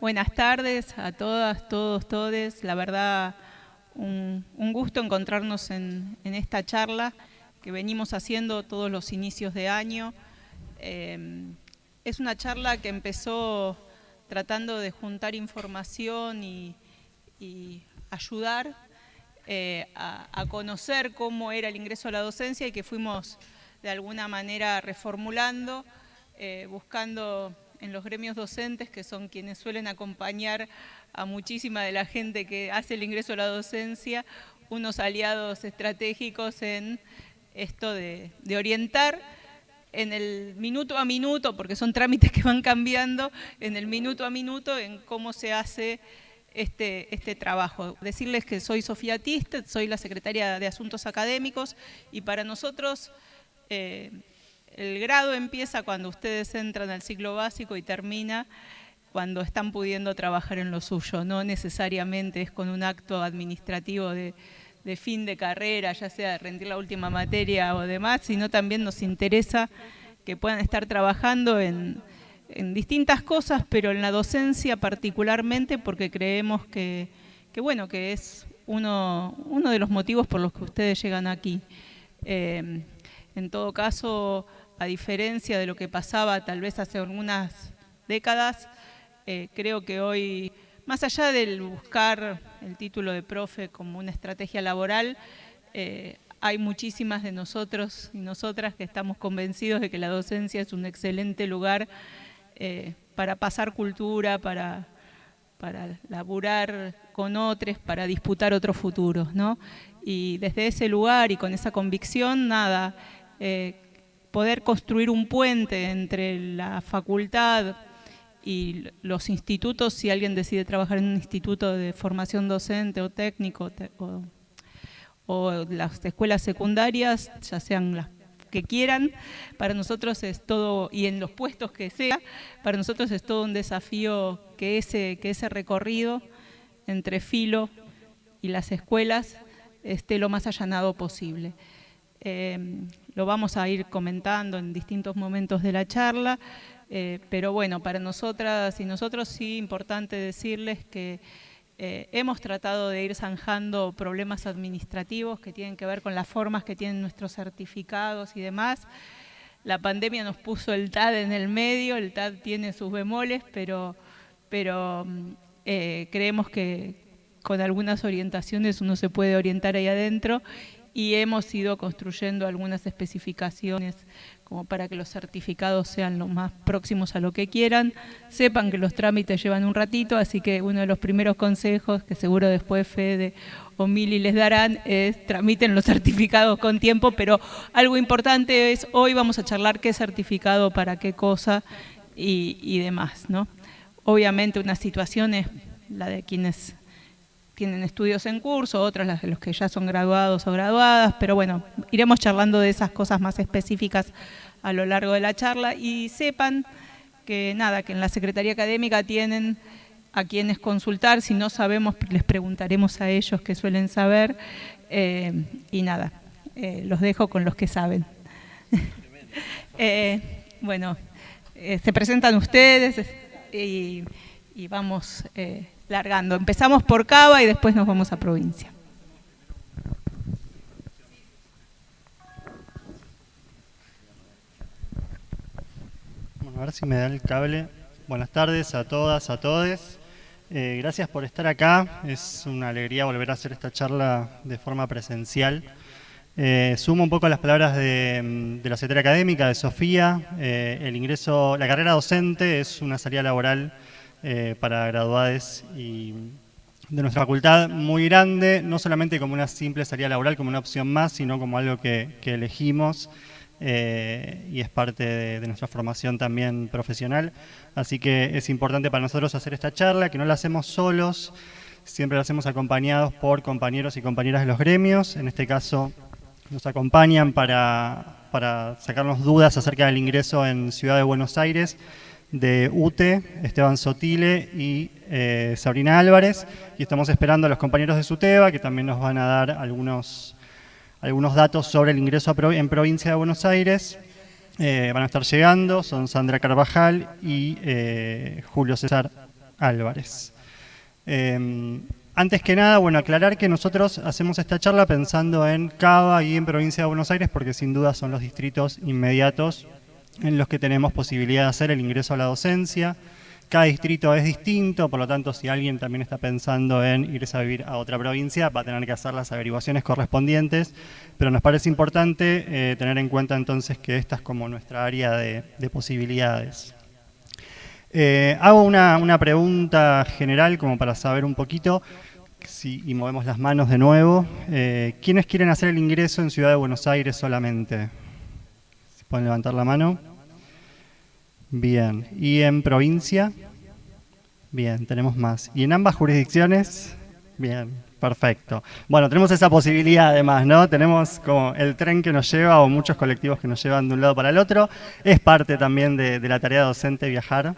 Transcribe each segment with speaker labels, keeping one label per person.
Speaker 1: Buenas tardes a todas, todos, todes. La verdad, un, gusto encontrarnos en, esta charla que venimos haciendo todos los inicios de año. Eh, es una charla que empezó tratando de juntar información y, ayudar eh, a, conocer cómo era el ingreso a la docencia y que fuimos de alguna manera reformulando, eh, buscando en los gremios docentes, que son quienes suelen acompañar a muchísima de la gente que hace el ingreso a la docencia, unos aliados estratégicos en esto de, orientar en el minuto a minuto, porque son trámites que van cambiando, en el minuto a minuto en cómo se hace este, este trabajo. Decirles que soy Sofía Tistet, soy la secretaria de Asuntos Académicos y para nosotros eh, el grado empieza cuando ustedes entran al ciclo básico y termina cuando están pudiendo trabajar en lo suyo. No necesariamente es con un acto administrativo de, fin de carrera, ya sea rendir la última materia o demás, sino también nos interesa que puedan estar trabajando en, distintas cosas, pero en la docencia particularmente porque creemos que, bueno, que es uno, uno de los motivos por los que ustedes llegan aquí. Eh, en todo caso, a diferencia de lo que pasaba tal vez hace algunas décadas, eh, creo que hoy, más allá del buscar el título de profe como una estrategia laboral, eh, hay muchísimas de nosotros y nosotras que estamos convencidos de que la docencia es un excelente lugar eh, para pasar cultura, para, para laburar con otros, para disputar otros futuros, ¿no? Y desde ese lugar y con esa convicción, nada, poder construir un puente entre la facultad y los institutos, si alguien decide trabajar en un instituto de formación docente o técnico, o, las escuelas secundarias, ya sean las que quieran, para nosotros es todo, y en los puestos que sea, para nosotros es todo un desafío que ese, que ese recorrido entre filo y las escuelas esté lo más allanado posible. Em, lo vamos a ir comentando en distintos momentos de la charla, eh, pero bueno, para nosotras y nosotros sí importante decirles que eh, hemos tratado de ir zanjando problemas administrativos que tienen que ver con las formas que tienen nuestros certificados y demás. La pandemia nos puso el TAD en el medio, el TAD tiene sus bemoles, pero, pero eh, creemos que con algunas orientaciones uno se puede orientar ahí adentro y hemos ido construyendo algunas especificaciones como para que los certificados sean lo más próximos a lo que quieran. Sepan que los trámites llevan un ratito, así que uno de los primeros consejos que seguro después Fede o Mili les darán es tramiten los certificados con tiempo, pero algo importante es hoy vamos a charlar qué certificado para qué cosa y, demás. ¿no? Obviamente una situación es la de quienes tienen estudios en curso, otras las de los que ya son graduados o graduadas, pero bueno, iremos charlando de esas cosas más específicas a lo largo de la charla y sepan que nada, que en la Secretaría Académica tienen a quienes consultar, si no sabemos les preguntaremos a ellos que suelen saber eh, y nada, eh, los dejo con los que saben. Eh, bueno, se presentan ustedes y, y vamos largando. Empezamos por Cava y después nos vamos a provincia.
Speaker 2: Bueno, a ver si me da el cable. Buenas tardes a todas, a todos. Eh, gracias por estar acá. Es una alegría volver a hacer esta charla de forma presencial. Eh, sumo un poco las palabras de, la Secretaría Académica, de Sofía. Eh, el ingreso, la carrera docente es una salida laboral eh, para graduados y de nuestra facultad muy grande, no solamente como una simple salida laboral, como una opción más, sino como algo que, elegimos eh, y es parte de, nuestra formación también profesional. Así que es importante para nosotros hacer esta charla, que no la hacemos solos, siempre la hacemos acompañados por compañeros y compañeras de los gremios. En este caso nos acompañan para, para sacarnos dudas acerca del ingreso en Ciudad de Buenos Aires de UTE, Esteban Sotile y eh, Sabrina Álvarez. Y estamos esperando a los compañeros de SUTEBA que también nos van a dar algunos, algunos datos sobre el ingreso en provincia de Buenos Aires. Eh, van a estar llegando, son Sandra Carvajal y eh, Julio César Álvarez. Em, antes que nada, bueno, aclarar que nosotros hacemos esta charla pensando en Cava y en Provincia de Buenos Aires porque sin duda son los distritos inmediatos en los que tenemos posibilidad de hacer el ingreso a la docencia. Cada distrito es distinto, por lo tanto, si alguien también está pensando en irse a vivir a otra provincia, va a tener que hacer las averiguaciones correspondientes, pero nos parece importante eh, tener en cuenta entonces que esta es como nuestra área de, posibilidades. Eh, hago una, pregunta general como para saber un poquito, si, y movemos las manos de nuevo. Eh, ¿Quiénes quieren hacer el ingreso en Ciudad de Buenos Aires solamente? Pueden levantar la mano. Bien. ¿Y en provincia? Bien, tenemos más. ¿Y en ambas jurisdicciones? Bien, perfecto. Bueno, tenemos esa posibilidad además, ¿no? Tenemos como el tren que nos lleva o muchos colectivos que nos llevan de un lado para el otro. Es parte también de, la tarea docente viajar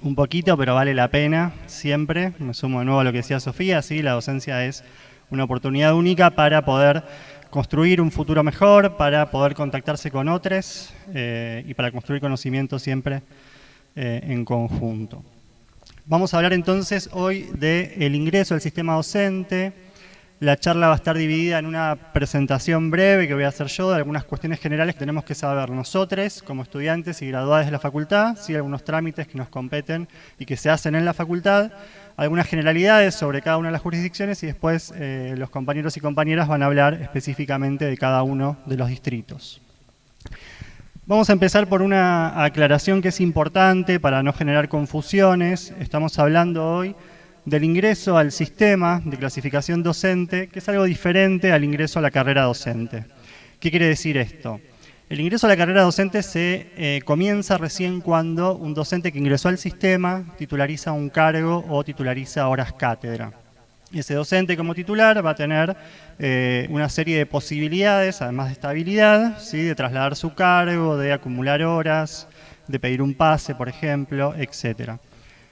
Speaker 2: un poquito, pero vale la pena siempre. Me sumo de nuevo a lo que decía Sofía, sí, la docencia es una oportunidad única para poder construir un futuro mejor, para poder contactarse con otros eh, y para construir conocimiento siempre eh, en conjunto. Vamos a hablar entonces hoy del ingreso al sistema docente. La charla va a estar dividida en una presentación breve que voy a hacer yo de algunas cuestiones generales que tenemos que saber nosotros como estudiantes y graduados de la facultad, algunos trámites que nos competen y que se hacen en la facultad, algunas generalidades sobre cada una de las jurisdicciones y después eh, los compañeros y compañeras van a hablar específicamente de cada uno de los distritos. Vamos a empezar por una aclaración que es importante para no generar confusiones. Estamos hablando hoy del ingreso al sistema de clasificación docente, que es algo diferente al ingreso a la carrera docente. ¿Qué quiere decir esto? El ingreso a la carrera docente se eh, comienza recién cuando un docente que ingresó al sistema titulariza un cargo o titulariza horas cátedra. Ese docente como titular va a tener eh, una serie de posibilidades, además de estabilidad, ¿sí? de trasladar su cargo, de acumular horas, de pedir un pase, por ejemplo, etc.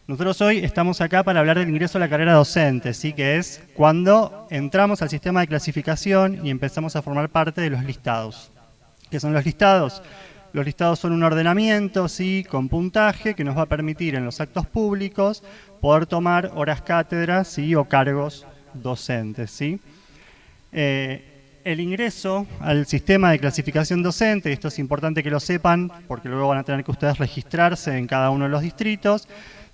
Speaker 2: Nosotros hoy estamos acá para hablar del ingreso a la carrera docente, ¿sí? que es cuando entramos al sistema de clasificación y empezamos a formar parte de los listados. ¿Qué son los listados? Los listados son un ordenamiento, ¿sí? con puntaje, que nos va a permitir en los actos públicos poder tomar horas cátedras ¿sí? o cargos docentes. ¿sí? Eh, el ingreso al sistema de clasificación docente, y esto es importante que lo sepan, porque luego van a tener que ustedes registrarse en cada uno de los distritos,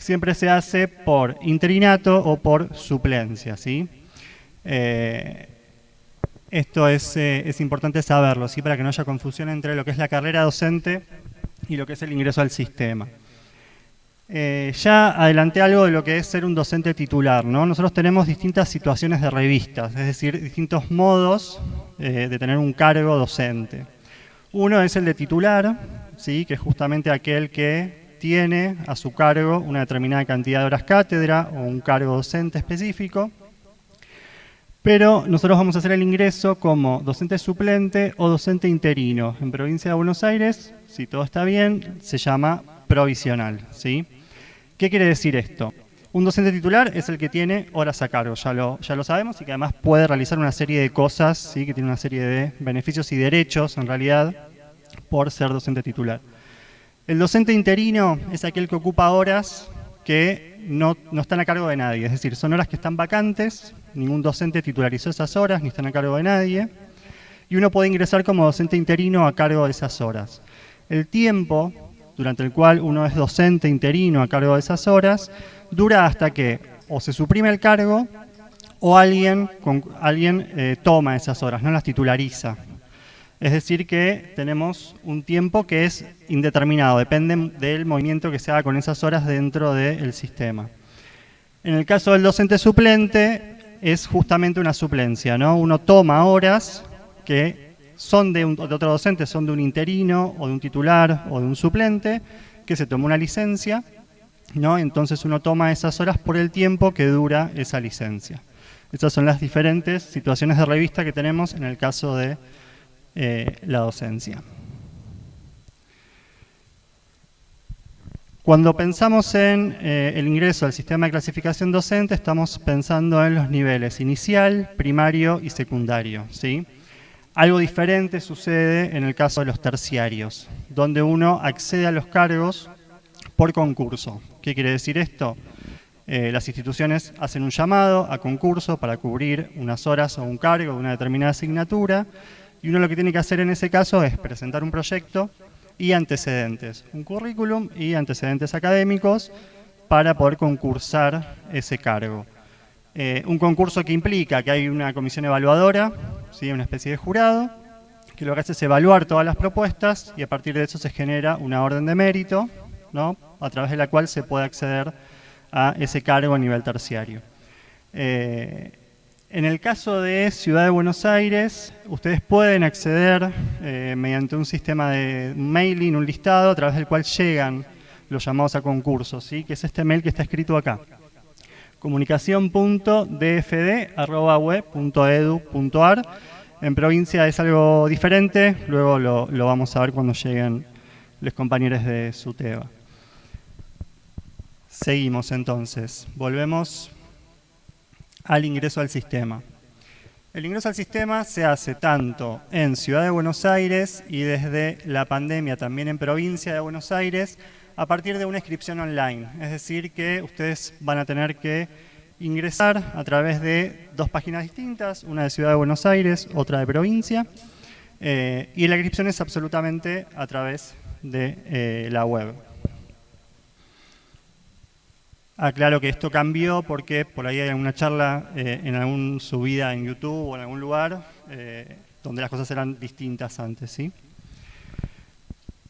Speaker 2: siempre se hace por interinato o por suplencia. ¿sí? Eh, esto eh, es, importante saberlo, ¿sí? para que no haya confusión entre lo que es la carrera docente y lo que es el ingreso al sistema. Eh, ya adelanté algo de lo que es ser un docente titular. ¿no? Nosotros tenemos distintas situaciones de revistas, es decir, distintos modos de tener un cargo docente. Uno es el de titular, ¿sí? que es justamente aquel que tiene a su cargo una determinada cantidad de horas cátedra o un cargo docente específico. Pero nosotros vamos a hacer el ingreso como docente suplente o docente interino. En provincia de Buenos Aires, si todo está bien, se llama provisional. ¿sí? ¿Qué quiere decir esto? Un docente titular es el que tiene horas a cargo, ya lo, ya lo sabemos, y que además puede realizar una serie de cosas, ¿sí? que tiene una serie de beneficios y derechos, en realidad, por ser docente titular. El docente interino es aquel que ocupa horas que no, no están a cargo de nadie, es decir, son horas que están vacantes, ningún docente titularizó esas horas, ni están a cargo de nadie, y uno puede ingresar como docente interino a cargo de esas horas. El tiempo durante el cual uno es docente interino a cargo de esas horas dura hasta que o se suprime el cargo o alguien, alguien eh, toma esas horas, no las titulariza. Es decir que tenemos un tiempo que es indeterminado, depende del movimiento que se haga con esas horas dentro del sistema. En el caso del docente suplente, es justamente una suplencia, ¿no? Uno toma horas que son de, otro docente, son de un interino o de un titular o de un suplente, que se toma una licencia, ¿no? Entonces uno toma esas horas por el tiempo que dura esa licencia. Estas son las diferentes situaciones de revista que tenemos en el caso de eh, la docencia. Cuando pensamos en eh, el ingreso al sistema de clasificación docente, estamos pensando en los niveles inicial, primario y secundario. ¿sí? Algo diferente sucede en el caso de los terciarios, donde uno accede a los cargos por concurso. ¿Qué quiere decir esto? eh, las instituciones hacen un llamado a concurso para cubrir unas horas o un cargo de una determinada asignatura y uno lo que tiene que hacer en ese caso es presentar un proyecto y antecedentes, un currículum y antecedentes académicos para poder concursar ese cargo. Eh, un concurso que implica que hay una comisión evaluadora, ¿sí? una especie de jurado, que lo que hace es evaluar todas las propuestas y a partir de eso se genera una orden de mérito, ¿no? a través de la cual se puede acceder a ese cargo a nivel terciario. Eh, en el caso de Ciudad de Buenos Aires, ustedes pueden acceder eh, mediante un sistema de mailing, un listado, a través del cual llegan los llamados a concursos, ¿sí? que es este mail que está escrito acá comunicación.dfd.web.edu.ar. En provincia es algo diferente, luego lo, vamos a ver cuando lleguen los compañeros de SUTEBA. Seguimos entonces, volvemos al ingreso al sistema. El ingreso al sistema se hace tanto en Ciudad de Buenos Aires y desde la pandemia también en provincia de Buenos Aires, a partir de una inscripción online. Es decir, que ustedes van a tener que ingresar a través de dos páginas distintas, una de Ciudad de Buenos Aires, otra de provincia, eh, y la inscripción es absolutamente a través de eh, la web. Aclaro que esto cambió porque por ahí hay alguna charla eh, en alguna subida en YouTube o en algún lugar donde las cosas eran distintas antes, ¿sí?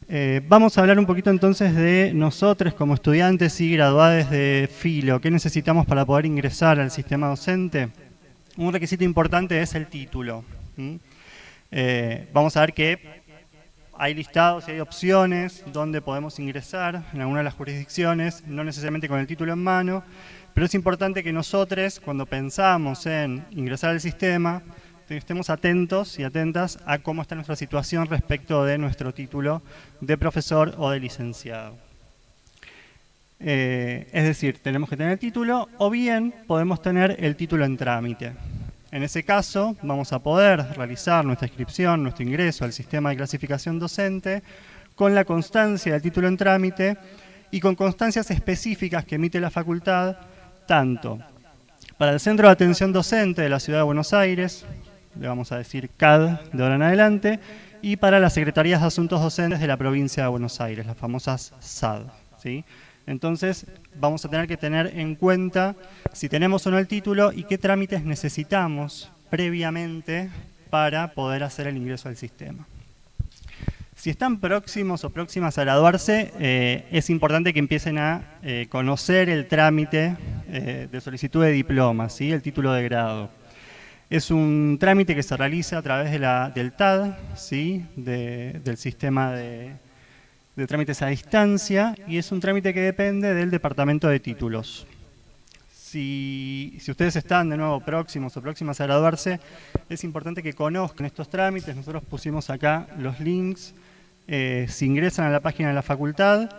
Speaker 2: Eh, vamos a hablar un poquito entonces de nosotros como estudiantes y graduados de Filo. ¿Qué necesitamos para poder ingresar al sistema docente? Un requisito importante es el título. Eh, vamos a ver que hay listados y hay opciones donde podemos ingresar en alguna de las jurisdicciones, no necesariamente con el título en mano, pero es importante que nosotros, cuando pensamos en ingresar al sistema, estemos atentos y atentas a cómo está nuestra situación respecto de nuestro título de profesor o de licenciado. Eh, es decir, tenemos que tener el título o bien podemos tener el título en trámite. En ese caso, vamos a poder realizar nuestra inscripción, nuestro ingreso al sistema de clasificación docente con la constancia del título en trámite y con constancias específicas que emite la facultad, tanto para el Centro de Atención Docente de la Ciudad de Buenos Aires, le vamos a decir CAD de ahora en adelante, y para las Secretarías de Asuntos Docentes de la provincia de Buenos Aires, las famosas SAD. ¿sí? Entonces, vamos a tener que tener en cuenta si tenemos o no el título y qué trámites necesitamos previamente para poder hacer el ingreso al sistema. Si están próximos o próximas a graduarse, eh, es importante que empiecen a eh, conocer el trámite eh, de solicitud de diploma, ¿sí? el título de grado. Es un trámite que se realiza a través de la, del TAD, ¿sí? del sistema de, trámites a distancia, y es un trámite que depende del Departamento de Títulos. Si, ustedes están de nuevo próximos o próximas a graduarse, es importante que conozcan estos trámites. Nosotros pusimos acá los links. Eh, si ingresan a la página de la facultad,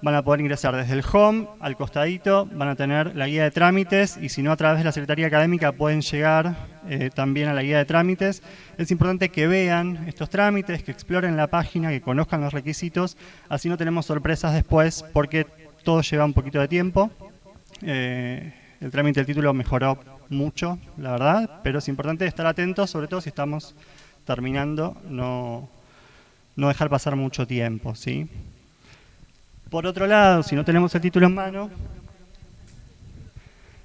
Speaker 2: van a poder ingresar desde el home al costadito, van a tener la guía de trámites y si no a través de la Secretaría Académica pueden llegar eh, también a la guía de trámites. Es importante que vean estos trámites, que exploren la página, que conozcan los requisitos, así no tenemos sorpresas después porque todo lleva un poquito de tiempo. Eh, el trámite del título mejoró mucho, la verdad, pero es importante estar atentos, sobre todo si estamos terminando, no, no dejar pasar mucho tiempo, ¿sí? Por otro lado, si no tenemos el título en mano,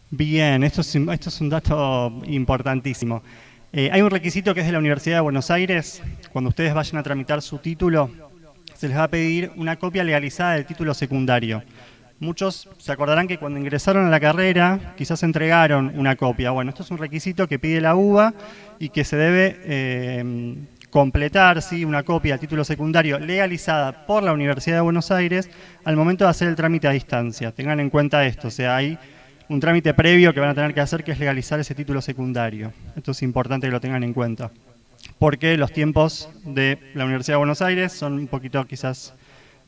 Speaker 2: bien, esto es, un dato importantísimo. Eh, hay un requisito que es de la Universidad de Buenos Aires, cuando ustedes vayan a tramitar su título, se les va a pedir una copia legalizada del título secundario. Muchos se acordarán que cuando ingresaron a la carrera quizás entregaron una copia. Bueno, esto es un requisito que pide la UBA y que se debe eh, completar ¿sí? una copia del título secundario legalizada por la Universidad de Buenos Aires al momento de hacer el trámite a distancia. Tengan en cuenta esto, o sea, hay un trámite previo que van a tener que hacer que es legalizar ese título secundario. Esto es importante que lo tengan en cuenta. Porque los tiempos de la Universidad de Buenos Aires son un poquito quizás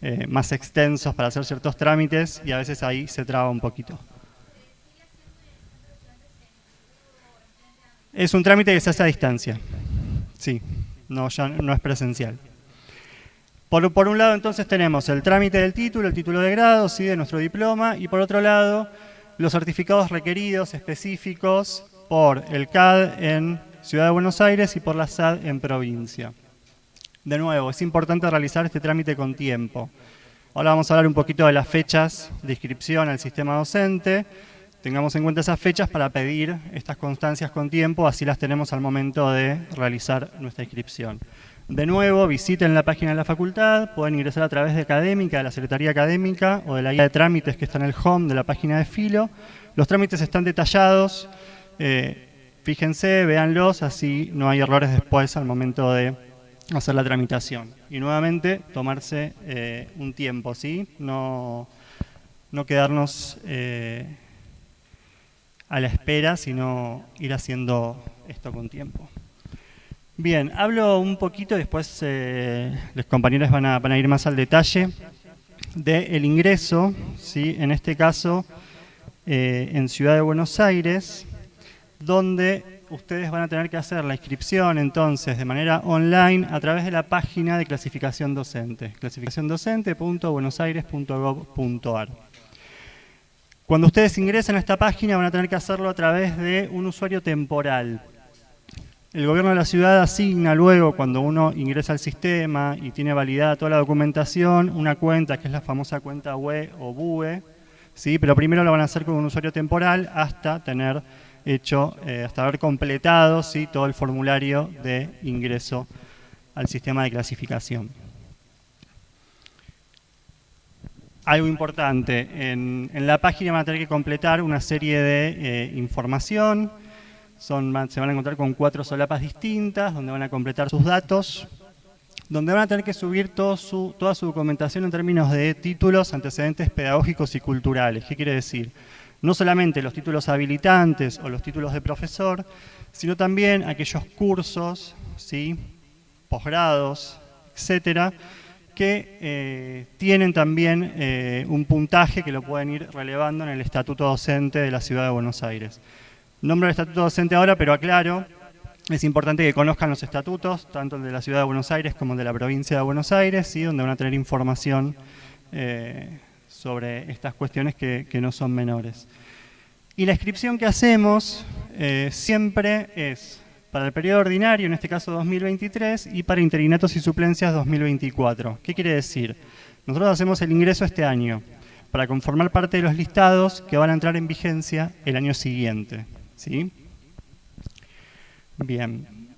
Speaker 2: eh, más extensos para hacer ciertos trámites y a veces ahí se traba un poquito. Es un trámite que se hace a distancia, sí no, ya no es presencial. Por, por, un lado entonces tenemos el trámite del título, el título de grado, ¿sí? de nuestro diploma, y por otro lado los certificados requeridos específicos por el CAD en Ciudad de Buenos Aires y por la SAD en provincia. De nuevo, es importante realizar este trámite con tiempo. Ahora vamos a hablar un poquito de las fechas de inscripción al sistema docente. Tengamos en cuenta esas fechas para pedir estas constancias con tiempo, así las tenemos al momento de realizar nuestra inscripción. De nuevo, visiten la página de la facultad, pueden ingresar a través de Académica, de la Secretaría Académica o de la guía de trámites que está en el home de la página de Filo. Los trámites están detallados, eh, fíjense, véanlos, así no hay errores después al momento de hacer la tramitación. Y nuevamente, tomarse eh, un tiempo, ¿sí? No, no quedarnos eh, a la espera, sino ir haciendo esto con tiempo. Bien, hablo un poquito, después eh, los compañeros van a, van a, ir más al detalle, del ingreso, ¿sí? en este caso eh, en Ciudad de Buenos Aires, donde ustedes van a tener que hacer la inscripción entonces de manera online a través de la página de clasificación docente, clasificaciondocente.buenosaires.gov.ar. Cuando ustedes ingresen a esta página van a tener que hacerlo a través de un usuario temporal. El gobierno de la ciudad asigna luego, cuando uno ingresa al sistema y tiene validada toda la documentación, una cuenta que es la famosa cuenta UE o BUE, ¿sí? pero primero lo van a hacer con un usuario temporal hasta tener hecho, eh, hasta haber completado ¿sí? todo el formulario de ingreso al sistema de clasificación. Algo importante, en, en, la página van a tener que completar una serie de eh, información, son, se van a encontrar con cuatro solapas distintas, donde van a completar sus datos, donde van a tener que subir todo su, toda su documentación en términos de títulos, antecedentes pedagógicos y culturales. ¿Qué quiere decir? No solamente los títulos habilitantes o los títulos de profesor, sino también aquellos cursos, ¿sí? posgrados, etcétera, que eh, tienen también eh, un puntaje que lo pueden ir relevando en el Estatuto Docente de la Ciudad de Buenos Aires. Nombro el Estatuto Docente ahora, pero aclaro, es importante que conozcan los estatutos, tanto el de la Ciudad de Buenos Aires como de la provincia de Buenos Aires, ¿sí? donde van a tener información eh, sobre estas cuestiones que, no son menores. Y la inscripción que hacemos siempre es para el periodo ordinario, en este caso 2023, y para interinatos y suplencias 2024. ¿Qué quiere decir? Nosotros hacemos el ingreso este año para conformar parte de los listados que van a entrar en vigencia el año siguiente. ¿sí? Bien.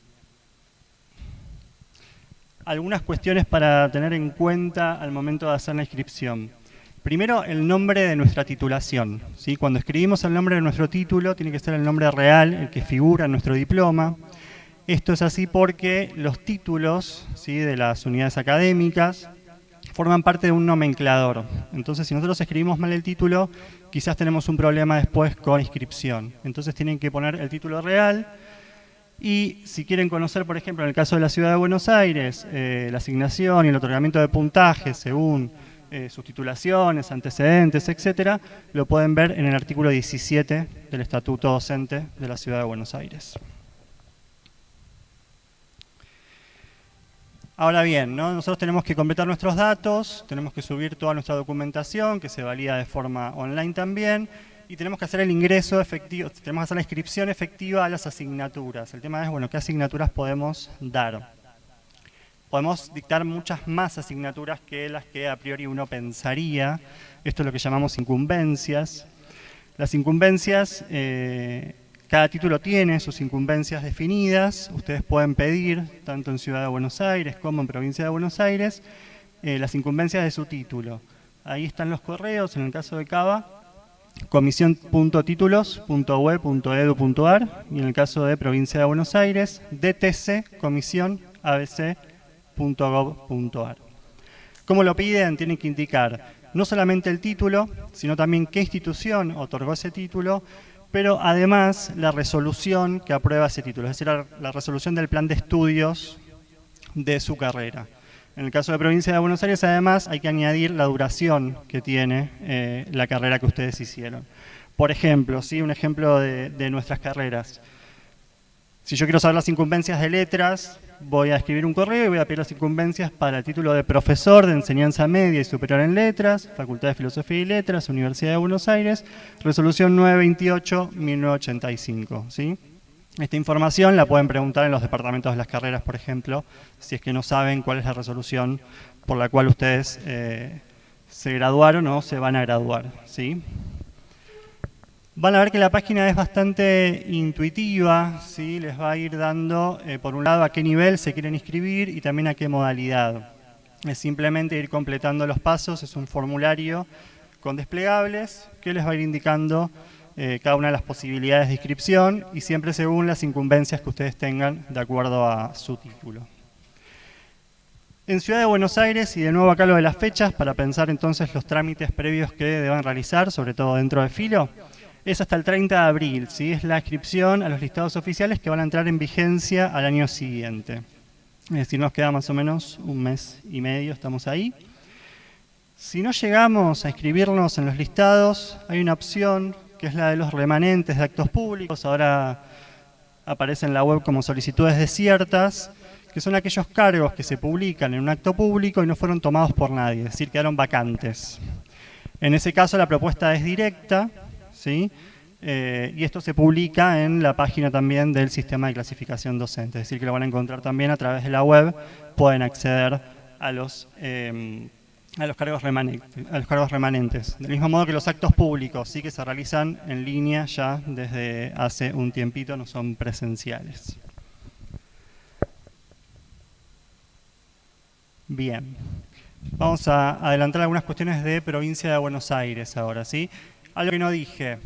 Speaker 2: Algunas cuestiones para tener en cuenta al momento de hacer la inscripción. Primero, el nombre de nuestra titulación. ¿sí? Cuando escribimos el nombre de nuestro título, tiene que ser el nombre real, el que figura en nuestro diploma. Esto es así porque los títulos ¿sí? de las unidades académicas forman parte de un nomenclador. Entonces, si nosotros escribimos mal el título, quizás tenemos un problema después con inscripción. Entonces tienen que poner el título real, y si quieren conocer, por ejemplo, en el caso de la Ciudad de Buenos Aires, eh, la asignación y el otorgamiento de puntajes según eh, sus titulaciones, antecedentes, etcétera, lo pueden ver en el artículo 17 del Estatuto Docente de la Ciudad de Buenos Aires. Ahora bien, ¿no? nosotros tenemos que completar nuestros datos, tenemos que subir toda nuestra documentación, que se valida de forma online también, y tenemos que hacer el ingreso efectivo, tenemos que hacer la inscripción efectiva a las asignaturas. El tema es, bueno, ¿qué asignaturas podemos dar? Podemos dictar muchas más asignaturas que las que a priori uno pensaría. Esto es lo que llamamos incumbencias. Las incumbencias, eh, cada título tiene sus incumbencias definidas. Ustedes pueden pedir, tanto en Ciudad de Buenos Aires como en Provincia de Buenos Aires, eh, las incumbencias de su título. Ahí están los correos, en el caso de Cava, comisión.títulos.ue.edu.ar y en el caso de Provincia de Buenos Aires, dtc comisión abc.gov.ar. ¿Cómo lo piden? Tienen que indicar no solamente el título, sino también qué institución otorgó ese título, pero además la resolución que aprueba ese título, es decir, la, resolución del plan de estudios de su carrera. En el caso de provincia de Buenos Aires, además, hay que añadir la duración que tiene eh, la carrera que ustedes hicieron. Por ejemplo, ¿sí? un ejemplo de nuestras carreras. Si yo quiero saber las incumbencias de letras, voy a escribir un correo y voy a pedir las incumbencias para el título de profesor de enseñanza media y superior en letras, Facultad de Filosofía y Letras, Universidad de Buenos Aires, resolución 928-1985. ¿sí? Esta información la pueden preguntar en los departamentos de las carreras, por ejemplo, si es que no saben cuál es la resolución por la cual ustedes eh, se graduaron o se van a graduar. ¿sí? Van a ver que la página es bastante intuitiva, ¿sí? les va a ir dando, eh, por un lado, a qué nivel se quieren inscribir y también a qué modalidad. Es simplemente ir completando los pasos, es un formulario con desplegables que les va a ir indicando eh, cada una de las posibilidades de inscripción y siempre según las incumbencias que ustedes tengan de acuerdo a su título. En Ciudad de Buenos Aires, y de nuevo acá lo de las fechas, para pensar entonces los trámites previos que deban realizar, sobre todo dentro de Filo, es hasta el 30 de abril, ¿sí? es la inscripción a los listados oficiales que van a entrar en vigencia al año siguiente. Es decir, nos queda más o menos un mes y medio, estamos ahí. Si no llegamos a inscribirnos en los listados, hay una opción que es la de los remanentes de actos públicos, ahora aparece en la web como solicitudes desiertas, que son aquellos cargos que se publican en un acto público y no fueron tomados por nadie, es decir, quedaron vacantes. En ese caso la propuesta es directa, ¿sí? Eh, y esto se publica en la página también del sistema de clasificación docente, es decir, que lo van a encontrar también a través de la web, pueden acceder a los, eh, a los, cargos, remanentes, a los cargos remanentes. Del mismo modo que los actos públicos, sí que se realizan en línea ya desde hace un tiempito, no son presenciales. Bien, vamos a adelantar algunas cuestiones de provincia de Buenos Aires ahora, ¿sí? Algo que no dije.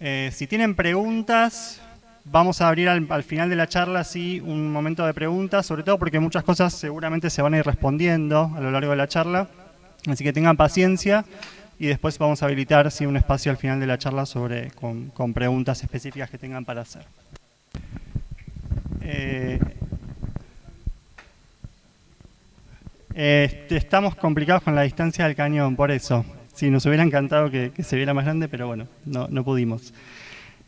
Speaker 2: Eh, si tienen preguntas, vamos a abrir al, final de la charla un momento de preguntas, sobre todo porque muchas cosas seguramente se van a ir respondiendo a lo largo de la charla. Así que tengan paciencia y después vamos a habilitar sí, un espacio al final de la charla sobre, con, preguntas específicas que tengan para hacer. Eh, este, estamos complicados con la distancia del cañón, por eso. Sí, nos hubiera encantado que, se viera más grande, pero bueno, no, pudimos.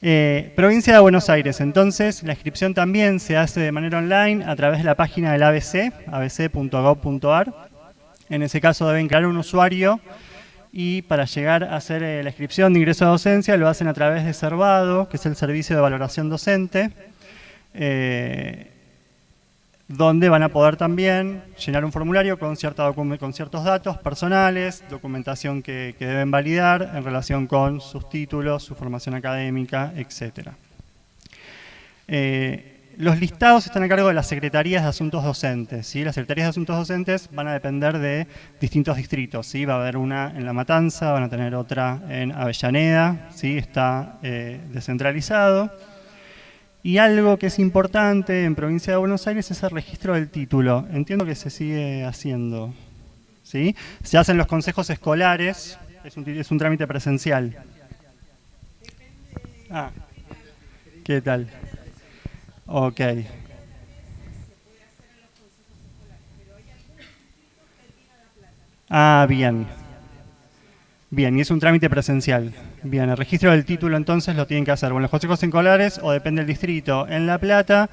Speaker 2: Eh, provincia de Buenos Aires, entonces la inscripción también se hace de manera online a través de la página del ABC, abc.gov.ar. En ese caso deben crear un usuario y para llegar a hacer eh, la inscripción de ingreso a docencia lo hacen a través de Servado, que es el servicio de valoración docente. Eh, donde van a poder también llenar un formulario con, ciertos datos personales, documentación que, deben validar en relación con sus títulos, su formación académica, etc. Eh, los listados están a cargo de las Secretarías de Asuntos Docentes. ¿sí? Las Secretarías de Asuntos Docentes van a depender de distintos distritos. ¿sí? Va a haber una en La Matanza, van a tener otra en Avellaneda, ¿sí? está eh, descentralizado. Y algo que es importante en Provincia de Buenos Aires es el registro del título. Entiendo que se sigue haciendo. ¿sí? Se hacen los consejos escolares, es un, es un trámite presencial. Ah, ¿qué tal? Ok. Ah, bien. Bien, y es un trámite presencial. Bien, el registro del título entonces lo tienen que hacer bueno, los consejos escolares o depende del distrito en La Plata.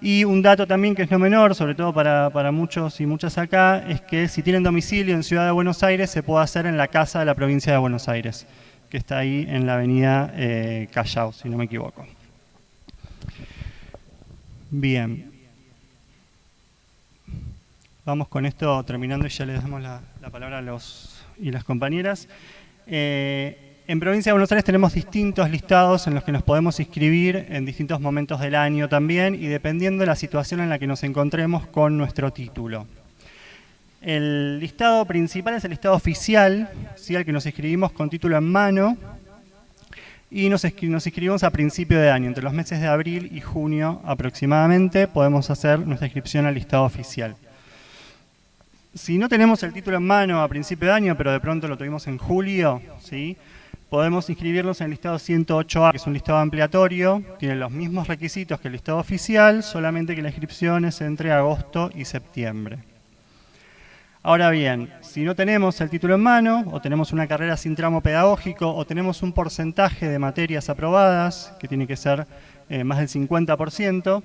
Speaker 2: Y un dato también que es no menor, sobre todo para, muchos y muchas acá, es que si tienen domicilio en Ciudad de Buenos Aires, se puede hacer en la casa de la provincia de Buenos Aires, que está ahí en la avenida eh, Callao, si no me equivoco. Bien. Vamos con esto terminando y ya le damos la palabra a los y las compañeras. Eh, en Provincia de Buenos Aires tenemos distintos listados en los que nos podemos inscribir en distintos momentos del año también y dependiendo de la situación en la que nos encontremos con nuestro título. El listado principal es el listado oficial, ¿sí? al que nos inscribimos con título en mano y nos, nos inscribimos a principio de año, entre los meses de abril y junio aproximadamente podemos hacer nuestra inscripción al listado oficial si no tenemos el título en mano a principio de año, pero de pronto lo tuvimos en julio, ¿sí? Podemos inscribirnos en el listado 108A, que es un listado ampliatorio, tiene los mismos requisitos que el listado oficial, solamente que la inscripción es entre agosto y septiembre. Ahora bien, si no tenemos el título en mano, o tenemos una carrera sin tramo pedagógico, o tenemos un porcentaje de materias aprobadas, que tiene que ser eh, más del 50%,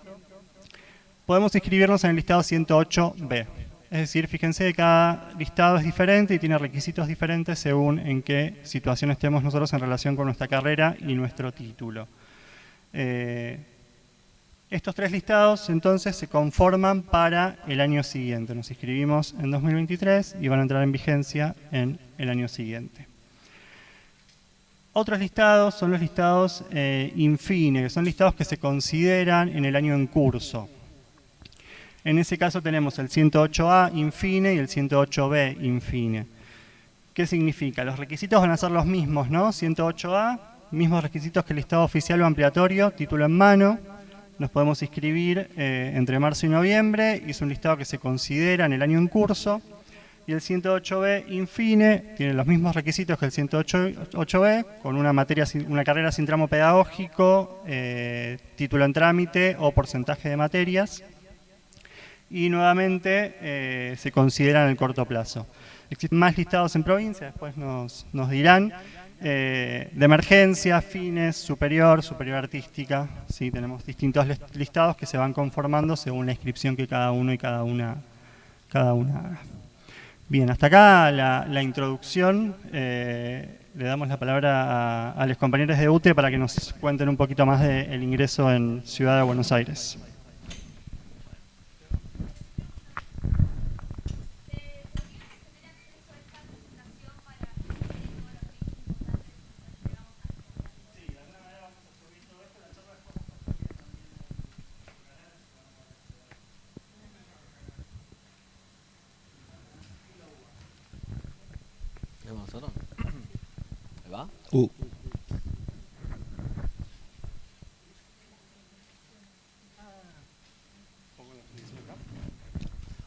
Speaker 2: podemos inscribirnos en el listado 108B. Es decir, fíjense que cada listado es diferente y tiene requisitos diferentes según en qué situación estemos nosotros en relación con nuestra carrera y nuestro título. Eh, estos tres listados entonces se conforman para el año siguiente. Nos inscribimos en 2023 y van a entrar en vigencia en el año siguiente. Otros listados son los listados eh, infine, que son listados que se consideran en el año en curso. En ese caso tenemos el 108A infine y el 108B infine. ¿Qué significa? Los requisitos van a ser los mismos, ¿no? 108A, mismos requisitos que el listado oficial o ampliatorio, título en mano. Nos podemos inscribir eh, entre marzo y noviembre es un listado que se considera en el año en curso. Y el 108B infine tiene los mismos requisitos que el 108B, con una, materia, una carrera sin tramo pedagógico, eh, título en trámite o porcentaje de materias y nuevamente eh, se considera en el corto plazo. Existen más listados en provincia, después nos, dirán, eh, de emergencia, fines, superior, superior artística, sí, tenemos distintos listados que se van conformando según la inscripción que cada uno y cada una, cada una haga. Bien, hasta acá la, introducción. Eh, le damos la palabra a, los compañeros de UTE para que nos cuenten un poquito más del ingreso en Ciudad de Buenos Aires.
Speaker 3: Uh.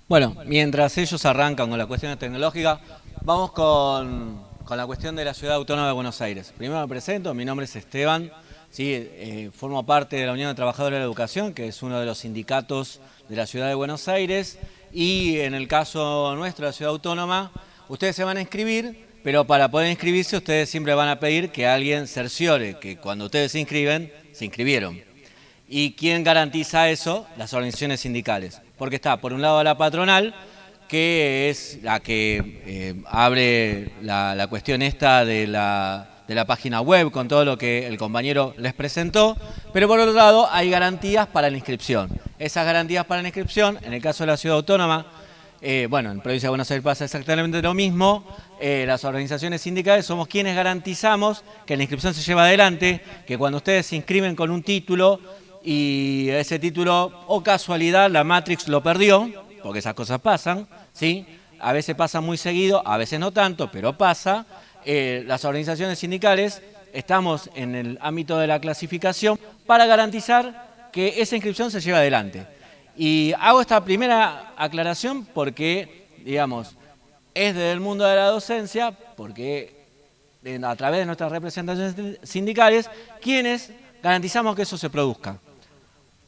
Speaker 3: Bueno, mientras ellos arrancan con la cuestión tecnológica, vamos con, la cuestión de la Ciudad Autónoma de Buenos Aires. Primero me presento, mi nombre es Esteban, ¿sí? Eh, formo parte de la Unión de Trabajadores de la Educación, que es uno de los sindicatos de la Ciudad de Buenos Aires, y en el caso nuestro, la Ciudad Autónoma, ustedes se van a inscribir pero para poder inscribirse ustedes siempre van a pedir que alguien cerciore que cuando ustedes se inscriben, se inscribieron. ¿Y quién garantiza eso? Las organizaciones sindicales. Porque está, por un lado, la patronal, que es la que eh, abre la, cuestión esta de la, de la página web con todo lo que el compañero les presentó, pero por otro lado hay garantías para la inscripción. Esas garantías para la inscripción, en el caso de la ciudad autónoma, eh, bueno, en Provincia de Buenos Aires pasa exactamente lo mismo. Eh, las organizaciones sindicales somos quienes garantizamos que la inscripción se lleva adelante, que cuando ustedes se inscriben con un título y ese título, o casualidad, la Matrix lo perdió, porque esas cosas pasan, ¿sí? A veces pasa muy seguido, a veces no tanto, pero pasa. Eh, las organizaciones sindicales estamos en el ámbito de la clasificación para garantizar que esa inscripción se lleva adelante. Y hago esta primera aclaración porque, digamos, es del mundo de la docencia, porque a través de nuestras representaciones sindicales, quienes garantizamos que eso se produzca.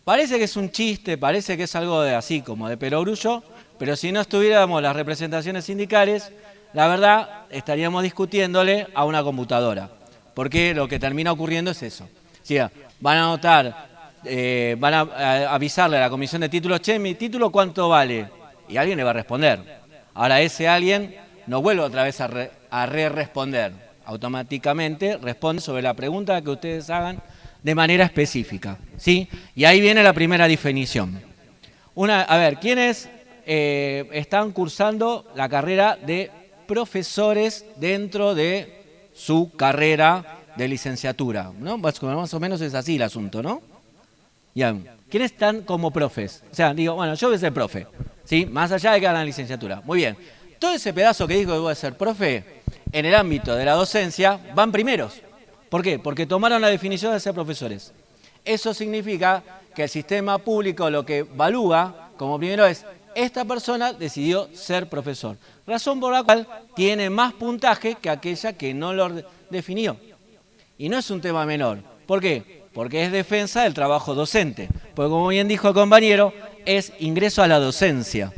Speaker 3: Parece que es un chiste, parece que es algo de así como de perogrullo, pero si no estuviéramos las representaciones sindicales, la verdad estaríamos discutiéndole a una computadora, porque lo que termina ocurriendo es eso. van a notar eh, van a, avisarle a la comisión de títulos, che, mi título cuánto vale, y alguien le va a responder. Ahora ese alguien no vuelve otra vez a re-responder, automáticamente responde sobre la pregunta que ustedes hagan de manera específica. ¿sí? Y ahí viene la primera definición. Una, a ver, ¿quiénes eh, están cursando la carrera de profesores dentro de su carrera de licenciatura? ¿no? Más o menos es así el asunto, ¿no? ¿Quiénes están como profes? O sea, digo, bueno, yo voy a ser profe, ¿sí? Más allá de que hagan la licenciatura. Muy bien. Todo ese pedazo que dijo que voy a ser profe, en el ámbito de la docencia, van primeros. ¿Por qué? Porque tomaron la definición de ser profesores. Eso significa que el sistema público lo que evalúa como primero es, esta persona decidió ser profesor. Razón por la cual tiene más puntaje que aquella que no lo definió. Y no es un tema menor. ¿Por qué? Porque es defensa del trabajo docente. Porque como bien dijo el compañero, es ingreso a la docencia,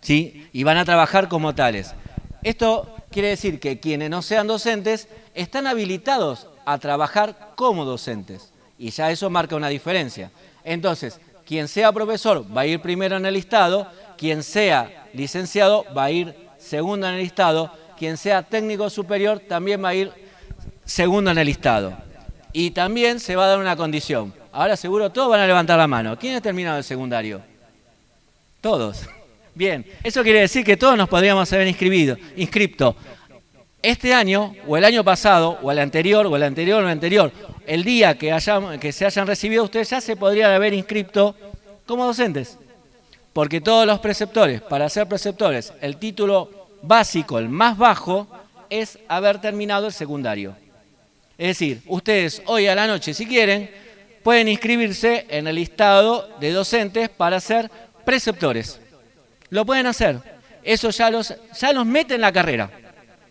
Speaker 3: ¿sí? Y van a trabajar como tales. Esto quiere decir que quienes no sean docentes están habilitados a trabajar como docentes. Y ya eso marca una diferencia. Entonces, quien sea profesor va a ir primero en el listado, quien sea licenciado va a ir segundo en el listado, quien sea técnico superior también va a ir segundo en el listado. Y también se va a dar una condición. Ahora seguro todos van a levantar la mano. ¿Quién ha terminado el secundario? Todos. Bien, eso quiere decir que todos nos podríamos haber inscribido, inscripto. Este año, o el año pasado, o el anterior, o el anterior, o el anterior, el día que, que se hayan recibido, ustedes ya se podrían haber inscrito como docentes. Porque todos los preceptores, para ser preceptores, el título básico, el más bajo, es haber terminado el secundario. Es decir, ustedes hoy a la noche, si quieren, pueden inscribirse en el listado de docentes para ser preceptores. Lo pueden hacer. Eso ya los, ya los mete en la carrera.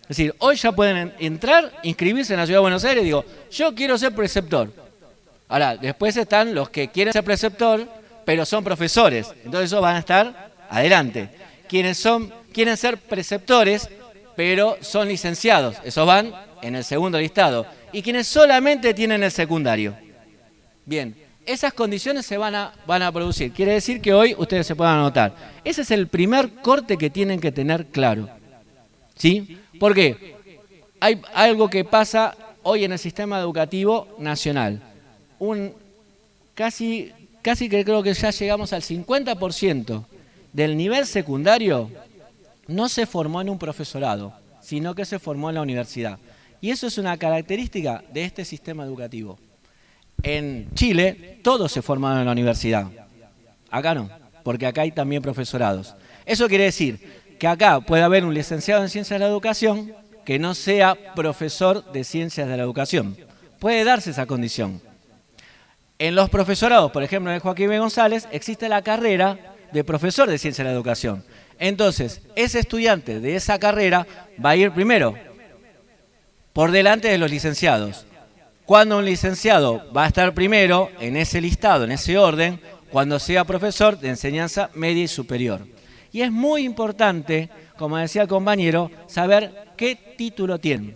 Speaker 3: Es decir, hoy ya pueden entrar, inscribirse en la Ciudad de Buenos Aires y digo, yo quiero ser preceptor. Ahora, después están los que quieren ser preceptor, pero son profesores. Entonces esos van a estar adelante. Quienes son, quieren ser preceptores, pero son licenciados. Esos van en el segundo listado. Y quienes solamente tienen el secundario. Bien, esas condiciones se van a, producir. Quiere decir que hoy ustedes se puedan anotar. Ese es el primer corte que tienen que tener claro. ¿Sí? ¿Por qué? Hay algo que pasa hoy en el sistema educativo nacional. Un, casi, casi que creo que ya llegamos al 50% del nivel secundario no se formó en un profesorado, sino que se formó en la universidad. Y eso es una característica de este sistema educativo. En Chile, todos se formaron en la universidad. Acá no, porque acá hay también profesorados. Eso quiere decir que acá puede haber un licenciado en Ciencias de la Educación que no sea profesor de Ciencias de la Educación. Puede darse esa condición. En los profesorados, por ejemplo, en Joaquín. González, existe la carrera de profesor de Ciencias de la Educación. Entonces, ese estudiante de esa carrera va a ir primero por delante de los licenciados. Cuando un licenciado va a estar primero en ese listado, en ese orden, cuando sea profesor de enseñanza media y superior. Y es muy importante, como decía el compañero, saber qué título tiene.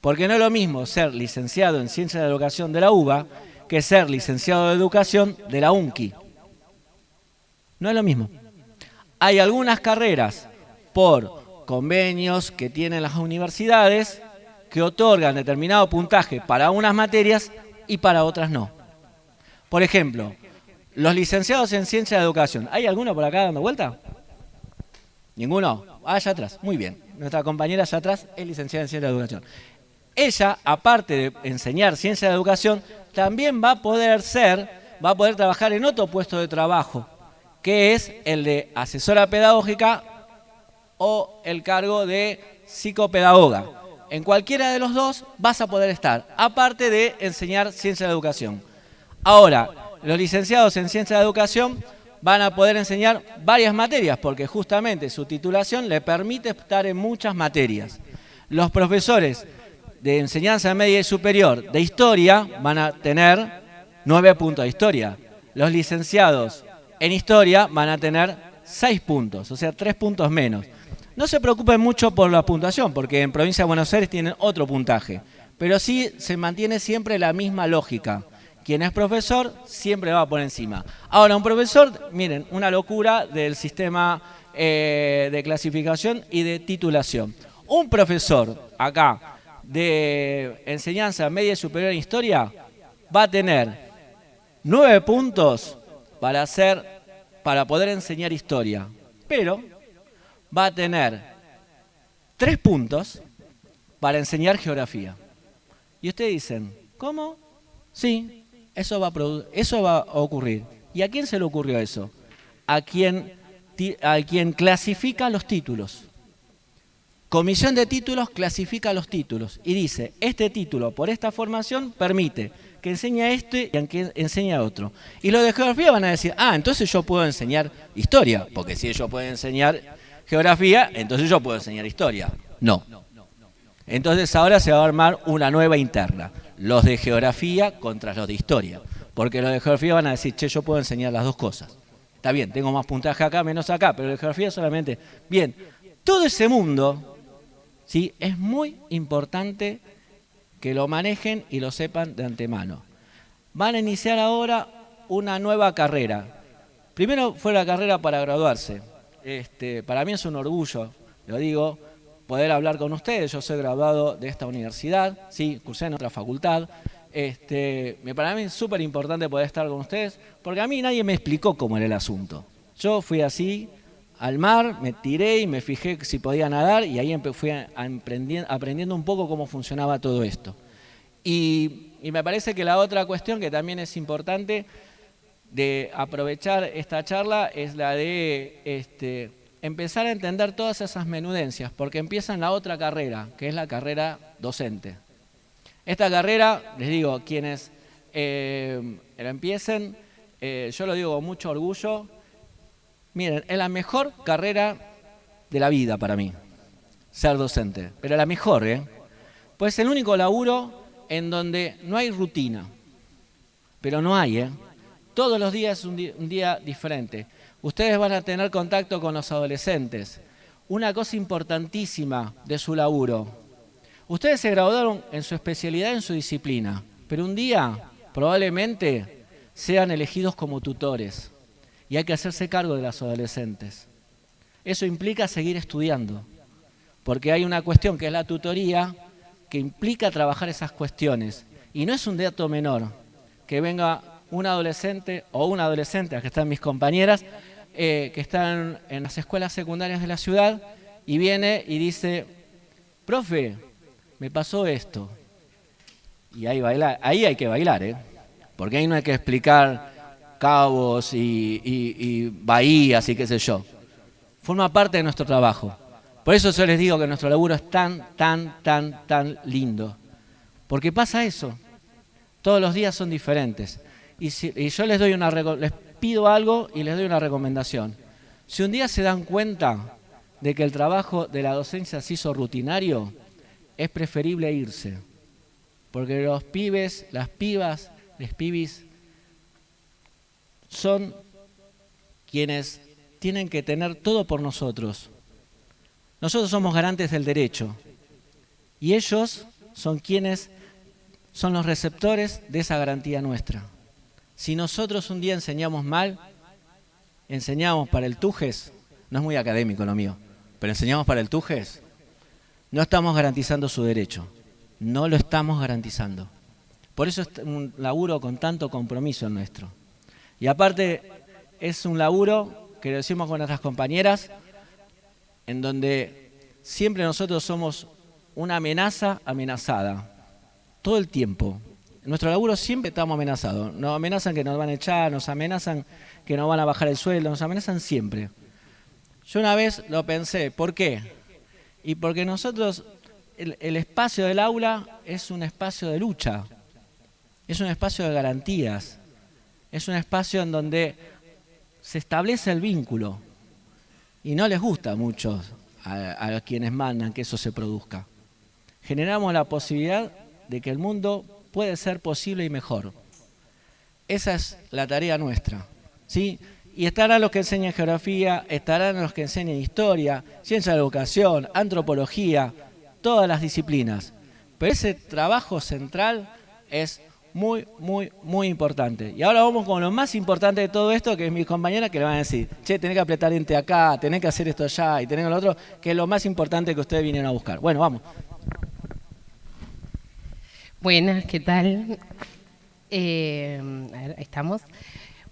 Speaker 3: Porque no es lo mismo ser licenciado en Ciencias de Educación de la UBA que ser licenciado de Educación de la UNCI. No es lo mismo. Hay algunas carreras por convenios que tienen las universidades que otorgan determinado puntaje para unas materias y para otras no. Por ejemplo, los licenciados en Ciencia de Educación. ¿Hay alguno por acá dando vuelta? ¿Ninguno? Ah, allá atrás. Muy bien. Nuestra compañera allá atrás es licenciada en Ciencia de Educación. Ella, aparte de enseñar Ciencia de Educación, también va a poder ser, va a poder trabajar en otro puesto de trabajo, que es el de asesora pedagógica o el cargo de psicopedagoga. En cualquiera de los dos vas a poder estar, aparte de enseñar Ciencia de Educación. Ahora, los licenciados en Ciencia de Educación van a poder enseñar varias materias, porque justamente su titulación le permite estar en muchas materias. Los profesores de enseñanza media y superior de historia van a tener nueve puntos de historia. Los licenciados en historia van a tener seis puntos, o sea, tres puntos menos. No se preocupen mucho por la puntuación, porque en provincia de Buenos Aires tienen otro puntaje, pero sí se mantiene siempre la misma lógica. Quien es profesor siempre va por encima. Ahora, un profesor, miren, una locura del sistema eh, de clasificación y de titulación. Un profesor acá de enseñanza media y superior en historia va a tener nueve puntos para, hacer, para poder enseñar historia, pero va a tener tres puntos para enseñar geografía. Y ustedes dicen, ¿cómo? Sí, eso va, a eso va a ocurrir. ¿Y a quién se le ocurrió eso? A quien, a quien clasifica los títulos. Comisión de títulos clasifica los títulos y dice, este título por esta formación permite que enseñe a este y que enseñe a otro. Y los de geografía van a decir, ah, entonces yo puedo enseñar historia, porque si ellos pueden enseñar geografía, entonces yo puedo enseñar historia. No. Entonces ahora se va a armar una nueva interna los de geografía contra los de historia. Porque los de geografía van a decir, che, yo puedo enseñar las dos cosas. Está bien, tengo más puntaje acá, menos acá, pero de geografía solamente. Bien, todo ese mundo, ¿sí? Es muy importante que lo manejen y lo sepan de antemano. Van a iniciar ahora una nueva carrera. Primero fue la carrera para graduarse. Este, para mí es un orgullo, lo digo, poder hablar con ustedes. Yo soy graduado de esta universidad, sí, cursé en otra facultad. Este, para mí es súper importante poder estar con ustedes, porque a mí nadie me explicó cómo era el asunto. Yo fui así al mar, me tiré y me fijé si podía nadar y ahí fui aprendiendo un poco cómo funcionaba todo esto. Y, me parece que la otra cuestión que también es importante de aprovechar esta charla es la de este, empezar a entender todas esas menudencias, porque empieza en la otra carrera, que es la carrera docente. Esta carrera, les digo, quienes eh, la empiecen, eh, yo lo digo con mucho orgullo, miren, es la mejor carrera de la vida para mí, ser docente, pero la mejor, ¿eh? Pues es el único laburo en donde no hay rutina, pero no hay, ¿eh? Todos los días es un día, diferente. Ustedes van a tener contacto con los adolescentes. Una cosa importantísima de su laburo. Ustedes se graduaron en su especialidad, en su disciplina, pero un día probablemente sean elegidos como tutores y hay que hacerse cargo de los adolescentes. Eso implica seguir estudiando, porque hay una cuestión que es la tutoría, que implica trabajar esas cuestiones. Y no es un dato menor que venga un adolescente o una adolescente, que están mis compañeras, eh, que están en las escuelas secundarias de la ciudad, y viene y dice, profe, me pasó esto. Y ahí, baila, ahí hay que bailar, ¿eh? porque ahí no hay que explicar cabos y, y bahías y qué sé yo. Forma parte de nuestro trabajo. Por eso yo les digo que nuestro laburo es tan, tan, tan, tan lindo. Porque pasa eso. Todos los días son diferentes. Y, yo les doy una les pido algo y les doy una recomendación. Si un día se dan cuenta de que el trabajo de la docencia se hizo rutinario, es preferible irse. Porque los pibes, las pibas, los pibis son quienes tienen que tener todo por nosotros. Nosotros somos garantes del derecho y ellos son quienes son los receptores de esa garantía nuestra. Si nosotros un día enseñamos mal, enseñamos para el Tujes, no es muy académico lo mío, pero enseñamos para el Tujes, no estamos garantizando su derecho, no lo estamos garantizando. Por eso es un laburo con tanto compromiso nuestro. Y aparte es un laburo que lo decimos con nuestras compañeras, en donde siempre nosotros somos una amenaza amenazada, todo el tiempo. Nuestro laburo siempre estamos amenazados. Nos amenazan que nos van a echar, nos amenazan que nos van a bajar el sueldo, nos amenazan siempre. Yo una vez lo pensé, ¿por qué? Y porque nosotros, el, el espacio del aula es un espacio de lucha, es un espacio de garantías, es un espacio en donde se establece el vínculo, y no les gusta mucho a, quienes mandan que eso se produzca. Generamos la posibilidad de que el mundo puede ser posible y mejor. Esa es la tarea nuestra. ¿sí? Y estarán los que enseñan geografía, estarán los que enseñan historia, ciencia de la educación, antropología, todas las disciplinas. Pero ese trabajo central es muy, muy, muy importante. Y ahora vamos con lo más importante de todo esto, que es mi compañera que le van a decir, che, tenés que apretar ente acá, tenés que hacer esto allá y tenés lo otro, que es lo más importante que ustedes vinieron a buscar. Bueno, vamos.
Speaker 4: Buenas, ¿qué tal? Eh, a ver, estamos.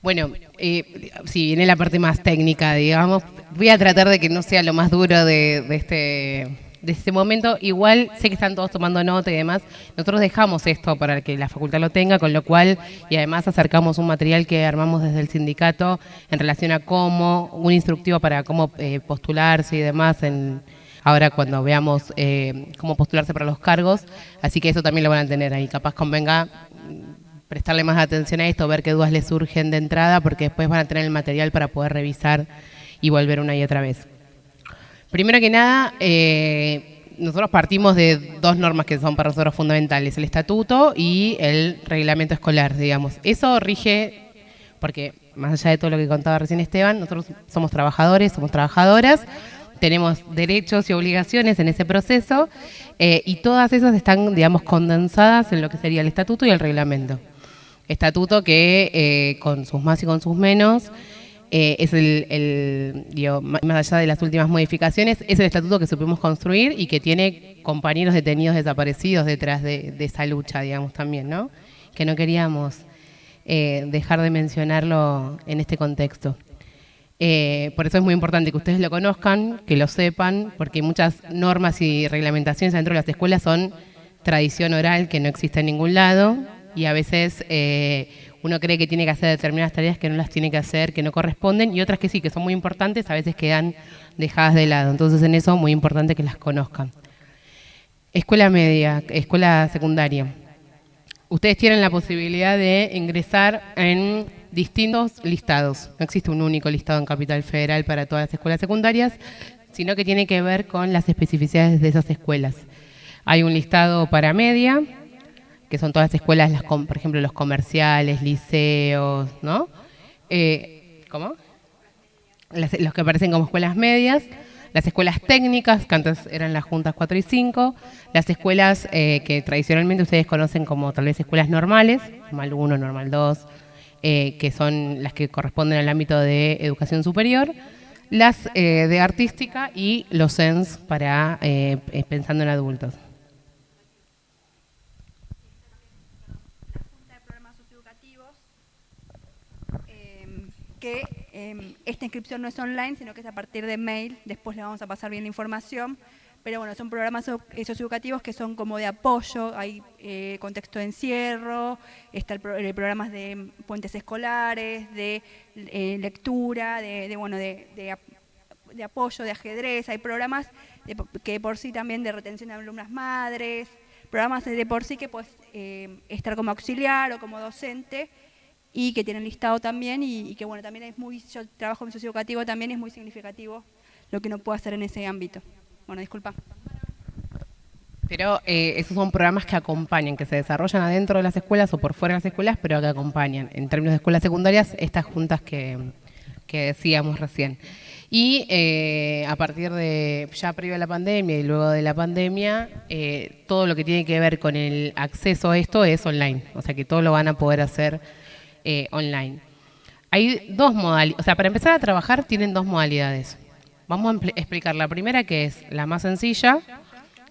Speaker 4: Bueno, eh, si viene la parte más técnica, digamos, voy a tratar de que no sea lo más duro de este de este momento. Igual sé que están todos tomando nota y demás. Nosotros dejamos esto para que la facultad lo tenga, con lo cual, y además acercamos un material que armamos desde el sindicato en relación a cómo, un instructivo para cómo eh, postularse y demás en ahora cuando veamos eh, cómo postularse para los cargos. Así que eso también lo van a tener ahí. Capaz convenga mm, prestarle más atención a esto, ver qué dudas les surgen de entrada, porque después van a tener el material para poder revisar y volver una y otra vez. Primero que nada, eh, nosotros partimos de dos normas que son para nosotros fundamentales, el estatuto y el reglamento escolar, digamos. Eso rige, porque más allá de todo lo que contaba recién Esteban, nosotros somos trabajadores, somos trabajadoras, tenemos derechos y obligaciones en ese proceso eh, y todas esas están, digamos, condensadas en lo que sería el estatuto y el reglamento. Estatuto que eh, con sus más y con sus menos eh, es el, más allá de las últimas modificaciones, es el estatuto que supimos construir y que tiene compañeros detenidos desaparecidos detrás de, esa lucha, digamos, también, ¿no? Que no queríamos dejar de mencionarlo en este contexto. Eh, por eso es muy importante que ustedes lo conozcan, que lo sepan, porque muchas normas y reglamentaciones dentro de las escuelas son tradición oral que no existe en ningún lado y a veces uno cree que tiene que hacer determinadas tareas que no las tiene que hacer, que no corresponden, y otras que sí, que son muy importantes, a veces quedan dejadas de lado. Entonces en eso muy importante que las conozcan. Escuela media, escuela secundaria. Ustedes tienen la posibilidad de ingresar en distintos listados. No existe un único listado en Capital Federal para todas las escuelas secundarias, sino que tiene que ver con las especificidades de esas escuelas. Hay un listado para media, que son todas las escuelas, las, por ejemplo, los comerciales, liceos, ¿no? Eh, ¿Cómo? los que aparecen como escuelas medias, las escuelas técnicas, que antes eran las juntas 4 y 5, las escuelas eh, que tradicionalmente ustedes conocen como tal vez escuelas normales, normal 1, normal 2, eh, que son las que corresponden al ámbito de educación superior, las de artística y los SENS para pensando en adultos.
Speaker 5: que em, esta inscripción no es online, sino que es a partir de mail, después le vamos a pasar bien la información, pero bueno, son programas eh, socioeducativos que son como de apoyo, hay eh, contexto de encierro, está el, programas de puentes escolares, de eh, lectura, de, bueno, de, apoyo, de ajedrez, hay programas que por sí también de retención de alumnas madres, programas de por sí que puedes estar como auxiliar o como docente, y que tienen listado también y, que bueno, también es muy, yo trabajo en socioeducativo también es muy significativo lo que no puedo hacer en ese ámbito. Bueno, disculpa.
Speaker 4: Pero eh, esos son programas que acompañan, que se desarrollan adentro de las escuelas o por fuera de las escuelas, pero que acompañan. En términos de escuelas secundarias, estas juntas que, decíamos recién. Y eh, a partir de ya previo a la pandemia y luego de la pandemia, eh, todo lo que tiene que ver con el acceso a esto es online. O sea que todo lo van a poder hacer eh, online. Hay dos modalidades, o sea, para empezar a trabajar tienen dos modalidades. Vamos a explicar la primera, que es la más sencilla,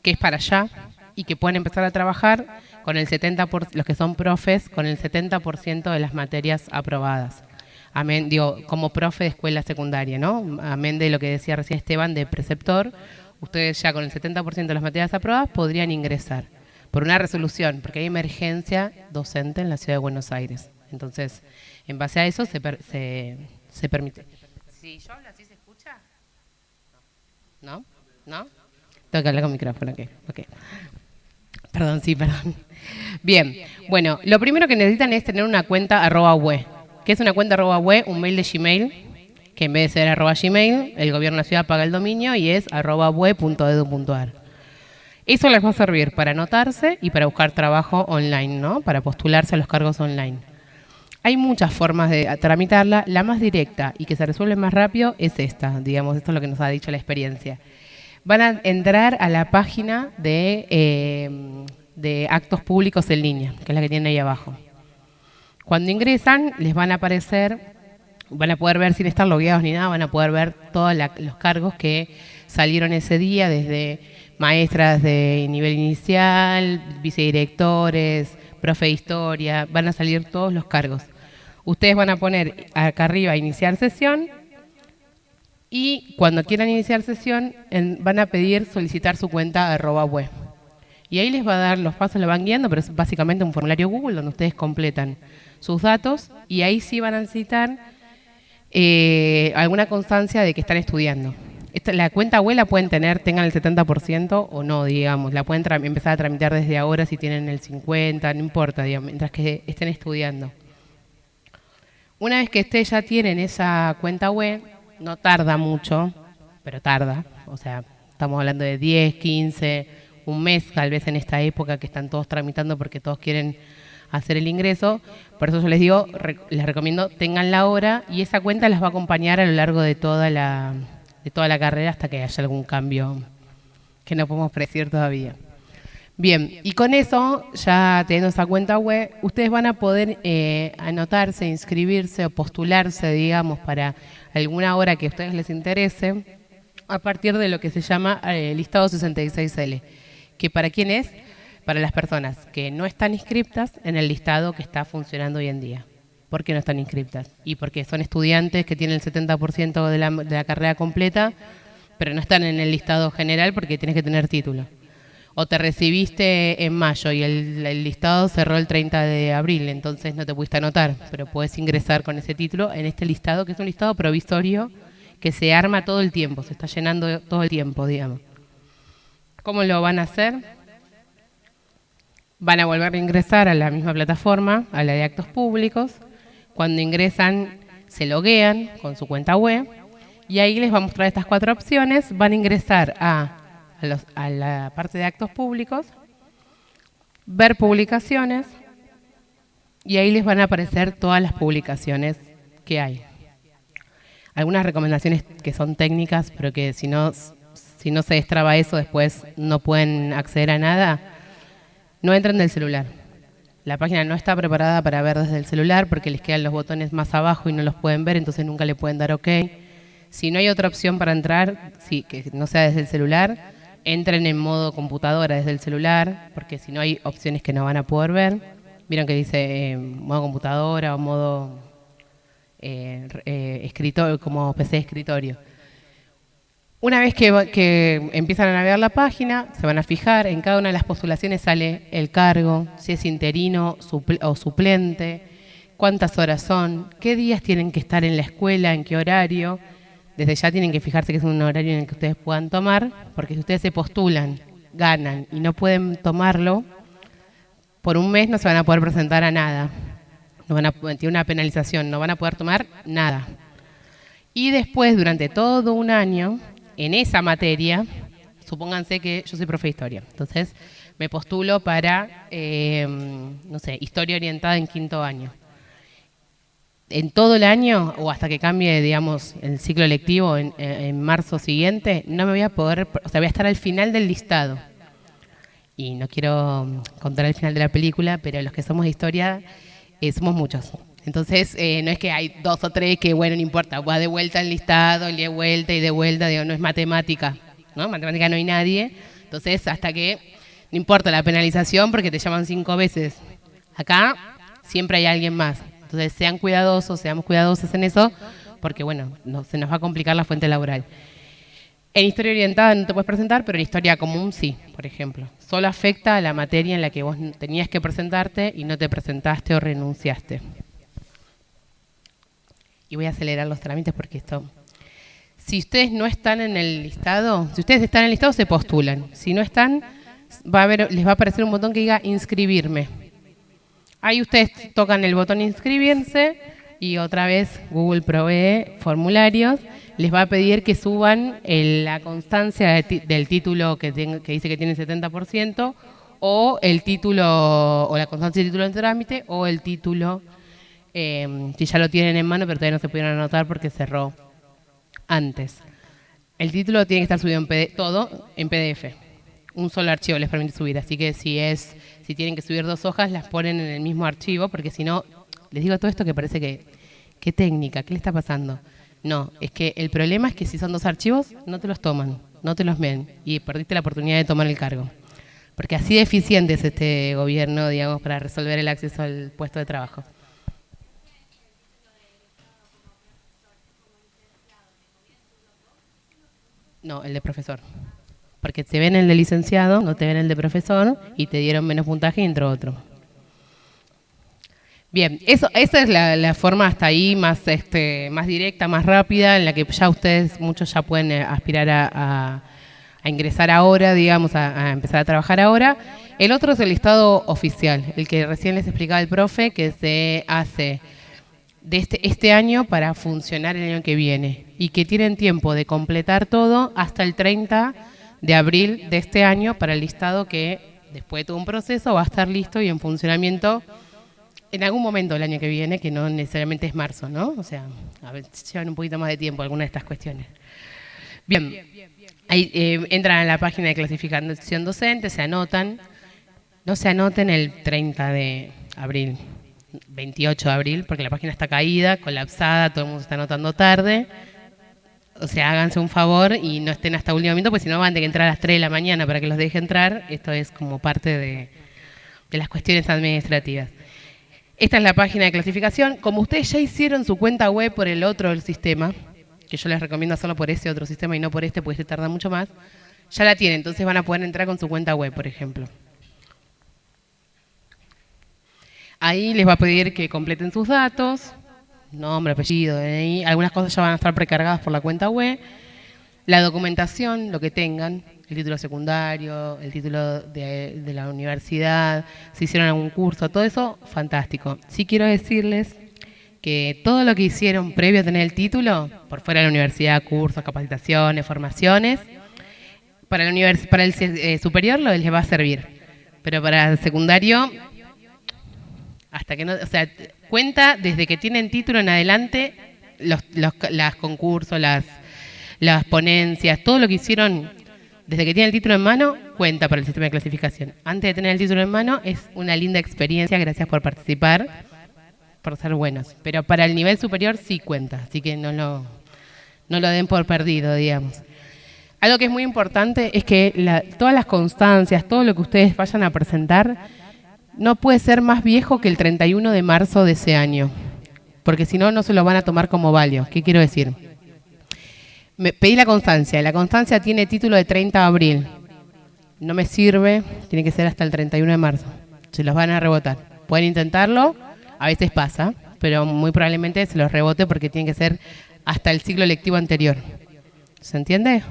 Speaker 4: que es para allá y que pueden empezar a trabajar con el 70%, los que son profes, con el 70% de las materias aprobadas. Amén, digo, como profe de escuela secundaria, ¿no? Amén de lo que decía recién Esteban de preceptor, ustedes ya con el 70% de las materias aprobadas podrían ingresar por una resolución, porque hay emergencia docente en la ciudad de Buenos Aires. Entonces, en base a eso se, se, permite. Si yo hablo así, ¿se? ¿No? ¿No? Tengo que hablar con micrófono, ok. Perdón, sí, perdón. Bien, bueno, lo primero que necesitan es tener una cuenta arroba web. ¿Qué es una cuenta arroba web? Un mail de Gmail, que en vez de ser arroba Gmail, el gobierno de la ciudad paga el dominio y es arroba web.edu.ar. Eso les va a servir para anotarse y para buscar trabajo online, ¿no? Para postularse a los cargos online. Hay muchas formas de tramitarla. La más directa y que se resuelve más rápido es esta, digamos, esto es lo que nos ha dicho la experiencia. Van a entrar a la página de, eh, actos públicos en línea, que es la que tienen ahí abajo. Cuando ingresan, les van a aparecer, van a poder ver sin estar logueados ni nada, van a poder ver todos los cargos que salieron ese día, desde maestras de nivel inicial, vicedirectores, profe de historia, van a salir todos los cargos. Ustedes van a poner acá arriba iniciar sesión y cuando quieran iniciar sesión van a pedir solicitar su cuenta arroba web. Y ahí les va a dar los pasos, lo van guiando, pero es básicamente un formulario Google donde ustedes completan sus datos y ahí sí van a necesitar eh, alguna constancia de que están estudiando la cuenta web la pueden tener, tengan el 70% o no, digamos. La pueden empezar a tramitar desde ahora si tienen el 50%, no importa, digamos, mientras que estén estudiando. Una vez que ustedes ya tienen esa cuenta web, no tarda mucho, pero tarda. O sea, estamos hablando de 10, 15, un mes tal vez en esta época que están todos tramitando porque todos quieren hacer el ingreso. Por eso yo les digo, les recomiendo tengan la hora y esa cuenta las va a acompañar a lo largo de toda la de toda la carrera hasta que haya algún cambio que no podemos predecir todavía. Bien, y con eso, ya teniendo esa cuenta web, ustedes van a poder eh, anotarse, inscribirse o postularse, digamos, para alguna hora que a ustedes les interese, a partir de lo que se llama el listado 66L, que para quién es? Para las personas que no están inscriptas en el listado que está funcionando hoy en día. ¿Por qué no están inscriptas? Y porque son estudiantes que tienen el 70% de la, de la carrera completa, pero no están en el listado general porque tienes que tener título o te recibiste en mayo y el, listado cerró el 30 de abril, entonces no te pudiste anotar, pero puedes ingresar con ese título en este listado, que es un listado provisorio que se arma todo el tiempo, se está llenando todo el tiempo, digamos. ¿Cómo lo van a hacer? Van a volver a ingresar a la misma plataforma, a la de actos públicos. Cuando ingresan, se loguean con su cuenta web y ahí les va a mostrar estas cuatro opciones. Van a ingresar a a, la parte de actos públicos, ver publicaciones y ahí les van a aparecer todas las publicaciones que hay. Algunas recomendaciones que son técnicas, pero que si no, si no se destraba eso, después no pueden acceder a nada, no entren del celular. La página no está preparada para ver desde el celular porque les quedan los botones más abajo y no los pueden ver, entonces nunca le pueden dar OK. Si no hay otra opción para entrar, sí, que no sea desde el celular, entren en modo computadora desde el celular, porque si no hay opciones que no van a poder ver. Vieron que dice eh, modo computadora o modo eh, eh, como PC de escritorio. Una vez que, que, empiezan a navegar la página, se van a fijar, en cada una de las postulaciones sale el cargo, si es interino o suplente, cuántas horas son, qué días tienen que estar en la escuela, en qué horario, desde ya tienen que fijarse que es un horario en el que ustedes puedan tomar, porque si ustedes se postulan, ganan y no pueden tomarlo, por un mes no se van a poder presentar a nada. No van a tiene una penalización, no van a poder tomar nada. Y después, durante todo un año, en esa materia, supónganse que yo soy profe de historia, entonces me postulo para, eh, no sé, historia orientada en quinto año en todo el año o hasta que cambie, digamos, el ciclo lectivo en, marzo siguiente, no me voy a poder, o sea, voy a estar al final del listado. Y no quiero mm, contar el final de la película, pero los que somos de historia eh, somos muchos. Entonces, eh, no es que hay dos o tres que, bueno, no importa, va de vuelta al listado, y de vuelta y de vuelta, digo, no es matemática, ¿no? Matemática no hay nadie. Entonces, hasta que, no importa la penalización porque te llaman cinco veces. Acá siempre hay alguien más. Entonces, sean cuidadosos, seamos cuidadosos en eso, porque bueno, no, se nos va a complicar la fuente laboral. En historia orientada no te puedes presentar, pero en historia común sí, por ejemplo. Solo afecta a la materia en la que vos tenías que presentarte y no te presentaste o renunciaste. Y voy a acelerar los trámites porque esto... Si ustedes no están en el listado, si ustedes están en el listado, se postulan. Si no están, les va a aparecer un botón que diga inscribirme. Ahí ustedes tocan el botón inscribirse y otra vez Google provee formularios. Les va a pedir que suban la constancia del título que, dice que tiene 70% o el título o la constancia del título en trámite o el título em, si ya lo tienen en mano pero todavía no se pudieron anotar porque cerró antes. El título tiene que estar subido en PDF, todo en PDF. Un solo archivo les permite subir, así que si es si tienen que subir dos hojas, las ponen en el mismo archivo, porque si no, les digo todo esto que parece que, ¿qué técnica? ¿Qué le está pasando? No, es que el problema es que si son dos archivos, no te los toman, no te los ven, y perdiste la oportunidad de tomar el cargo. Porque así de eficiente es este gobierno, digamos, para resolver el acceso al puesto de trabajo. No, el de profesor. Porque te ven el de licenciado, no te ven el de profesor y te dieron menos puntaje y entró otro. Bien, eso, esa es la, forma hasta ahí más, este, más directa, más rápida, en la que ya ustedes, muchos ya pueden eh, aspirar a, ingresar ahora, digamos, a, empezar a trabajar ahora. El otro es el listado oficial, el que recién les explicaba el profe, que se hace de este, este año para funcionar el año que viene y que tienen tiempo de completar todo hasta el 30 de abril de este año para el listado que después de todo un proceso va a estar listo y en funcionamiento en algún momento del año que viene, que no necesariamente es marzo, ¿no? O sea, a ver, llevan un poquito más de tiempo algunas de estas cuestiones. Bien, ahí eh, entran a la página de clasificación docente, se anotan, no se anoten el 30 de abril, 28 de abril, porque la página está caída, colapsada, todo el mundo está anotando tarde. O sea, háganse un favor y no estén hasta último momento, porque si no van a que entrar a las 3 de la mañana para que los deje entrar. Esto es como parte de, de las cuestiones administrativas. Esta es la página de clasificación. Como ustedes ya hicieron su cuenta web por el otro sistema, que yo les recomiendo hacerlo por ese otro sistema y no por este, porque este tarda mucho más, ya la tienen, entonces van a poder entrar con su cuenta web, por ejemplo. Ahí les va a pedir que completen sus datos, nombre, apellido, DNI, algunas cosas ya van a estar precargadas por la cuenta web, la documentación, lo que tengan, el título secundario, el título de, la universidad, si hicieron algún curso, todo eso, fantástico. Sí quiero decirles que todo lo que hicieron previo a tener el título, por fuera de la universidad, cursos, capacitaciones, formaciones, para, el, para el eh, superior les va a servir, pero para el secundario, hasta que no, o sea, cuenta desde que tienen título en adelante, los, los las concursos, las, las ponencias, todo lo que hicieron desde que tienen el título en mano, cuenta para el sistema de clasificación. Antes de tener el título en mano, es una linda experiencia, gracias por participar por ser buenos. Pero para el nivel superior sí cuenta, así que no lo, no lo den por perdido, digamos. Algo que es muy importante es que todas las constancias, todo lo que ustedes vayan a presentar, no puede ser más viejo que el 31 de marzo de ese año, porque si no, no se lo van a tomar como válido. ¿Qué quiero decir? Me, pedí la constancia, la constancia tiene título de 30 de abril. No me sirve, tiene que ser hasta el 31 de marzo. Se los van a rebotar. Pueden intentarlo, a veces pasa, pero muy probablemente se los rebote porque tiene que ser hasta el ciclo lectivo anterior. ¿Se entiende?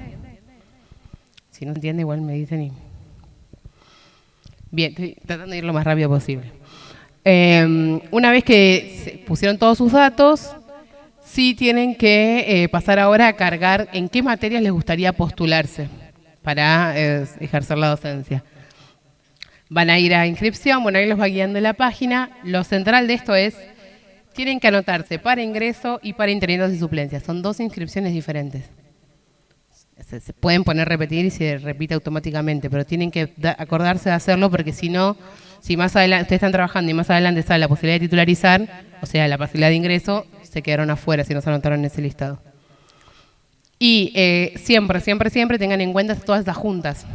Speaker 4: Si no entiende, igual me dicen y... Bien, estoy tratando de ir lo más rápido posible. Eh, una vez que pusieron todos sus datos, sí tienen que eh, pasar ahora a cargar en qué materias les gustaría postularse para eh, ejercer la docencia. Van a ir a inscripción, bueno, ahí los va guiando la página. Lo central de esto es, tienen que anotarse para ingreso y para interinatos y suplencias. Son dos inscripciones diferentes. Se, pueden poner repetir y se repite automáticamente, pero tienen que acordarse de hacerlo porque si no, si más adelante ustedes están trabajando y más adelante sale la posibilidad de titularizar, o sea, la posibilidad de ingreso, se quedaron afuera si no se anotaron en ese listado. Y eh, siempre, siempre, siempre tengan en cuenta todas estas juntas.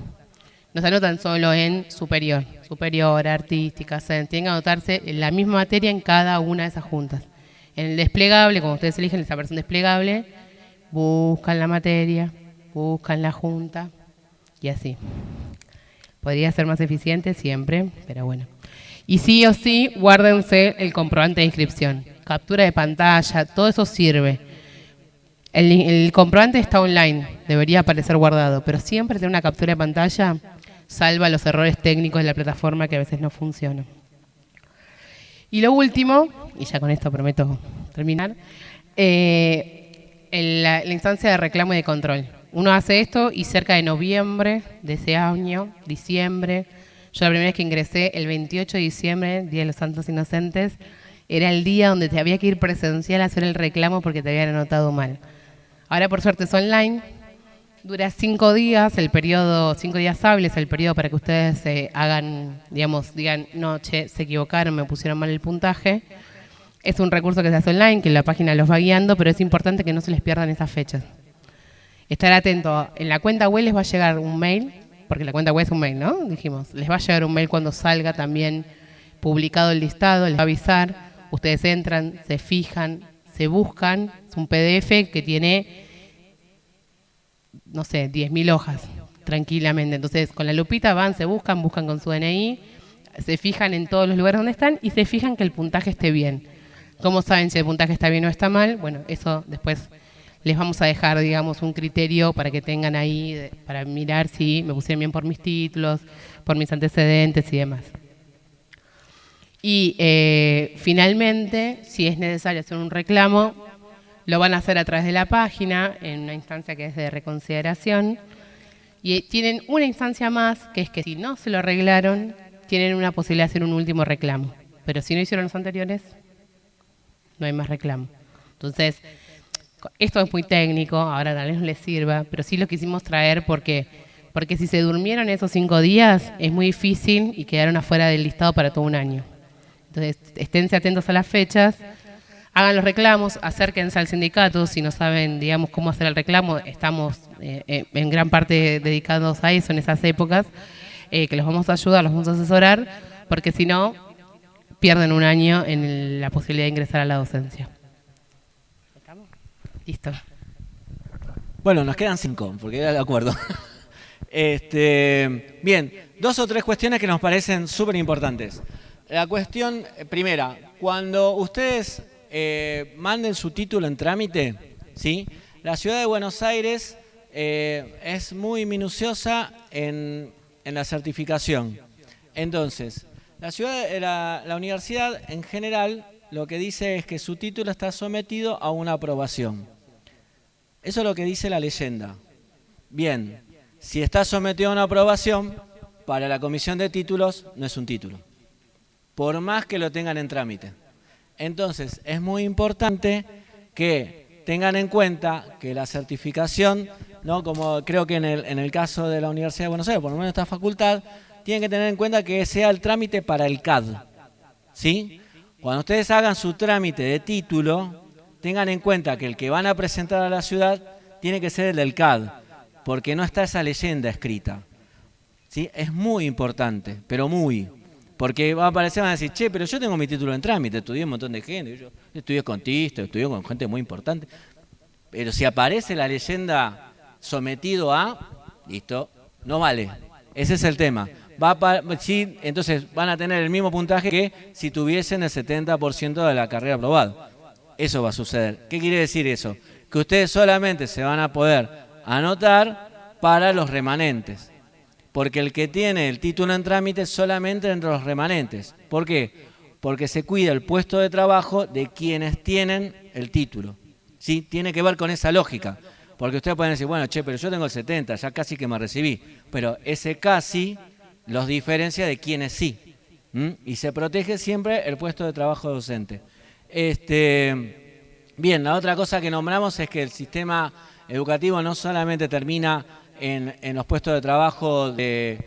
Speaker 4: No se anotan solo en superior, superior, artística, tienen que anotarse en la misma materia en cada una de esas juntas. En el desplegable, como ustedes eligen esa versión desplegable, buscan la materia, buscan la junta y así. Podría ser más eficiente siempre, pero bueno. Y sí o sí, guárdense el comprobante de inscripción. Captura de pantalla, todo eso sirve. El, comprobante está online, debería aparecer guardado, pero siempre tener una captura de pantalla salva los errores técnicos de la plataforma que a veces no funcionan. Y lo último, y ya con esto prometo terminar, eh, la, instancia de reclamo y de control. Uno hace esto y cerca de noviembre de ese año, diciembre, yo la primera vez que ingresé, el 28 de diciembre, Día de los Santos Inocentes, era el día donde te había que ir presencial a hacer el reclamo porque te habían anotado mal. Ahora por suerte es online, Dura cinco días, el periodo, cinco días hábiles, el periodo para que ustedes eh, hagan, digamos, digan, no, che, se equivocaron, me pusieron mal el puntaje. Es un recurso que se hace online, que la página los va guiando, pero es importante que no se les pierdan esas fechas. Estar atento, en la cuenta web les va a llegar un mail, porque la cuenta web es un mail, ¿no? Dijimos, les va a llegar un mail cuando salga también publicado el listado, les va a avisar, ustedes entran, se fijan, se buscan, es un PDF que tiene no sé, 10.000 hojas, tranquilamente. Entonces, con la lupita van, se buscan, buscan con su DNI, se fijan en todos los lugares donde están y se fijan que el puntaje esté bien. ¿Cómo saben si el puntaje está bien o está mal? Bueno, eso después les vamos a dejar, digamos, un criterio para que tengan ahí, para mirar si me pusieron bien por mis títulos, por mis antecedentes y demás. Y eh, finalmente, si es necesario hacer un reclamo, lo van a hacer a través de la página, en una instancia que es de reconsideración. Y tienen una instancia más, que es que si no se lo arreglaron, tienen una posibilidad de hacer un último reclamo. Pero si no hicieron los anteriores, no hay más reclamo. Entonces, esto es muy técnico, ahora tal vez no les sirva, pero sí lo quisimos traer porque Porque si se durmieron esos cinco días, es muy difícil y quedaron afuera del listado para todo un año. Entonces, esténse atentos a las fechas, hagan los reclamos, acérquense al sindicato, si no saben, digamos, cómo hacer el reclamo, estamos eh, eh, en gran parte dedicados a eso en esas épocas, eh, que los vamos a ayudar, los vamos a asesorar, porque si no, pierden un año en la posibilidad de ingresar a la docencia. Listo.
Speaker 3: Bueno, nos quedan cinco, porque era de acuerdo. Este, bien, dos o tres cuestiones que nos parecen súper importantes. La cuestión primera, cuando ustedes eh, manden su título en trámite, ¿sí? la ciudad de Buenos Aires eh, es muy minuciosa en, la certificación. Entonces, la, ciudad, la, la universidad en general lo que dice es que su título está sometido a una aprobación. Eso es lo que dice la leyenda. Bien, si está sometido a una aprobación, para la comisión de títulos no es un título, por más que lo tengan en trámite. Entonces, es muy importante que tengan en cuenta que la certificación, ¿no? como creo que en el, en el caso de la Universidad de Buenos Aires, por lo menos esta facultad, tienen que tener en cuenta que sea el trámite para el CAD. ¿sí? Cuando ustedes hagan su trámite de título, tengan en cuenta que el que van a presentar a la ciudad tiene que ser el del CAD, porque no está esa leyenda escrita. ¿sí? Es muy importante, pero muy. Porque va a aparecer, van a decir, che, pero yo tengo mi título en trámite, estudié un montón de gente, yo estudié con Tisto, estudié con gente muy importante. Pero si aparece la leyenda sometido a, listo, no vale. Ese es el tema. Va sí, entonces van a tener el mismo puntaje que si tuviesen el 70% de la carrera aprobada. Eso va a suceder. ¿Qué quiere decir eso? Que ustedes solamente se van a poder anotar para los remanentes porque el que tiene el título en trámite solamente entre los remanentes. ¿Por qué? Porque se cuida el puesto de trabajo de quienes tienen el título. ¿Sí? Tiene que ver con esa lógica. Porque ustedes pueden decir, bueno, che, pero yo tengo el 70, ya casi que me recibí. Pero ese casi los diferencia de quienes sí. Y se protege siempre el puesto de trabajo docente. Este, bien, la otra cosa que nombramos es que el sistema educativo no solamente termina en, los puestos de trabajo del,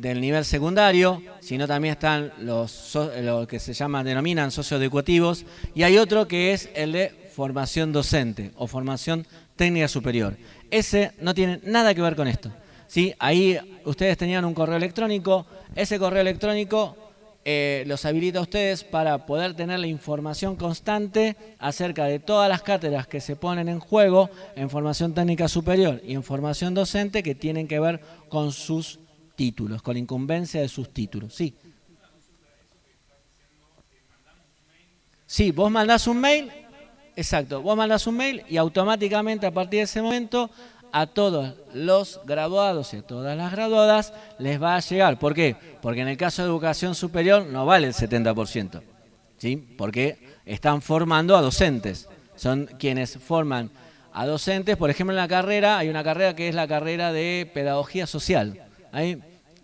Speaker 3: nivel secundario, sino también están los lo que se llaman, denominan socioeducativos, y hay otro que es el de formación docente o formación técnica superior. Ese no tiene nada que ver con esto. ¿sí? Ahí ustedes tenían un correo electrónico, ese correo electrónico eh, los habilita a ustedes para poder tener la información constante acerca de todas las cátedras que se ponen en juego en formación técnica superior y en formación docente que tienen que ver con sus títulos, con la incumbencia de sus títulos. Sí. Sí, vos mandás un mail, exacto, vos mandás un mail y automáticamente a partir de ese momento a todos los graduados y a todas las graduadas les va a llegar. ¿Por qué? Porque en el caso de educación superior no vale el 70%, ¿sí? porque están formando a docentes. Son quienes forman a docentes. Por ejemplo, en la carrera, hay una carrera que es la carrera de pedagogía social. Hay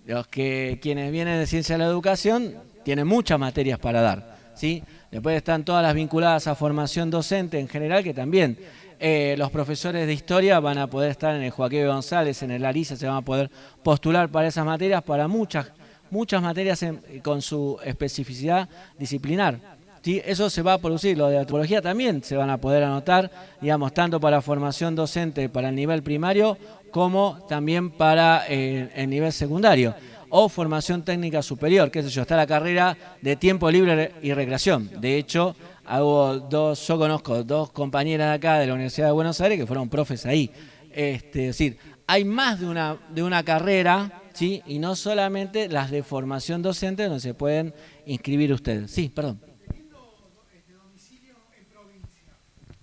Speaker 3: los que quienes vienen de ciencia de la educación tienen muchas materias para dar. ¿sí? Después están todas las vinculadas a formación docente en general, que también eh, los profesores de historia van a poder estar en el Joaquín González, en el Larisa, se van a poder postular para esas materias, para muchas, muchas materias con su especificidad disciplinar. ¿sí? Eso se va a producir, lo de antropología también se van a poder anotar, digamos, tanto para formación docente para el nivel primario como también para eh, el nivel secundario o formación técnica superior, qué sé yo, está la carrera de tiempo libre y recreación. De hecho, hago dos, yo conozco dos compañeras de acá de la Universidad de Buenos Aires que fueron profes ahí. Este, es decir, hay más de una, de una carrera, ¿sí? Y no solamente las de formación docente donde se pueden inscribir ustedes. Sí, perdón.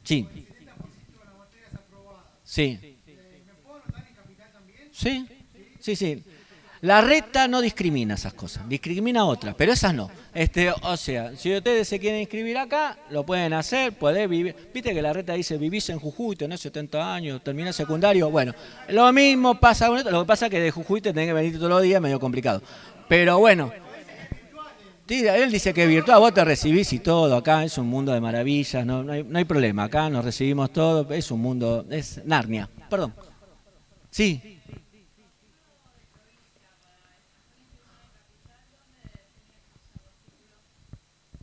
Speaker 3: Sí. Sí. Sí, sí, sí. La reta no discrimina esas cosas, discrimina otras, pero esas no. Este, o sea, si ustedes se quieren inscribir acá, lo pueden hacer, pueden vivir. Viste que la reta dice vivís en Jujuy, tenés 70 años, terminás secundario. Bueno, lo mismo pasa con esto, lo que pasa es que de Jujuy te tenés que venir todos los días, medio complicado. Pero bueno, él dice que virtual, vos te recibís y todo, acá es un mundo de maravillas, no, no, hay, no hay problema, acá nos recibimos todo, es un mundo, es Narnia. Perdón. Sí.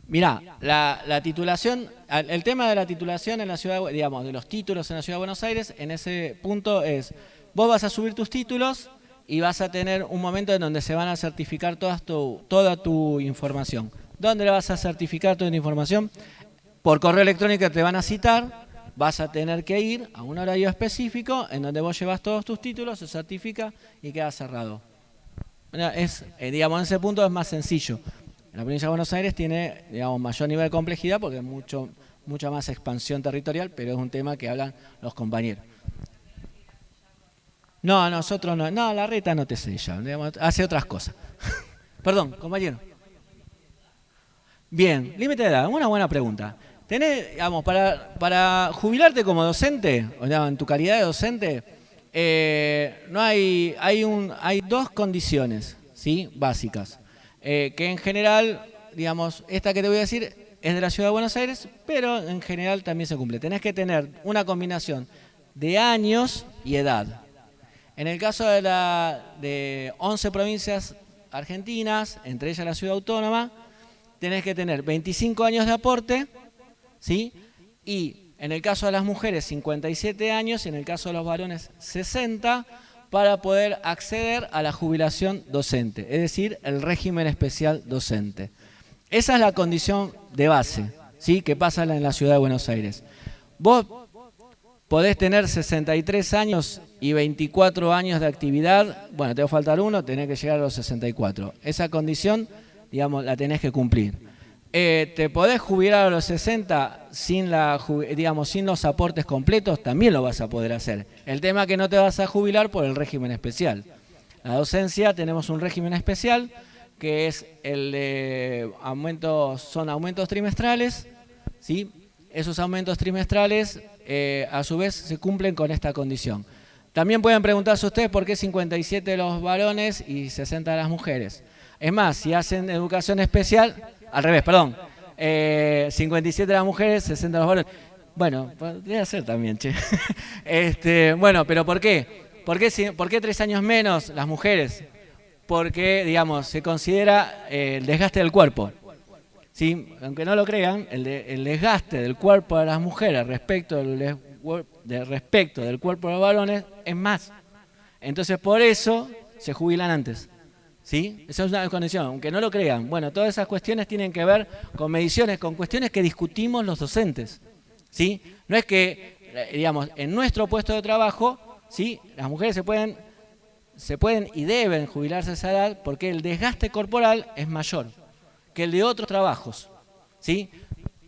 Speaker 3: Mirá, la, titulación, el tema de la titulación en la ciudad, digamos, de los títulos en la ciudad de Buenos Aires, en ese punto es, vos vas a subir tus títulos y vas a tener un momento en donde se van a certificar toda tu, toda tu información. ¿Dónde le vas a certificar toda tu información? Por correo electrónico te van a citar, vas a tener que ir a un horario específico en donde vos llevas todos tus títulos, se certifica y queda cerrado. Es, eh, digamos, en ese punto es más sencillo. La provincia de Buenos Aires tiene, digamos, mayor nivel de complejidad porque es mucho, mucha más expansión territorial, pero es un tema que hablan los compañeros. No, nosotros no. No, la reta no te sella, hace otras cosas. Perdón, compañero. Bien, límite de edad, una buena pregunta. Tenés, digamos, para, para jubilarte como docente, o en tu calidad de docente, eh, no hay, hay, un, hay dos condiciones ¿sí? básicas. Eh, que en general, digamos, esta que te voy a decir es de la Ciudad de Buenos Aires, pero en general también se cumple. Tenés que tener una combinación de años y edad. En el caso de, la, de 11 provincias argentinas, entre ellas la Ciudad Autónoma, tenés que tener 25 años de aporte, ¿sí? Y en el caso de las mujeres 57 años y en el caso de los varones 60 para poder acceder a la jubilación docente, es decir, el régimen especial docente. Esa es la condición de base, ¿sí? que pasa en la ciudad de Buenos Aires. Vos podés tener 63 años y 24 años de actividad, bueno, te va a faltar uno, tenés que llegar a los 64. Esa condición, digamos, la tenés que cumplir. Eh, te podés jubilar a los 60 sin, los aportes completos, también lo vas a poder hacer. El tema es que no te vas a jubilar por el régimen especial. La docencia tenemos un régimen especial que es el de aumentos, son aumentos trimestrales, ¿sí? esos aumentos trimestrales eh, a su vez se cumplen con esta condición. También pueden preguntarse ustedes por qué 57 los varones y 60 las mujeres. Es más, si hacen educación especial, al revés, perdón. 57 eh, las mujeres, 60 los varones. Bueno, podría ser también, che. este, bueno, pero ¿por qué? ¿Por qué, ¿Por qué tres años menos las mujeres? Porque, digamos, se considera eh, el desgaste del cuerpo. ¿Sí? Aunque no lo crean, el, el desgaste del cuerpo de las mujeres respecto del, de, respecto del cuerpo de los varones es más. Entonces, por eso se jubilan antes. ¿Sí? Esa es una condición, aunque no lo crean. Bueno, todas esas cuestiones tienen que ver con mediciones, con cuestiones que discutimos los docentes. ¿Sí? No es que, eh, digamos, en nuestro puesto de trabajo, ¿sí? las mujeres se pueden, se pueden y deben jubilarse a esa edad porque el desgaste corporal es mayor que el de otros trabajos. ¿Sí?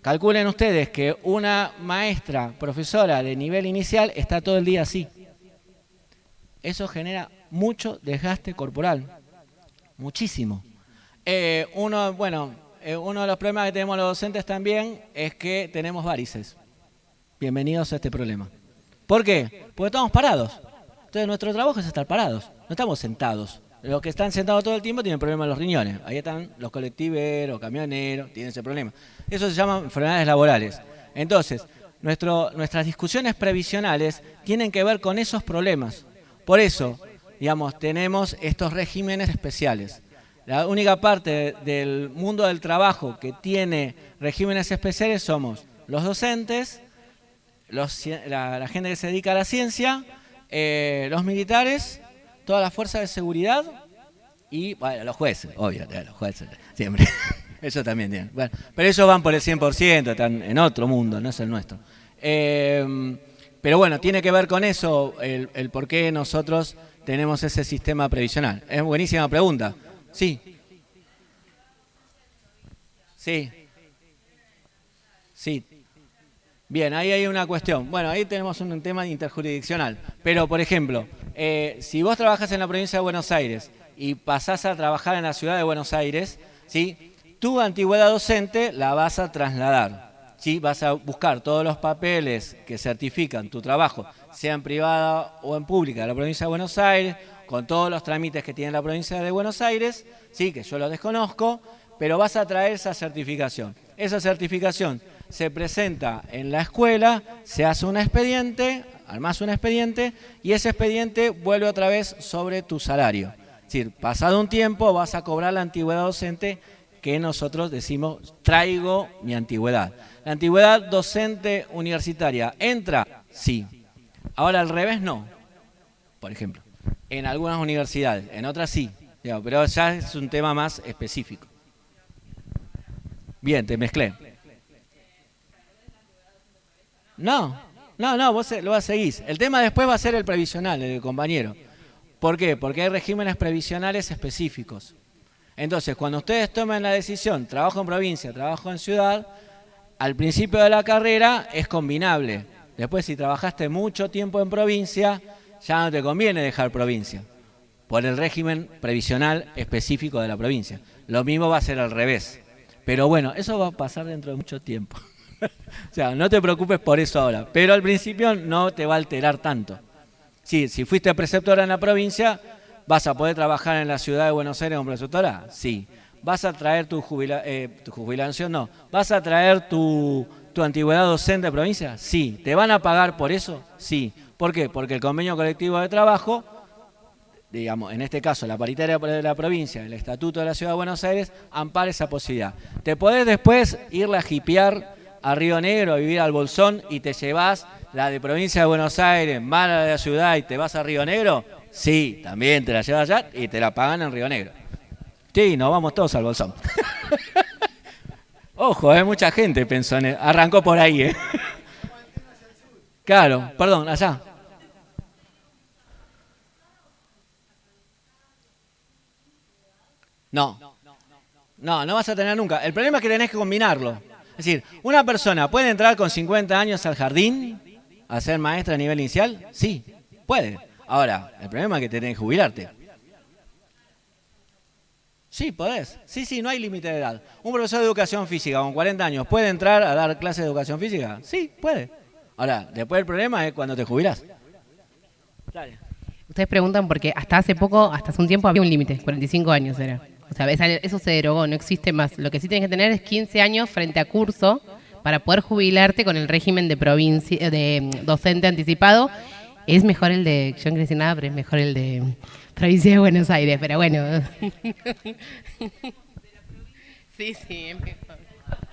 Speaker 3: Calculen ustedes que una maestra, profesora de nivel inicial está todo el día así. Eso genera mucho desgaste corporal muchísimo. Eh, uno, bueno, eh, uno de los problemas que tenemos los docentes también es que tenemos varices. Bienvenidos a este problema. ¿Por qué? Porque estamos parados. Entonces nuestro trabajo es estar parados, no estamos sentados. Los que están sentados todo el tiempo tienen problemas en los riñones. Ahí están los colectiveros, camioneros, tienen ese problema. Eso se llama enfermedades laborales. Entonces, nuestro, nuestras discusiones previsionales tienen que ver con esos problemas. Por eso, digamos, tenemos estos regímenes especiales. La única parte del mundo del trabajo que tiene regímenes especiales somos los docentes, la, gente que se dedica a la ciencia, eh, los militares, todas las fuerzas de seguridad y los jueces, obvio, los jueces, siempre. Eso también tienen. Bueno, pero ellos van por el 100%, están en otro mundo, no es el nuestro. Eh, pero bueno, tiene que ver con eso el por qué nosotros tenemos ese sistema previsional? Es buenísima pregunta. Sí. Sí. Sí. Bien, ahí hay una cuestión. Bueno, ahí tenemos un tema interjurisdiccional. Pero, por ejemplo, eh, si vos trabajas en la provincia de Buenos Aires y pasás a trabajar en la ciudad de Buenos Aires, ¿sí? tu antigüedad docente la vas a trasladar. ¿sí? Vas a buscar todos los papeles que certifican tu trabajo sea en privada o en pública de la provincia de Buenos Aires, con todos los trámites que tiene la provincia de Buenos Aires, sí, que yo lo desconozco, pero vas a traer esa certificación. Esa certificación se presenta en la escuela, se hace un expediente, armas un expediente, y ese expediente vuelve otra vez sobre tu salario. Es decir, pasado un tiempo vas a cobrar la antigüedad docente que nosotros decimos traigo mi antigüedad. La antigüedad docente universitaria, ¿entra? Sí. Ahora al revés no, por ejemplo. En algunas universidades, en otras sí, pero ya es un tema más específico. Bien, te mezclé. No, no, no, vos lo seguir. El tema después va a ser el previsional, el compañero. ¿Por qué? Porque hay regímenes previsionales específicos. Entonces, cuando ustedes tomen la decisión, trabajo en provincia, trabajo en ciudad, al principio de la carrera es combinable. Después, si trabajaste mucho tiempo en provincia, ya no te conviene dejar provincia, por el régimen previsional específico de la provincia. Lo mismo va a ser al revés. Pero bueno, eso va a pasar dentro de mucho tiempo. o sea, no te preocupes por eso ahora. Pero al principio no te va a alterar tanto. Sí, si fuiste preceptora en la provincia, ¿vas a poder trabajar en la ciudad de Buenos Aires como preceptora? Sí. ¿Vas a traer tu, eh, tu jubilación? No. ¿Vas a traer tu, tu antigüedad docente de provincia? Sí. ¿Te van a pagar por eso? Sí. ¿Por qué? Porque el convenio colectivo de trabajo, digamos, en este caso la paritaria de la provincia, el estatuto de la ciudad de Buenos Aires, ampara esa posibilidad. ¿Te podés después irle a jipear a Río Negro, a vivir al Bolsón y te llevas la de provincia de Buenos Aires, mala de la ciudad y te vas a Río Negro, sí, también te la llevas allá y te la pagan en Río Negro. Sí, nos vamos todos al bolsón. Ojo, hay eh, mucha gente pensó en arrancó por ahí, ¿eh? Claro, perdón, allá. No, no, no vas a tener nunca. El problema es que tenés que combinarlo. Es decir, una persona puede entrar con 50 años al jardín a ser maestra a nivel inicial? Sí, puede. Ahora, el problema es que tenés que jubilarte. Sí, podés. Sí, sí, no hay límite de edad. ¿Un profesor de educación física con 40 años puede entrar a dar clases de educación física? Sí, puede. Ahora, después el problema es cuando te jubilás.
Speaker 4: Ustedes preguntan porque hasta hace poco, hasta hace un tiempo había un límite, 45 años era. O sea, eso se derogó, no existe más. Lo que sí tienes que tener es 15 años frente a curso para poder jubilarte con el régimen de provincia de mm, docente anticipado, es mejor el de, yo no nada, pero es mejor el de provincia de Buenos Aires, pero bueno.
Speaker 3: sí, sí, es mejor.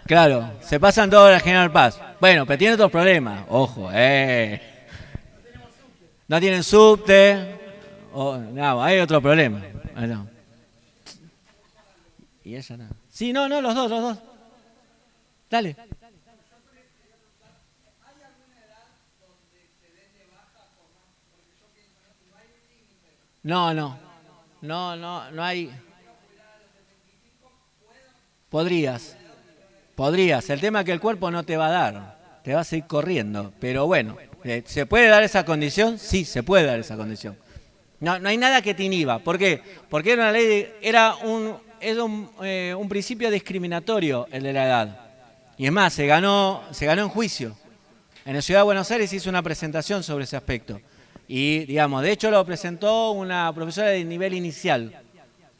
Speaker 3: Claro, se pasan todos a General Paz. Bueno, pero tiene otros problemas, ojo, eh. No tienen subte, no, hay otro problema. Y ella no. Sí, no, no, los dos, los dos. Dale. No, no. No, no, no hay. Podrías. Podrías. El tema es que el cuerpo no te va a dar. Te vas a ir corriendo. Pero bueno, eh, ¿se puede dar esa condición? Sí, se puede dar esa condición. No, no hay nada que te inhiba. ¿Por qué? Porque era una ley, era un, un, eh, un principio discriminatorio el de la edad. Y es más, se ganó, se ganó en juicio. En la Ciudad de Buenos Aires hizo una presentación sobre ese aspecto. Y, digamos, de hecho lo presentó una profesora de nivel inicial,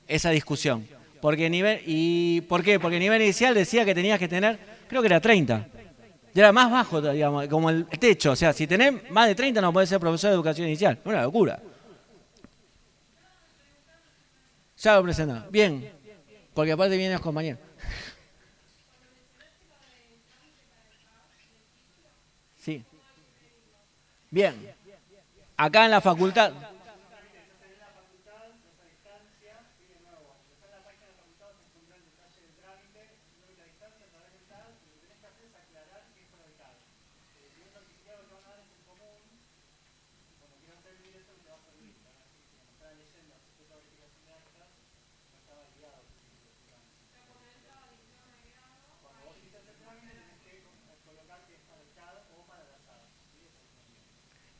Speaker 3: esa discusión. Porque nivel, ¿Y por qué? Porque nivel inicial decía que tenías que tener, creo que era 30. Y era más bajo, digamos, como el techo. O sea, si tenés más de 30 no podés ser profesor de educación inicial. Una locura. Ya lo presentó. Bien. Porque aparte vienen los compañeros. Sí. Bien acá en la facultad.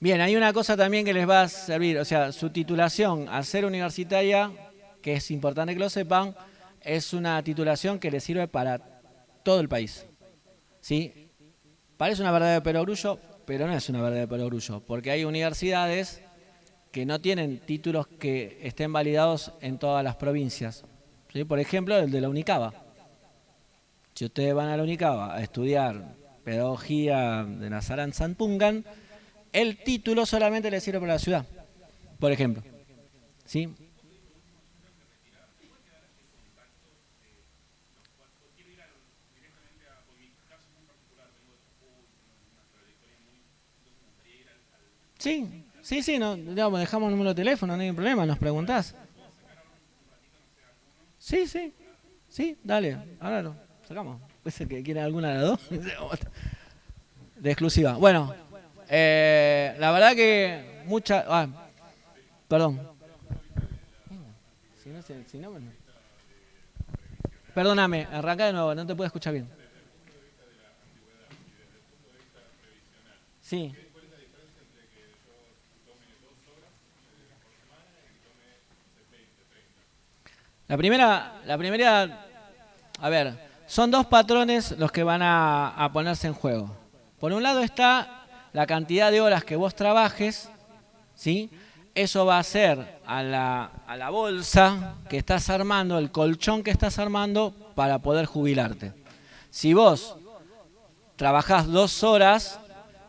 Speaker 3: Bien, hay una cosa también que les va a servir, o sea, su titulación al ser universitaria, que es importante que lo sepan, es una titulación que les sirve para todo el país. ¿Sí? Parece una verdad de perogrullo, pero no es una verdad de perogrullo, porque hay universidades que no tienen títulos que estén validados en todas las provincias. ¿Sí? Por ejemplo, el de la Unicaba. Si ustedes van a la Unicaba a estudiar pedagogía de Nazaran Sanpungan, el título solamente le sirve para la ciudad, por ejemplo. ¿Sí? Sí, sí, sí, no, digamos, dejamos el número de teléfono, no hay problema, nos preguntás. Sí, sí, sí, dale, ahora sacamos. Puede ser que quiera alguna de las dos. De exclusiva. Bueno, eh, la verdad que mucha... Ah, perdón. Perdóname, arranca de nuevo, no te puedo escuchar bien. Sí. La primera, la primera, a ver, son dos patrones los que van a, ponerse en juego. Por un lado está la cantidad de horas que vos trabajes, ¿sí? Eso va a ser a la, a la bolsa que estás armando, el colchón que estás armando para poder jubilarte. Si vos trabajás dos horas,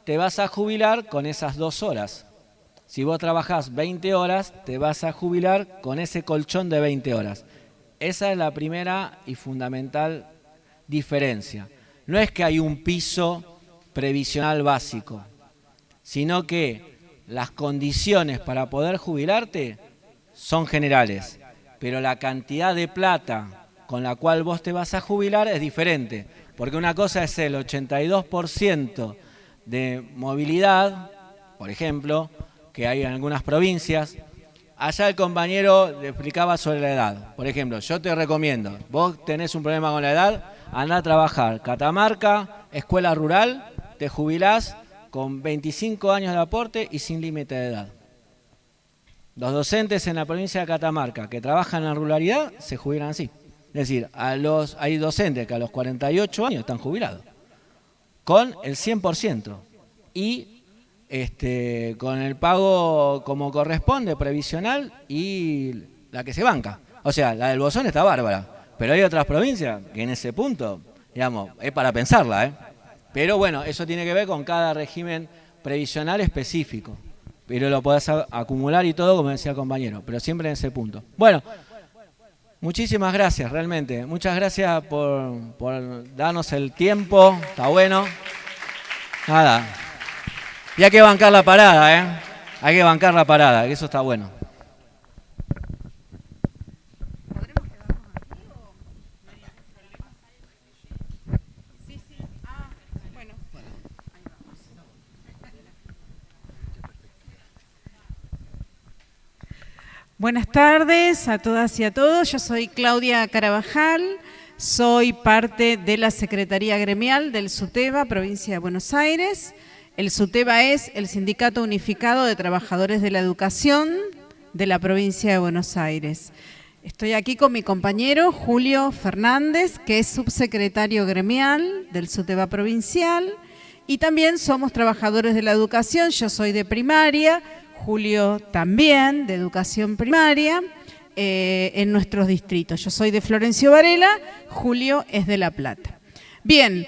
Speaker 3: te vas a jubilar con esas dos horas. Si vos trabajás 20 horas, te vas a jubilar con ese colchón de 20 horas. Esa es la primera y fundamental diferencia. No es que hay un piso previsional básico, sino que las condiciones para poder jubilarte son generales, pero la cantidad de plata con la cual vos te vas a jubilar es diferente, porque una cosa es el 82% de movilidad, por ejemplo, que hay en algunas provincias. Allá el compañero le explicaba sobre la edad. Por ejemplo, yo te recomiendo, vos tenés un problema con la edad, anda a trabajar Catamarca, escuela rural, te jubilás con 25 años de aporte y sin límite de edad. Los docentes en la provincia de Catamarca que trabajan en la ruralidad se jubilan así. Es decir, hay docentes que a los 48 años están jubilados con el 100% y este, con el pago como corresponde, previsional y la que se banca. O sea, la del Bozón está bárbara, pero hay otras provincias que en ese punto, digamos, es para pensarla, ¿eh? Pero bueno, eso tiene que ver con cada régimen previsional específico. Pero lo podés acumular y todo, como decía el compañero, pero siempre en ese punto. Bueno, Muchísimas gracias, realmente. Muchas gracias por, darnos el tiempo. Está bueno. Nada. Y hay que bancar la parada, ¿eh? Hay que bancar la parada, que eso está bueno.
Speaker 6: Buenas tardes a todas y a todos. Yo soy Claudia Carabajal, soy parte de la Secretaría Gremial del SUTEBA, provincia de Buenos Aires. El SUTEBA es el Sindicato Unificado de Trabajadores de la Educación de la provincia de Buenos Aires. Estoy aquí con mi compañero Julio Fernández, que es subsecretario gremial del SUTEBA provincial, y también somos trabajadores de la educación, yo soy de primaria, Julio también, de educación primaria, eh, en nuestros distritos. Yo soy de Florencio Varela, Julio es de La Plata. Bien,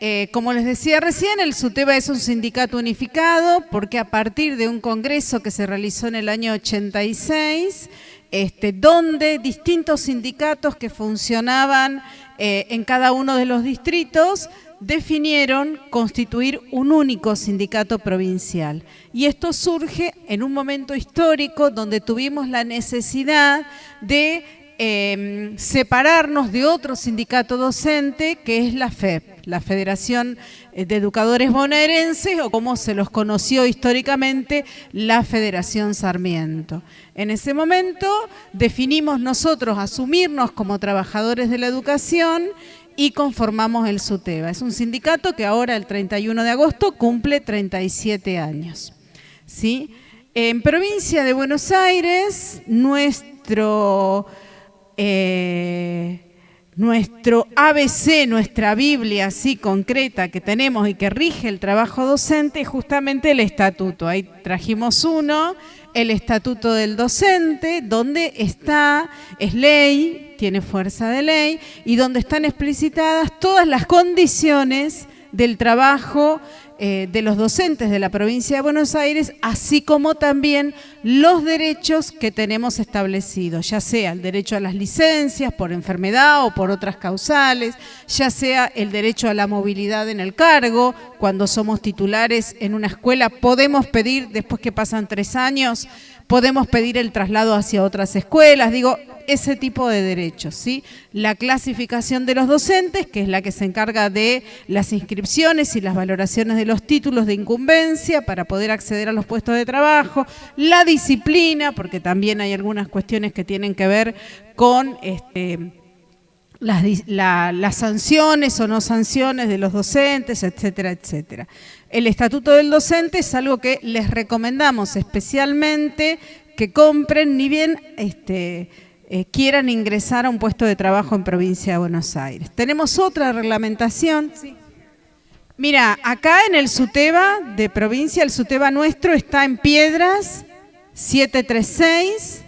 Speaker 6: eh, como les decía recién, el SUTEBA es un sindicato unificado porque a partir de un congreso que se realizó en el año 86, este, donde distintos sindicatos que funcionaban eh, en cada uno de los distritos definieron constituir un único sindicato provincial. Y esto surge en un momento histórico donde tuvimos la necesidad de em, separarnos de otro sindicato docente que es la FEP, la Federación de Educadores Bonaerenses o como se los conoció históricamente, la Federación Sarmiento. En ese momento definimos nosotros asumirnos como trabajadores de la educación y conformamos el SUTEBA. Es un sindicato que ahora, el 31 de agosto, cumple 37 años. ¿sí? En provincia de Buenos Aires, nuestro, eh, nuestro ABC, nuestra Biblia así concreta que tenemos y que rige el trabajo docente es justamente el estatuto. Ahí trajimos uno, el estatuto del docente, donde está, es ley, tiene fuerza de ley y donde están explicitadas todas las condiciones del trabajo eh, de los docentes de la provincia de Buenos Aires, así como también los derechos que tenemos establecidos, ya sea el derecho a las licencias por enfermedad o por otras causales, ya sea el derecho a la movilidad en el cargo, cuando somos titulares en una escuela podemos pedir, después que pasan tres años, podemos pedir el traslado hacia otras escuelas, digo, ese tipo de derechos, ¿sí? La clasificación de los docentes, que es la que se encarga de las inscripciones y las valoraciones de los títulos de incumbencia para poder acceder a los puestos de trabajo, la disciplina, porque también hay algunas cuestiones que tienen que ver con este, las, sanciones o no sanciones de los docentes, etcétera, etcétera. El estatuto del docente es algo que les recomendamos especialmente que compren, ni bien este, eh, quieran ingresar a un puesto de trabajo en provincia de Buenos Aires. Tenemos otra reglamentación. Mira, acá en el SUTEBA de provincia, el SUTEBA nuestro está en Piedras 736,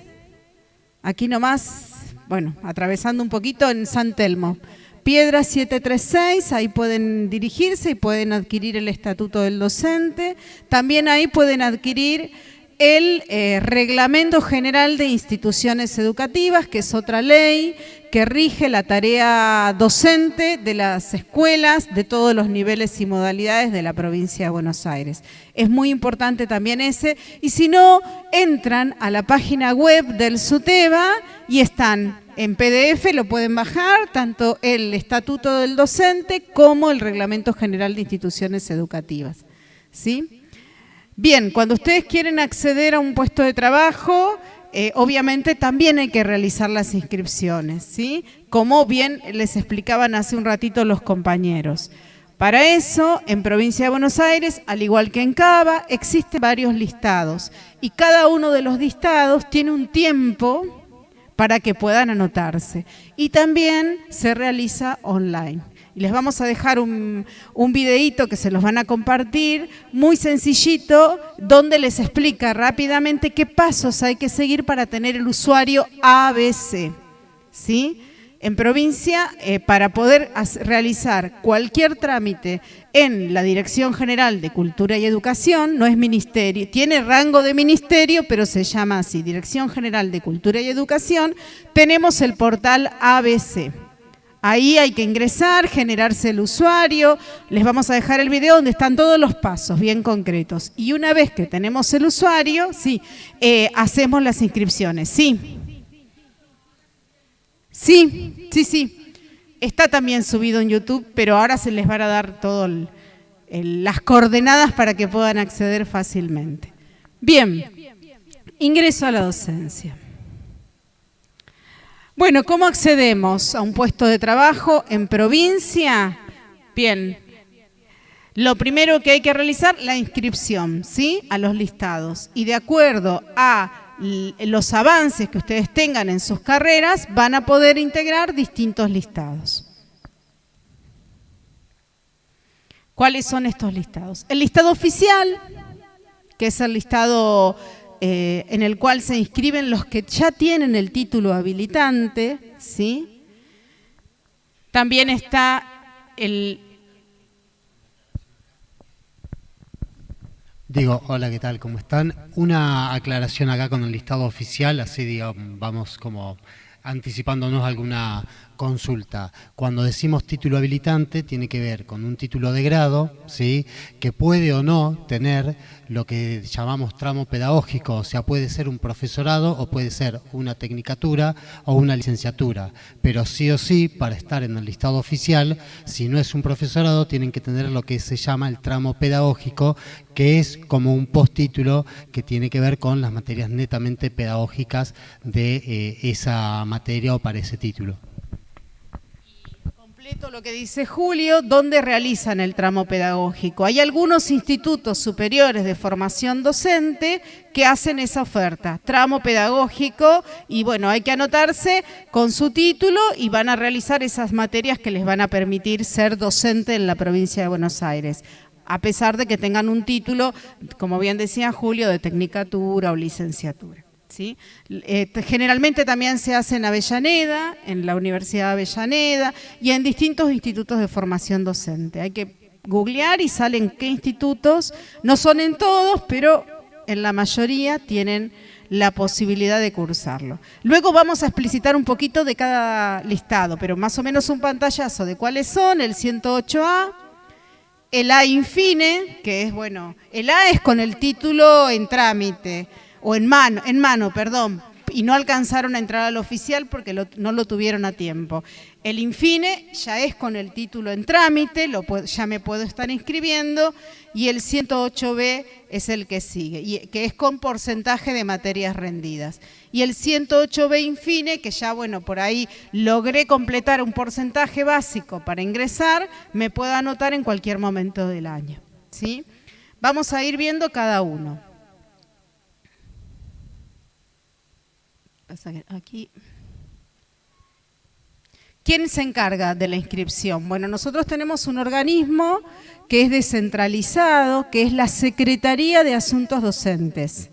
Speaker 6: aquí nomás, bueno, atravesando un poquito en San Telmo. Piedras 736, ahí pueden dirigirse y pueden adquirir el estatuto del docente. También ahí pueden adquirir el eh, Reglamento General de Instituciones Educativas, que es otra ley que rige la tarea docente de las escuelas de todos los niveles y modalidades de la provincia de Buenos Aires. Es muy importante también ese, y si no, entran a la página web del SUTEBA y están en PDF, lo pueden bajar, tanto el Estatuto del Docente como el Reglamento General de Instituciones Educativas. ¿Sí? Bien, cuando ustedes quieren acceder a un puesto de trabajo, eh, obviamente también hay que realizar las inscripciones, ¿sí? Como bien les explicaban hace un ratito los compañeros. Para eso, en Provincia de Buenos Aires, al igual que en Cava, existen varios listados y cada uno de los listados tiene un tiempo para que puedan anotarse. Y también se realiza online les vamos a dejar un, un videíto que se los van a compartir, muy sencillito, donde les explica rápidamente qué pasos hay que seguir para tener el usuario ABC. ¿Sí? En provincia, eh, para poder realizar cualquier trámite en la Dirección General de Cultura y Educación, no es ministerio, tiene rango de ministerio, pero se llama así, Dirección General de Cultura y Educación, tenemos el portal ABC. Ahí hay que ingresar, generarse el usuario. Les vamos a dejar el video donde están todos los pasos bien concretos. Y una vez que tenemos el usuario, sí, eh, hacemos las inscripciones. Sí. Sí, sí, sí. Está también subido en YouTube, pero ahora se les van a dar todas las coordenadas para que puedan acceder fácilmente. Bien, ingreso a la docencia. Bueno, ¿cómo accedemos a un puesto de trabajo en provincia? Bien, lo primero que hay que realizar, la inscripción, ¿sí? A los listados. Y de acuerdo a los avances que ustedes tengan en sus carreras, van a poder integrar distintos listados. ¿Cuáles son estos listados? El listado oficial, que es el listado eh, en el cual se inscriben los que ya tienen el título habilitante, ¿sí? También está el...
Speaker 7: Digo, hola, ¿qué tal? ¿Cómo están? Una aclaración acá con el listado oficial, así digamos, vamos como anticipándonos alguna consulta. Cuando decimos título habilitante, tiene que ver con un título de grado, ¿sí? que puede o no tener lo que llamamos tramo pedagógico, o sea, puede ser un profesorado o puede ser una tecnicatura o una licenciatura, pero sí o sí, para estar en el listado oficial, si no es un profesorado, tienen que tener lo que se llama el tramo pedagógico, que es como un postítulo que tiene que ver con las materias netamente pedagógicas de eh, esa materia o para ese título
Speaker 6: lo que dice Julio, ¿dónde realizan el tramo pedagógico? Hay algunos institutos superiores de formación docente que hacen esa oferta, tramo pedagógico, y bueno, hay que anotarse con su título y van a realizar esas materias que les van a permitir ser docente en la provincia de Buenos Aires a pesar de que tengan un título, como bien decía Julio, de tecnicatura o licenciatura. ¿Sí? Eh, generalmente también se hace en Avellaneda, en la Universidad de Avellaneda y en distintos institutos de formación docente. Hay que googlear y salen qué institutos, no son en todos, pero en la mayoría tienen la posibilidad de cursarlo. Luego vamos a explicitar un poquito de cada listado, pero más o menos un pantallazo de cuáles son, el 108A, el A infine, que es, bueno, el A es con el título en trámite, o en mano, en mano, perdón, y no alcanzaron a entrar al oficial porque no lo tuvieron a tiempo. El infine ya es con el título en trámite, lo ya me puedo estar inscribiendo, y el 108B es el que sigue, y, que es con porcentaje de materias rendidas. Y el 108B infine, que ya, bueno, por ahí logré completar un porcentaje básico para ingresar, me puedo anotar en cualquier momento del año. ¿sí? Vamos a ir viendo cada uno. Aquí... ¿Quién se encarga de la inscripción? Bueno, nosotros tenemos un organismo que es descentralizado, que es la Secretaría de Asuntos Docentes.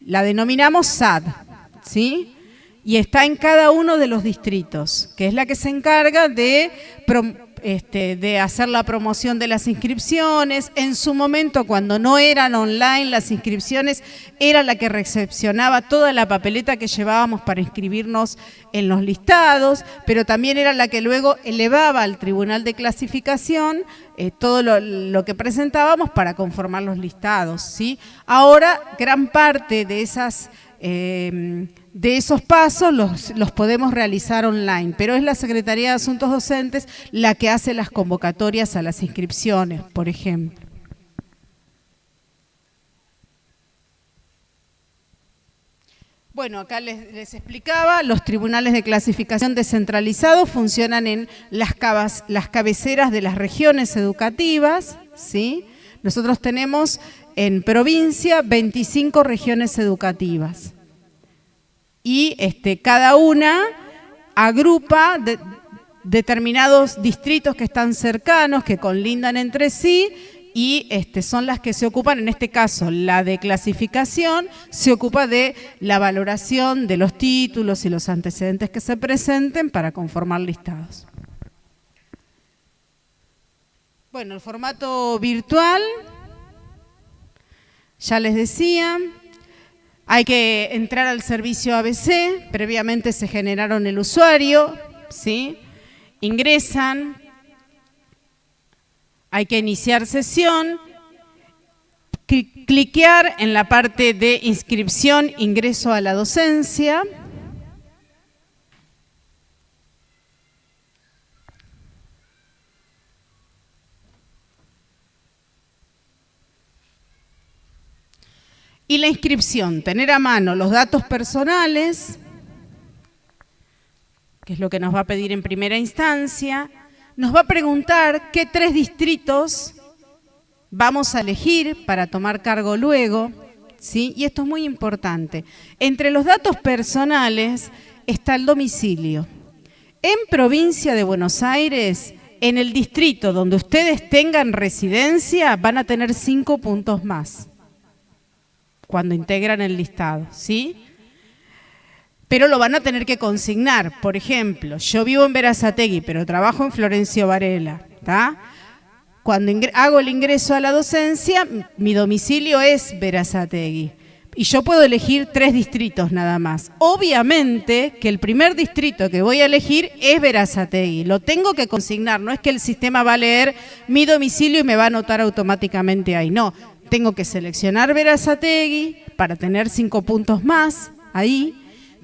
Speaker 6: La denominamos SAD, ¿sí? Y está en cada uno de los distritos, que es la que se encarga de este, de hacer la promoción de las inscripciones. En su momento, cuando no eran online las inscripciones, era la que recepcionaba toda la papeleta que llevábamos para inscribirnos en los listados, pero también era la que luego elevaba al Tribunal de Clasificación eh, todo lo, que presentábamos para conformar los listados. ¿sí? Ahora, gran parte de esas... Eh, de esos pasos los, podemos realizar online, pero es la Secretaría de Asuntos Docentes la que hace las convocatorias a las inscripciones, por ejemplo. Bueno, acá les, explicaba, los tribunales de clasificación descentralizados funcionan en las, las cabeceras de las regiones educativas, ¿sí? Nosotros tenemos en provincia 25 regiones educativas y este, cada una agrupa determinados distritos que están cercanos, que conlindan entre sí y este, son las que se ocupan, en este caso la de clasificación, se ocupa de la valoración de los títulos y los antecedentes que se presenten para conformar listados. Bueno, el formato virtual, ya les decía, hay que entrar al servicio ABC, previamente se generaron el usuario, ¿sí? ingresan, hay que iniciar sesión, cliquear en la parte de inscripción, ingreso a la docencia, Y la inscripción, tener a mano los datos personales, que es lo que nos va a pedir en primera instancia, nos va a preguntar qué tres distritos vamos a elegir para tomar cargo luego, ¿sí? y esto es muy importante. Entre los datos personales está el domicilio. En provincia de Buenos Aires, en el distrito donde ustedes tengan residencia, van a tener cinco puntos más cuando integran el listado, ¿sí? Pero lo van a tener que consignar. Por ejemplo, yo vivo en Verazategui, pero trabajo en Florencio Varela, ¿está? Cuando hago el ingreso a la docencia, mi domicilio es Verazategui. Y yo puedo elegir tres distritos nada más. Obviamente que el primer distrito que voy a elegir es Verazategui. Lo tengo que consignar, no es que el sistema va a leer mi domicilio y me va a anotar automáticamente ahí. No, tengo que seleccionar Verazategui para tener cinco puntos más ahí.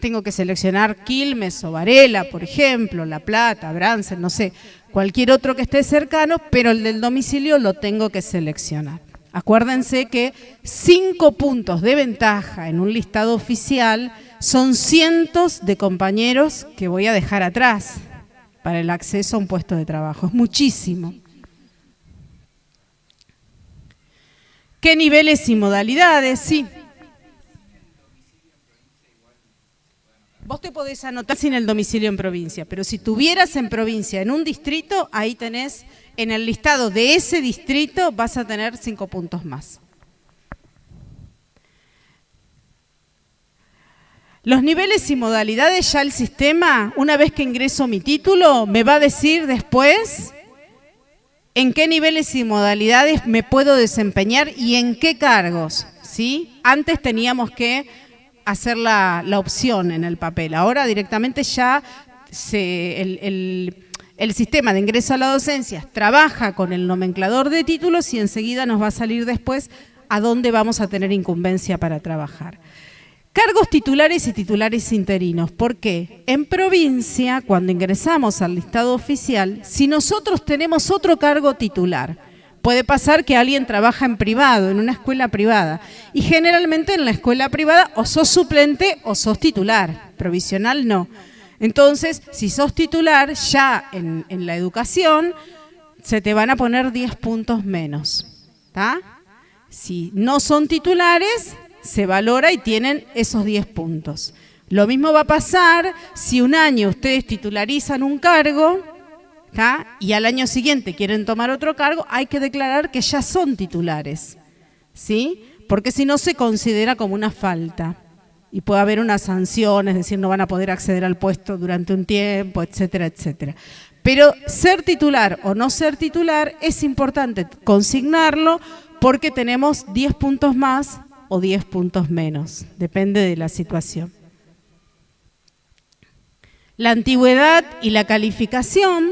Speaker 6: Tengo que seleccionar Quilmes o Varela, por ejemplo, La Plata, Bransen, no sé, cualquier otro que esté cercano, pero el del domicilio lo tengo que seleccionar. Acuérdense que cinco puntos de ventaja en un listado oficial son cientos de compañeros que voy a dejar atrás para el acceso a un puesto de trabajo. Es muchísimo. ¿Qué niveles y modalidades? Sí. Vos te podés anotar sin el domicilio en provincia, pero si tuvieras en provincia, en un distrito, ahí tenés, en el listado de ese distrito vas a tener cinco puntos más. Los niveles y modalidades ya el sistema, una vez que ingreso mi título, me va a decir después en qué niveles y modalidades me puedo desempeñar y en qué cargos. ¿sí? Antes teníamos que hacer la, opción en el papel, ahora directamente ya el, el sistema de ingreso a la docencia trabaja con el nomenclador de títulos y enseguida nos va a salir después a dónde vamos a tener incumbencia para trabajar. Cargos titulares y titulares interinos. ¿Por qué? En provincia, cuando ingresamos al listado oficial, si nosotros tenemos otro cargo titular, puede pasar que alguien trabaja en privado, en una escuela privada, y generalmente en la escuela privada o sos suplente o sos titular, provisional no. Entonces, si sos titular, ya en, la educación, se te van a poner 10 puntos menos. ¿Está? Si no son titulares, se valora y tienen esos 10 puntos. Lo mismo va a pasar si un año ustedes titularizan un cargo y al año siguiente quieren tomar otro cargo, hay que declarar que ya son titulares, ¿sí? Porque si no se considera como una falta y puede haber una sanción, es decir, no van a poder acceder al puesto durante un tiempo, etcétera, etcétera. Pero ser titular o no ser titular es importante consignarlo porque tenemos 10 puntos más o 10 puntos menos, depende de la situación. La antigüedad y la calificación,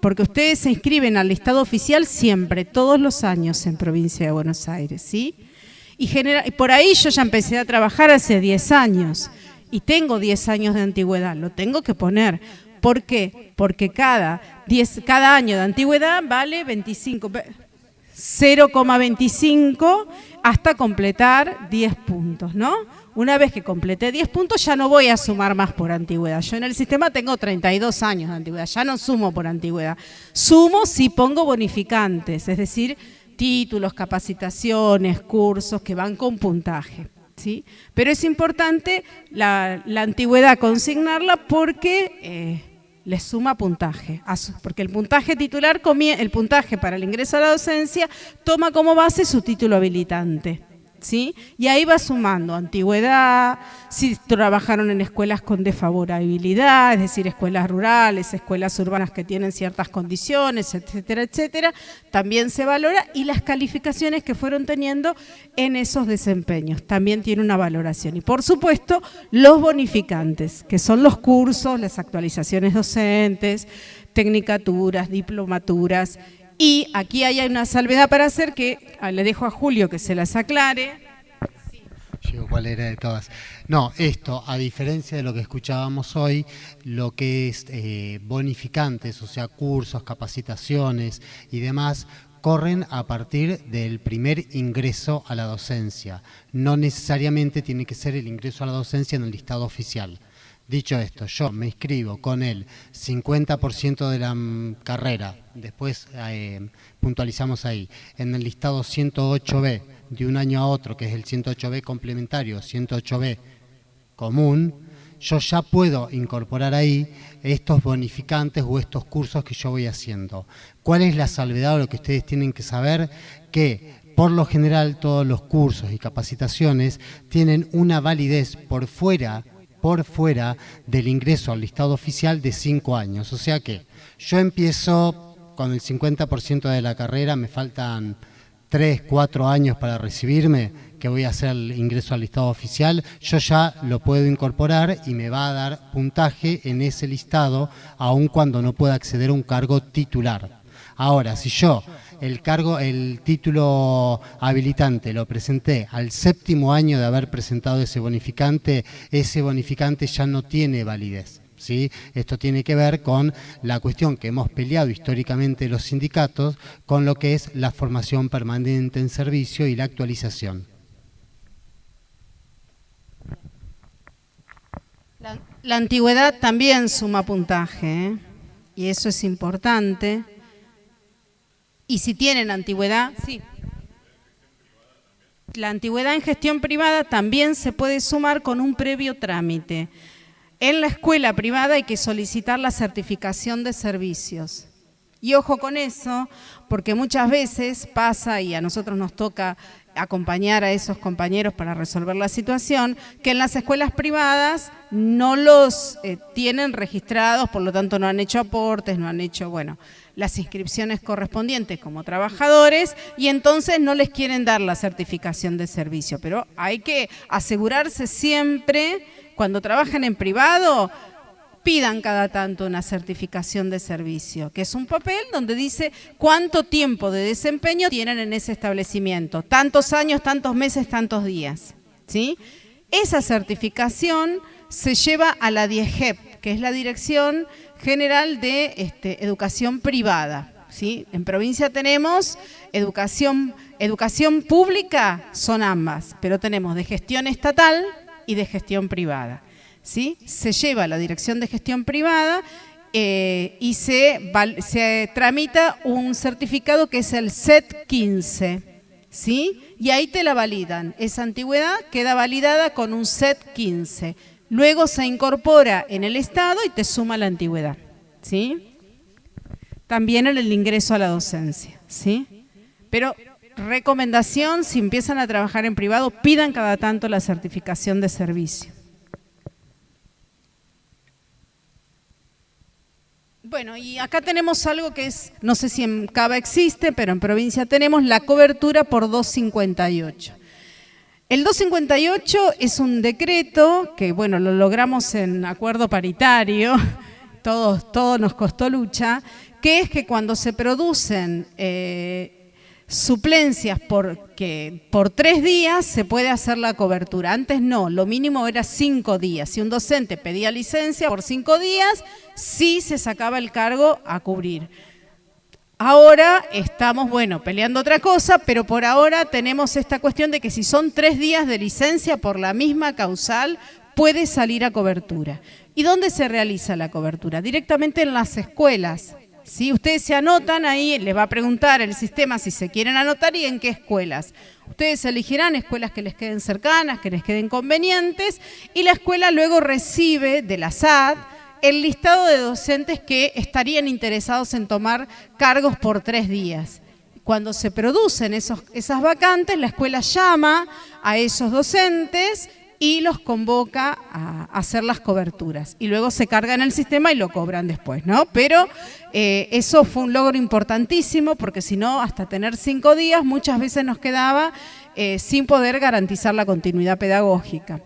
Speaker 6: porque ustedes se inscriben al listado oficial siempre, todos los años en provincia de Buenos Aires, ¿sí? Y, por ahí yo ya empecé a trabajar hace 10 años y tengo 10 años de antigüedad, lo tengo que poner. ¿Por qué? Porque cada, 10, cada año de antigüedad vale 25, 0,25 hasta completar 10 puntos, ¿no? Una vez que completé 10 puntos ya no voy a sumar más por antigüedad. Yo en el sistema tengo 32 años de antigüedad, ya no sumo por antigüedad. Sumo si pongo bonificantes, es decir, títulos, capacitaciones, cursos que van con puntaje. ¿sí? Pero es importante la, antigüedad consignarla porque... Eh, le suma puntaje, porque el puntaje titular, el puntaje para el ingreso a la docencia toma como base su título habilitante. Y ahí va sumando antigüedad, si trabajaron en escuelas con desfavorabilidad, es decir, escuelas rurales, escuelas urbanas que tienen ciertas condiciones, etcétera, etcétera, también se valora y las calificaciones que fueron teniendo en esos desempeños también tiene una valoración. Y por supuesto, los bonificantes, que son los cursos, las actualizaciones docentes, tecnicaturas, diplomaturas y aquí hay una salvedad para hacer que ah, le dejo a Julio que se las aclare.
Speaker 7: ¿Cuál era de todas? No, esto, a diferencia de lo que escuchábamos hoy, lo que es eh, bonificantes, o sea, cursos, capacitaciones y demás, corren a partir del primer ingreso a la docencia. No necesariamente tiene que ser el ingreso a la docencia en el listado oficial. Dicho esto, yo me inscribo con el 50% de la mm, carrera, después eh, puntualizamos ahí, en el listado 108B de un año a otro, que es el 108B complementario, 108B común, yo ya puedo incorporar ahí estos bonificantes o estos cursos que yo voy haciendo. ¿Cuál es la salvedad o lo que ustedes tienen que saber? Que por lo general todos los cursos y capacitaciones tienen una validez por fuera por fuera del ingreso al listado oficial de cinco años. O sea que yo empiezo con el 50% de la carrera, me faltan tres, cuatro años para recibirme, que voy a hacer el ingreso al listado oficial, yo ya lo puedo incorporar y me va a dar puntaje en ese listado, aun cuando no pueda acceder a un cargo titular. Ahora, si yo el cargo, el título habilitante lo presenté al séptimo año de haber presentado ese bonificante, ese bonificante ya no tiene validez. ¿Sí? Esto tiene que ver con la cuestión que hemos peleado históricamente los sindicatos con lo que es la formación permanente en servicio y la actualización.
Speaker 6: La, antigüedad también suma puntaje ¿eh? y eso es importante. Y si tienen antigüedad, sí. La antigüedad en gestión privada también se puede sumar con un previo trámite. En la escuela privada hay que solicitar la certificación de servicios. Y ojo con eso, porque muchas veces pasa, y a nosotros nos toca acompañar a esos compañeros para resolver la situación, que en las escuelas privadas no los eh, tienen registrados, por lo tanto no han hecho aportes, no han hecho, bueno, las inscripciones correspondientes como trabajadores y entonces no les quieren dar la certificación de servicio. Pero hay que asegurarse siempre, cuando trabajan en privado, pidan cada tanto una certificación de servicio, que es un papel donde dice cuánto tiempo de desempeño tienen en ese establecimiento, tantos años, tantos meses, tantos días. ¿sí? Esa certificación se lleva a la DIEGEP, que es la Dirección General de este, Educación Privada. ¿sí? En provincia tenemos educación, educación pública, son ambas, pero tenemos de gestión estatal y de gestión privada. ¿sí? Se lleva la Dirección de Gestión Privada eh, y se, se, tramita un certificado que es el SET 15, ¿sí? Y ahí te la validan. Esa antigüedad queda validada con un SET 15. Luego se incorpora en el Estado y te suma la antigüedad, ¿sí? También en el ingreso a la docencia, ¿sí? Pero recomendación, si empiezan a trabajar en privado, pidan cada tanto la certificación de servicio. Bueno, y acá tenemos algo que es, no sé si en Cava existe, pero en provincia tenemos la cobertura por 258. El 258 es un decreto que, bueno, lo logramos en acuerdo paritario, todo nos costó lucha, que es que cuando se producen eh, suplencias porque por tres días se puede hacer la cobertura. Antes no, lo mínimo era cinco días. Si un docente pedía licencia por cinco días, sí se sacaba el cargo a cubrir. Ahora estamos, bueno, peleando otra cosa, pero por ahora tenemos esta cuestión de que si son tres días de licencia por la misma causal, puede salir a cobertura. ¿Y dónde se realiza la cobertura? Directamente en las escuelas. Si ustedes se anotan ahí, les va a preguntar el sistema si se quieren anotar y en qué escuelas. Ustedes elegirán escuelas que les queden cercanas, que les queden convenientes y la escuela luego recibe de la SAD el listado de docentes que estarían interesados en tomar cargos por tres días. Cuando se producen esas vacantes, la escuela llama a esos docentes y los convoca a hacer las coberturas. Y luego se carga en el sistema y lo cobran después, ¿no? Pero eh, eso fue un logro importantísimo porque si no, hasta tener cinco días muchas veces nos quedaba eh, sin poder garantizar la continuidad pedagógica.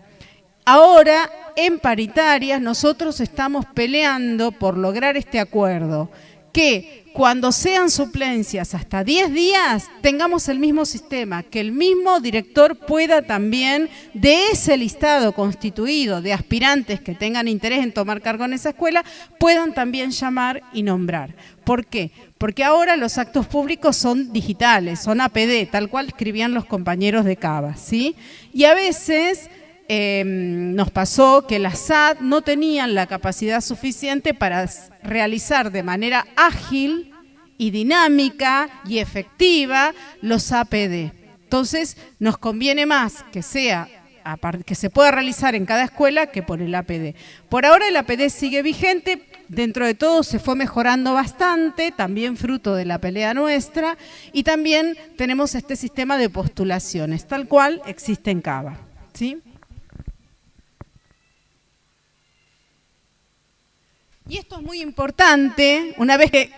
Speaker 6: Ahora, en paritarias, nosotros estamos peleando por lograr este acuerdo, que cuando sean suplencias hasta 10 días, tengamos el mismo sistema, que el mismo director pueda también, de ese listado constituido de aspirantes que tengan interés en tomar cargo en esa escuela, puedan también llamar y nombrar. ¿Por qué? Porque ahora los actos públicos son digitales, son APD, tal cual escribían los compañeros de Cava, ¿sí? Y a veces Em, nos pasó que las SAD no tenían la capacidad suficiente para realizar de manera ágil y dinámica y efectiva los APD. Entonces, nos conviene más que sea que se pueda realizar en cada escuela que por el APD. Por ahora el APD sigue vigente, dentro de todo se fue mejorando bastante, también fruto de la pelea nuestra, y también tenemos este sistema de postulaciones, tal cual existe en Cava. ¿sí? Y esto es muy importante, una vez que,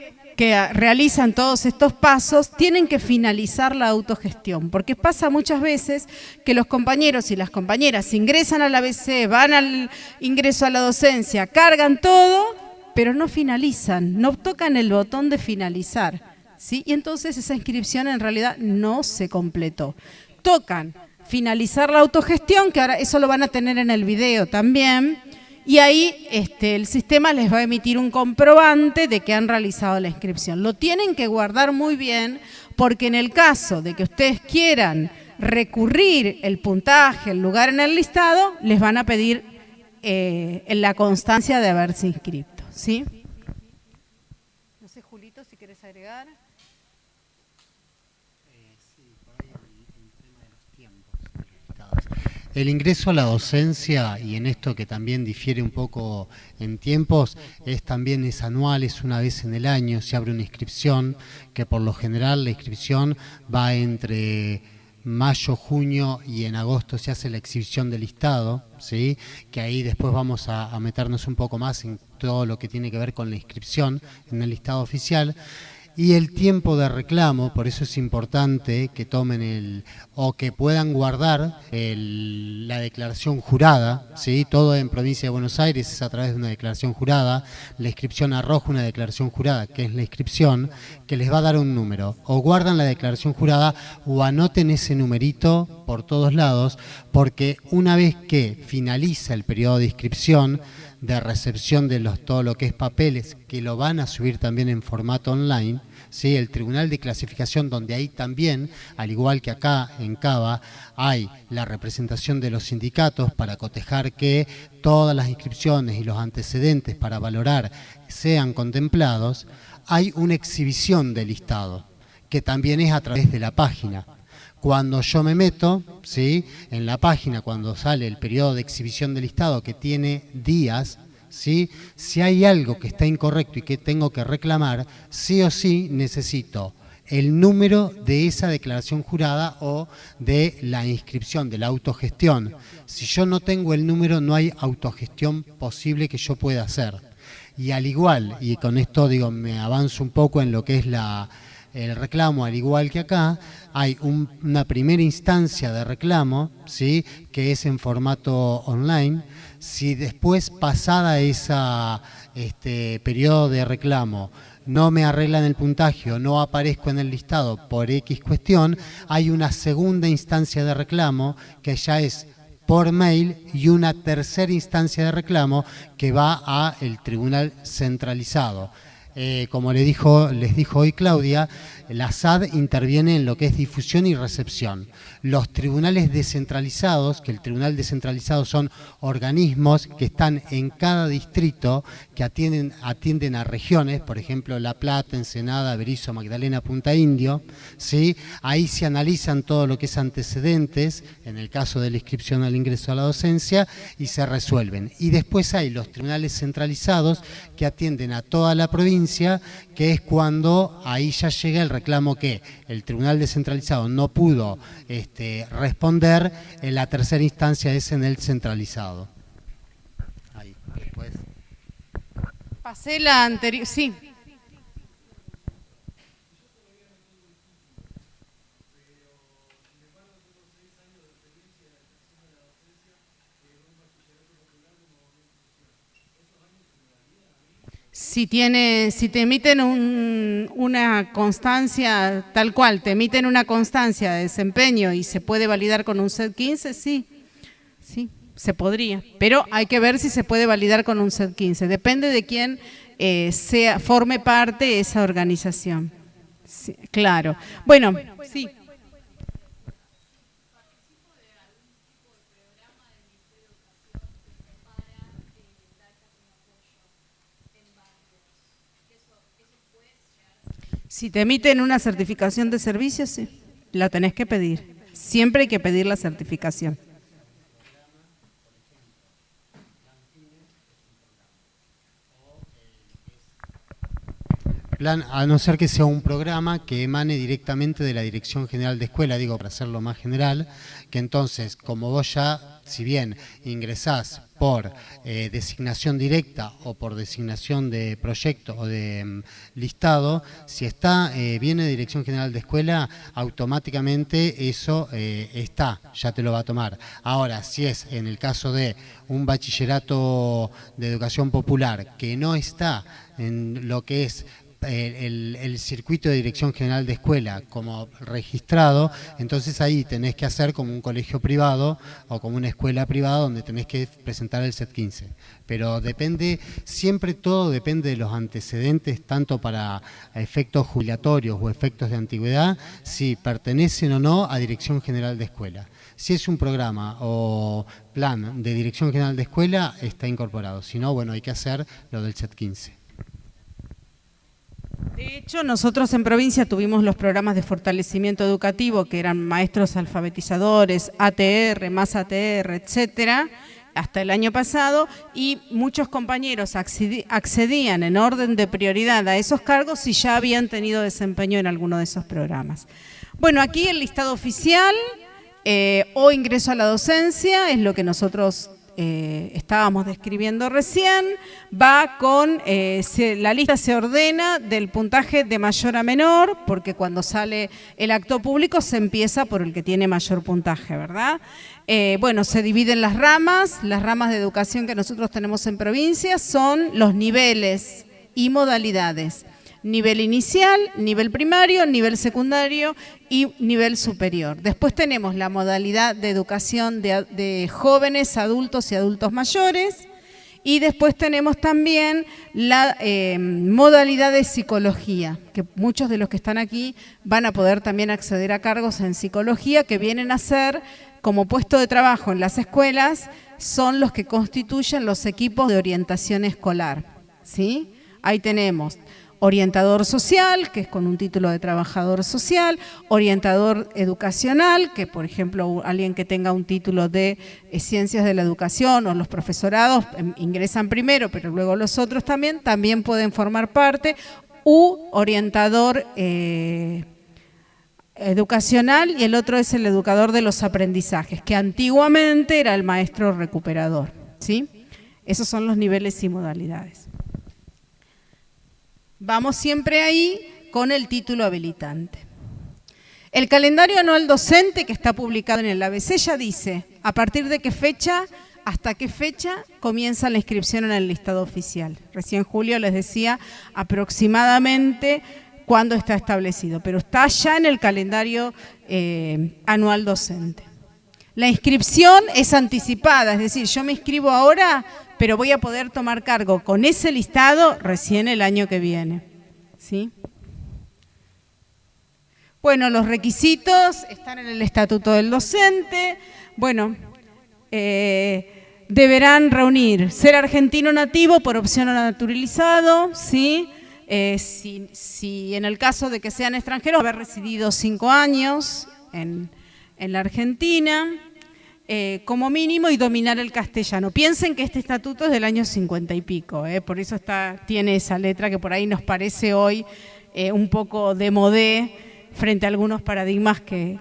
Speaker 6: realizan todos estos pasos, tienen que finalizar la autogestión, porque pasa muchas veces que los compañeros y las compañeras ingresan al ABC, van al ingreso a la docencia, cargan todo, pero no finalizan, no tocan el botón de finalizar. ¿sí? Y entonces esa inscripción en realidad no se completó. Tocan finalizar la autogestión, que ahora eso lo van a tener en el video también, y ahí este, el sistema les va a emitir un comprobante de que han realizado la inscripción. Lo tienen que guardar muy bien porque en el caso de que ustedes quieran recurrir el puntaje, el lugar en el listado, les van a pedir eh, la constancia de haberse inscrito. ¿sí? No sé, Julito, si quieres agregar.
Speaker 7: El ingreso a la docencia, y en esto que también difiere un poco en tiempos, es también es anual, es una vez en el año, se abre una inscripción, que por lo general la inscripción va entre mayo, junio y en agosto se hace la exhibición del listado, ¿sí? que ahí después vamos a, a meternos un poco más en todo lo que tiene que ver con la inscripción en el listado oficial y el tiempo de reclamo, por eso es importante que tomen el o que puedan guardar la declaración jurada, ¿sí? todo en provincia de Buenos Aires es a través de una declaración jurada, la inscripción arroja una declaración jurada, que es la inscripción, que les va a dar un número, o guardan la declaración jurada o anoten ese numerito por todos lados, porque una vez que finaliza el periodo de inscripción, de recepción de los, todo lo que es papeles, que lo van a subir también en formato online, ¿sí? el Tribunal de Clasificación, donde ahí también, al igual que acá en Cava, hay la representación de los sindicatos para cotejar que todas las inscripciones y los antecedentes para valorar sean contemplados, hay una exhibición del listado, que también es a través de la página. Cuando yo me meto, ¿sí? en la página, cuando sale el periodo de exhibición del listado que tiene días, ¿sí? si hay algo que está incorrecto y que tengo que reclamar, sí o sí necesito el número de esa declaración jurada o de la inscripción, de la autogestión. Si yo no tengo el número, no hay autogestión posible que yo pueda hacer. Y al igual, y con esto digo, me avanzo un poco en lo que es la, el reclamo, al igual que acá, hay una primera instancia de reclamo, ¿sí? que es en formato online. Si después, pasada esa este, periodo de reclamo, no me arreglan el puntaje no aparezco en el listado por X cuestión, hay una segunda instancia de reclamo que ya es por mail y una tercera instancia de reclamo que va a el tribunal centralizado. Eh, como le dijo, les dijo hoy Claudia, la SAD interviene en lo que es difusión y recepción. Los tribunales descentralizados, que el tribunal descentralizado son organismos que están en cada distrito, que atienden, atienden a regiones, por ejemplo La Plata, Ensenada, Berizo, Magdalena, Punta Indio, ¿sí? ahí se analizan todo lo que es antecedentes, en el caso de la inscripción al ingreso a la docencia, y se resuelven. Y después hay los tribunales centralizados que atienden a toda la provincia, que es cuando ahí ya llega el reclamo que el tribunal descentralizado no pudo este, responder, en la tercera instancia es en el centralizado.
Speaker 6: Ahí, después. Pasé la anterior, sí. Si, tiene, si te emiten una constancia tal cual, te emiten una constancia de desempeño y se puede validar con un set 15, sí, sí, se podría. Pero hay que ver si se puede validar con un set 15. Depende de quién eh, sea, forme parte de esa organización. claro. Bueno, sí. Si te emiten una certificación de servicio, sí, la tenés que pedir. Siempre hay que pedir la certificación.
Speaker 7: Plan, a no ser que sea un programa que emane directamente de la Dirección General de Escuela, digo, para hacerlo más general, que entonces, como vos ya, si bien ingresás por eh, designación directa o por designación de proyecto o de mm, listado, si está eh, viene Dirección General de Escuela, automáticamente eso eh, está, ya te lo va a tomar. Ahora, si es en el caso de un bachillerato de educación popular que no está en lo que es el, circuito de dirección general de escuela como registrado, entonces ahí tenés que hacer como un colegio privado o como una escuela privada donde tenés que presentar el SET 15. Pero depende, siempre todo depende de los antecedentes, tanto para efectos jubilatorios o efectos de antigüedad, si pertenecen o no a dirección general de escuela. Si es un programa o plan de dirección general de escuela, está incorporado. Si no, bueno, hay que hacer lo del SET 15.
Speaker 6: De hecho, nosotros en provincia tuvimos los programas de fortalecimiento educativo, que eran maestros alfabetizadores, ATR, más ATR, etcétera, hasta el año pasado, y muchos compañeros accedían en orden de prioridad a esos cargos si ya habían tenido desempeño en alguno de esos programas. Bueno, aquí el listado oficial eh, o ingreso a la docencia es lo que nosotros eh, estábamos describiendo recién, va con, eh, la lista se ordena del puntaje de mayor a menor, porque cuando sale el acto público se empieza por el que tiene mayor puntaje, ¿verdad? Eh, bueno, se dividen las ramas, las ramas de educación que nosotros tenemos en provincia son los niveles y modalidades nivel inicial, nivel primario, nivel secundario y nivel superior. Después tenemos la modalidad de educación de, jóvenes, adultos y adultos mayores. Y después tenemos también la eh, modalidad de psicología, que muchos de los que están aquí van a poder también acceder a cargos en psicología que vienen a ser como puesto de trabajo en las escuelas, son los que constituyen los equipos de orientación escolar. ¿sí? Ahí tenemos orientador social, que es con un título de trabajador social, orientador educacional, que por ejemplo alguien que tenga un título de eh, ciencias de la educación o los profesorados em, ingresan primero, pero luego los otros también, también pueden formar parte, u orientador eh, educacional y el otro es el educador de los aprendizajes, que antiguamente era el maestro recuperador. ¿sí? Esos son los niveles y modalidades. Vamos siempre ahí con el título habilitante. El calendario anual docente que está publicado en el ABC ya dice a partir de qué fecha, hasta qué fecha comienza la inscripción en el listado oficial. Recién Julio les decía aproximadamente cuándo está establecido, pero está ya en el calendario eh, anual docente. La inscripción es anticipada, es decir, yo me inscribo ahora pero voy a poder tomar cargo con ese listado recién el año que viene. ¿Sí? Bueno, los requisitos están en el estatuto del docente. Bueno, eh, deberán reunir ser argentino nativo por opción o naturalizado, ¿sí? Eh, si, en el caso de que sean extranjeros, haber residido cinco años en, en la Argentina, eh, como mínimo y dominar el castellano. Piensen que este estatuto es del año 50 y pico, eh, por eso está, tiene esa letra que por ahí nos parece hoy eh, un poco de modé frente a algunos paradigmas que,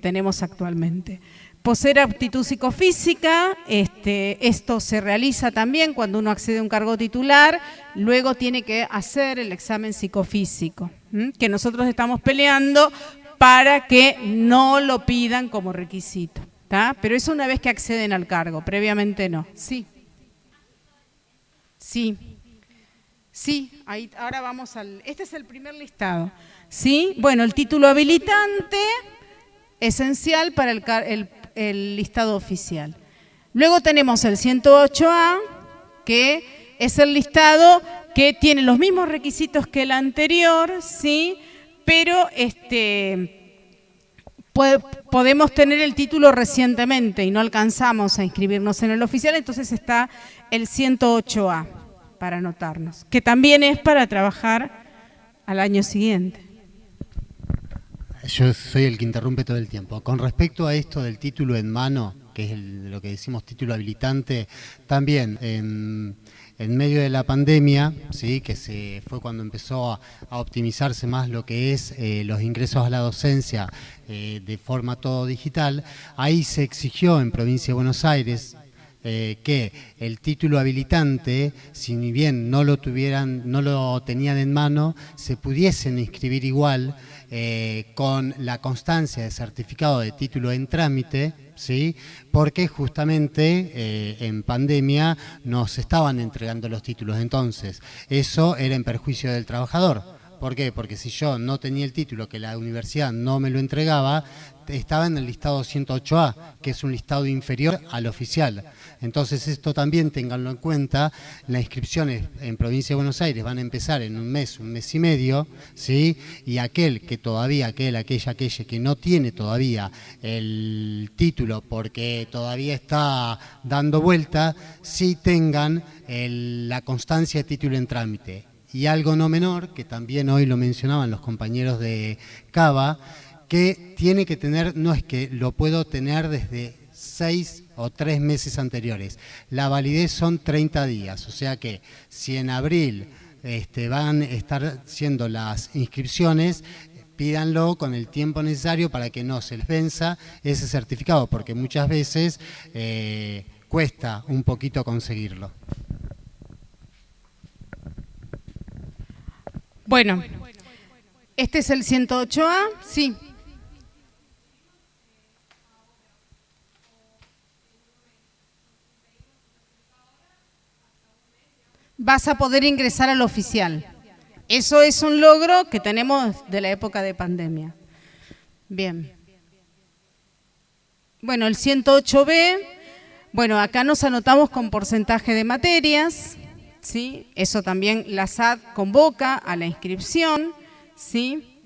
Speaker 6: tenemos actualmente. Poseer aptitud psicofísica, este, esto se realiza también cuando uno accede a un cargo titular, luego tiene que hacer el examen psicofísico, que nosotros estamos peleando para que no lo pidan como requisito. Pero eso una vez que acceden al cargo, previamente no. Sí. Sí. Sí, ahí, ahora vamos al... Este es el primer listado. ¿Sí? Bueno, el título habilitante, esencial para el, el listado oficial. Luego tenemos el 108A, que es el listado que tiene los mismos requisitos que el anterior, ¿sí? Pero este podemos tener el título recientemente y no alcanzamos a inscribirnos en el oficial, entonces está el 108A para anotarnos, que también es para trabajar al año siguiente.
Speaker 7: Yo soy el que interrumpe todo el tiempo. Con respecto a esto del título en mano, que es lo que decimos título habilitante, también en, medio de la pandemia, ¿sí? que se fue cuando empezó a, optimizarse más lo que es eh, los ingresos a la docencia eh, de forma todo digital, ahí se exigió en Provincia de Buenos Aires, eh, que el título habilitante, si bien no lo tuvieran, no lo tenían en mano, se pudiesen inscribir igual con la constancia de certificado de título en trámite, ¿sí? porque justamente eh, en pandemia nos estaban entregando los títulos. Entonces, eso era en perjuicio del trabajador. ¿Por qué? Porque si yo no tenía el título, que la universidad no me lo entregaba, estaba en el listado 108A, que es un listado inferior al oficial. Entonces esto también tenganlo en cuenta, las inscripciones en Provincia de Buenos Aires van a empezar en un mes, un mes y medio, ¿sí? y aquel que todavía, aquel, aquella, aquella que no tiene todavía el título porque todavía está dando vuelta, sí tengan la constancia de título en trámite y algo no menor, que también hoy lo mencionaban los compañeros de Cava, que tiene que tener, no es que lo puedo tener desde seis o tres meses anteriores. La validez son 30 días, o sea que si en abril este, van a estar siendo las inscripciones, pídanlo con el tiempo necesario para que no se les venza ese certificado, porque muchas veces eh, cuesta un poquito conseguirlo.
Speaker 6: Bueno, este es el 108A, sí. Vas a poder ingresar al oficial. Eso es un logro que tenemos de la época de pandemia. Bien. Bueno, el 108B, bueno, acá nos anotamos con porcentaje de materias, ¿sí? Eso también la SAD convoca a la inscripción, ¿sí?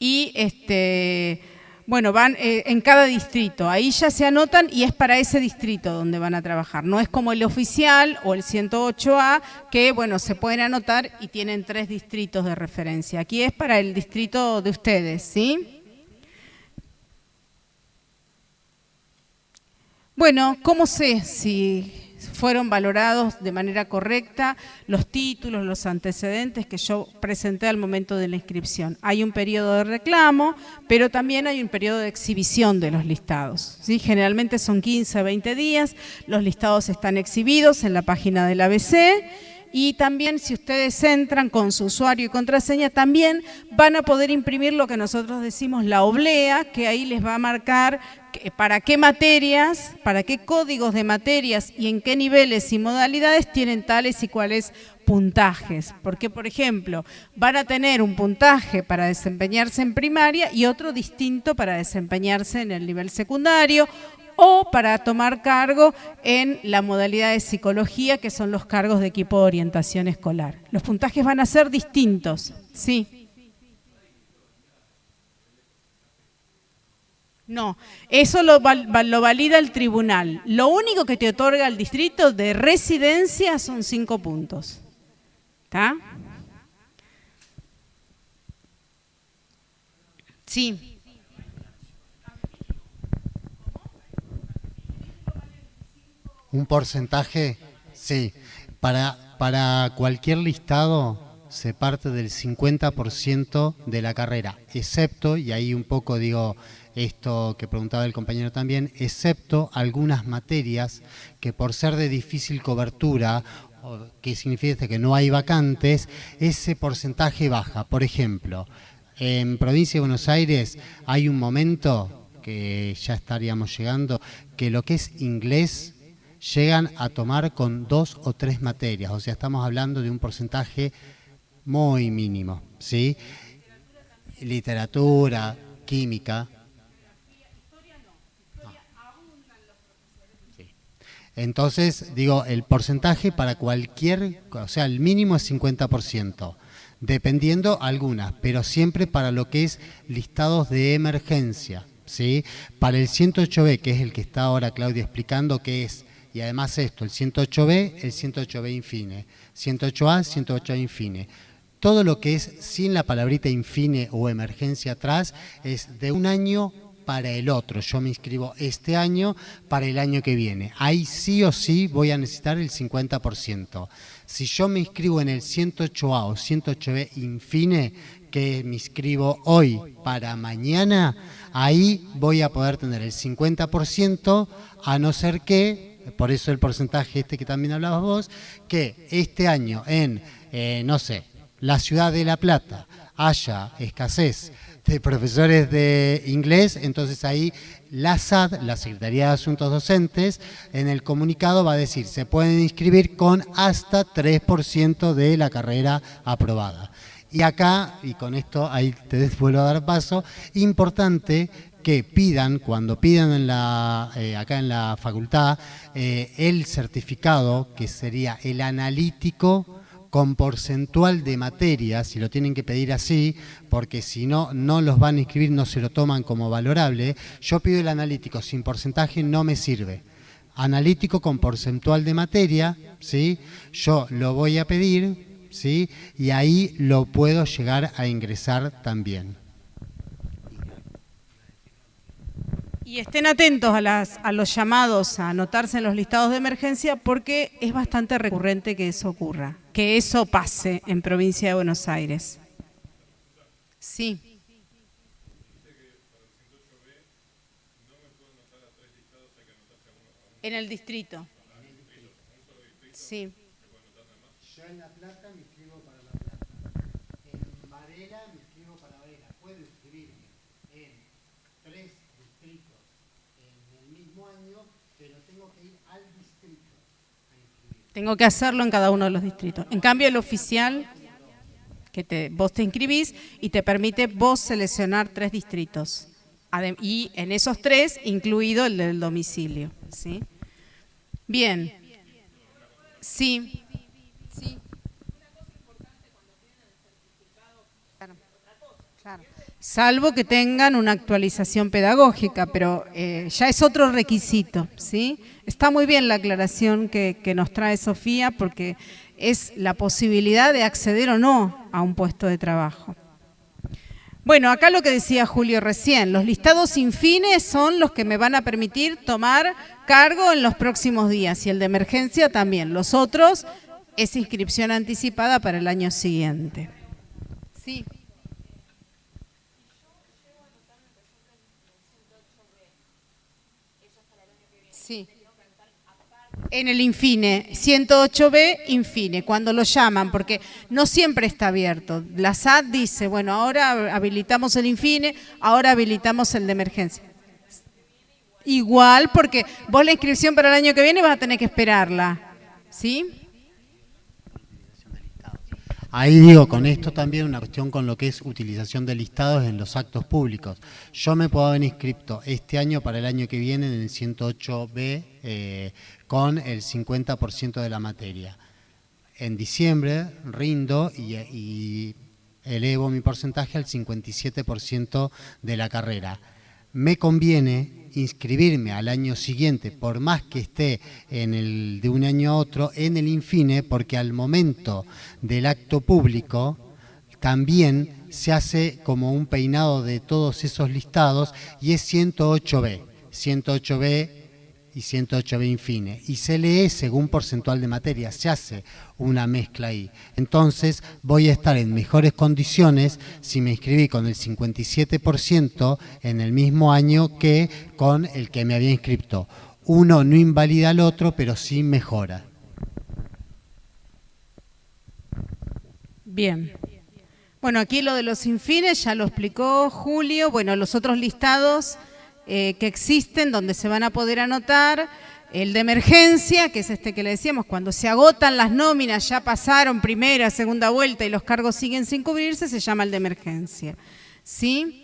Speaker 6: Y este, bueno, van eh, en cada distrito, ahí ya se anotan y es para ese distrito donde van a trabajar. No es como el oficial o el 108A, que bueno, se pueden anotar y tienen tres distritos de referencia. Aquí es para el distrito de ustedes, ¿sí? Bueno, ¿cómo sé si fueron valorados de manera correcta los títulos, los antecedentes que yo presenté al momento de la inscripción. Hay un periodo de reclamo, pero también hay un periodo de exhibición de los listados. ¿sí? Generalmente son 15 a 20 días, los listados están exhibidos en la página del ABC y también si ustedes entran con su usuario y contraseña, también van a poder imprimir lo que nosotros decimos la oblea, que ahí les va a marcar para qué materias, para qué códigos de materias y en qué niveles y modalidades tienen tales y cuales puntajes. Porque, por ejemplo, van a tener un puntaje para desempeñarse en primaria y otro distinto para desempeñarse en el nivel secundario o para tomar cargo en la modalidad de psicología, que son los cargos de equipo de orientación escolar. Los puntajes van a ser distintos, sí. No, eso lo, lo, valida el tribunal. Lo único que te otorga el distrito de residencia son cinco puntos. ¿Está? Sí.
Speaker 7: Un porcentaje, sí. Para, para cualquier listado se parte del 50% de la carrera, excepto, y ahí un poco digo esto que preguntaba el compañero también, excepto algunas materias que por ser de difícil cobertura, que significa que no hay vacantes, ese porcentaje baja. Por ejemplo, en provincia de Buenos Aires hay un momento que ya estaríamos llegando, que lo que es inglés llegan a tomar con dos o tres materias, o sea, estamos hablando de un porcentaje muy mínimo, ¿sí? Literatura, química. Entonces, digo, el porcentaje para cualquier, o sea, el mínimo es 50%, dependiendo algunas, pero siempre para lo que es listados de emergencia, ¿sí? Para el 108B, que es el que está ahora Claudia explicando, que es y además esto, el 108B, el 108B infine, 108A, 108A infine. Todo lo que es sin la palabrita infine o emergencia atrás es de un año para el otro. Yo me inscribo este año para el año que viene. Ahí sí o sí voy a necesitar el 50%. Si yo me inscribo en el 108A o 108B infine, que me inscribo hoy para mañana, ahí voy a poder tener el 50%, a no ser que por eso el porcentaje este que también hablabas vos, que este año en, eh, no sé, la ciudad de La Plata haya escasez de profesores de inglés, entonces ahí la SAD, la Secretaría de Asuntos Docentes, en el comunicado va a decir, se pueden inscribir con hasta 3% de la carrera aprobada. Y acá, y con esto ahí te vuelvo a dar paso, importante que pidan, cuando pidan en la, eh, acá en la facultad, eh, el certificado, que sería el analítico con porcentual de materias, si lo tienen que pedir así, porque si no, no los van a inscribir, no se lo toman como valorable. Yo pido el analítico, sin porcentaje no me sirve. Analítico con porcentual de materia, ¿sí? yo lo voy a pedir, ¿sí? y ahí lo puedo llegar a ingresar también.
Speaker 6: Y estén atentos a, las, a los llamados a anotarse en los listados de emergencia porque es bastante recurrente que eso ocurra, que eso pase en provincia de Buenos Aires. Sí. En el distrito. Sí.
Speaker 7: Tengo que
Speaker 6: hacerlo en cada uno de los distritos. En cambio, el oficial, que te, vos te inscribís y te permite vos seleccionar tres distritos. Y en esos tres, incluido el del domicilio. ¿sí? Bien. Sí. Sí. Salvo que tengan una actualización pedagógica, pero eh, ya es otro requisito, ¿sí? Está muy bien la aclaración que, nos trae Sofía, porque es la posibilidad de acceder o no a un puesto de trabajo. Bueno, acá lo que decía Julio recién, los listados sin fines son los que me van a permitir tomar cargo en los próximos días y el de emergencia también. Los otros es inscripción anticipada para el año siguiente. Sí. En el Infine, 108B, Infine, cuando lo llaman, porque no siempre está abierto. La SAT dice, bueno, ahora habilitamos el Infine, ahora habilitamos el de emergencia. Igual, porque vos la inscripción para el año que viene vas a tener que esperarla. ¿Sí?
Speaker 7: Ahí digo, con esto también una cuestión con lo que es utilización de listados en los actos públicos. Yo me puedo haber inscrito este año para el año que viene en el 108B eh, con el 50% de la materia. En diciembre rindo y, elevo mi porcentaje al 57% de la carrera. Me conviene inscribirme al año siguiente, por más que esté en el de un año a otro, en el Infine, porque al momento del acto público también se hace como un peinado de todos esos listados y es 108B, 108B y 108B Infine. Y se lee según porcentual de materia, se hace una mezcla ahí. Entonces voy a estar en mejores condiciones si me inscribí con el 57% en el mismo año que con el que me había inscrito. Uno no invalida al otro, pero sí mejora.
Speaker 6: Bien. Bueno, aquí lo de los infines ya lo explicó Julio. Bueno, los otros listados eh, que existen donde se van a poder anotar. El de emergencia, que es este que le decíamos, cuando se agotan las nóminas, ya pasaron primera, segunda vuelta y los cargos siguen sin cubrirse, se llama el de emergencia. ¿Sí?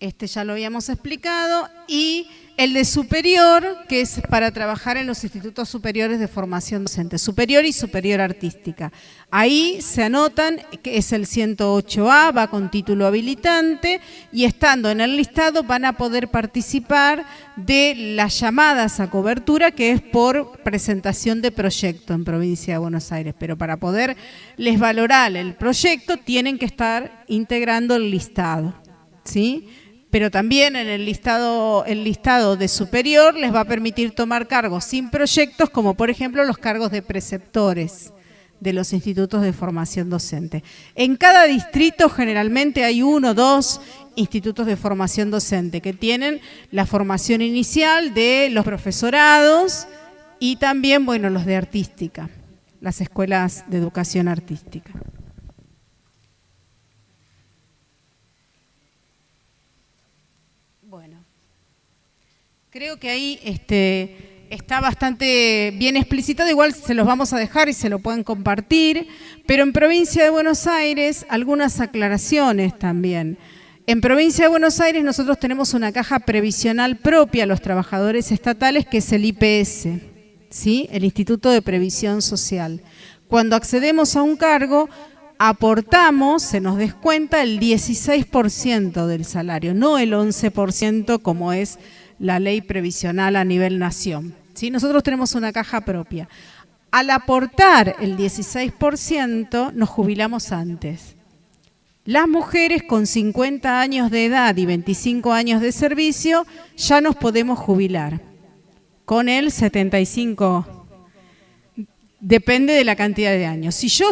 Speaker 6: Este ya lo habíamos explicado. Y el de superior, que es para trabajar en los institutos superiores de formación docente, superior y superior artística. Ahí se anotan que es el 108A, va con título habilitante y estando en el listado van a poder participar de las llamadas a cobertura que es por presentación de proyecto en provincia de Buenos Aires. Pero para poderles valorar el proyecto tienen que estar integrando el listado. ¿Sí? Pero también en el listado, el listado de superior les va a permitir tomar cargos sin proyectos, como por ejemplo los cargos de preceptores de los institutos de formación docente. En cada distrito generalmente hay uno o dos institutos de formación docente que tienen la formación inicial de los profesorados y también, bueno, los de artística, las escuelas de educación artística. Bueno, creo que ahí este, está bastante bien explicitado, igual se los vamos a dejar y se lo pueden compartir, pero en provincia de Buenos Aires algunas aclaraciones también. En provincia de Buenos Aires nosotros tenemos una caja previsional propia a los trabajadores estatales que es el IPS, ¿sí? el Instituto de Previsión Social. Cuando accedemos a un cargo, aportamos, se nos descuenta el 16% del salario, no el 11% como es la ley previsional a nivel nación. ¿sí? Nosotros tenemos una caja propia. Al aportar el 16% nos jubilamos antes. Las mujeres con 50 años de edad y 25 años de servicio ya nos podemos jubilar. Con el 75, depende de la cantidad de años. Si yo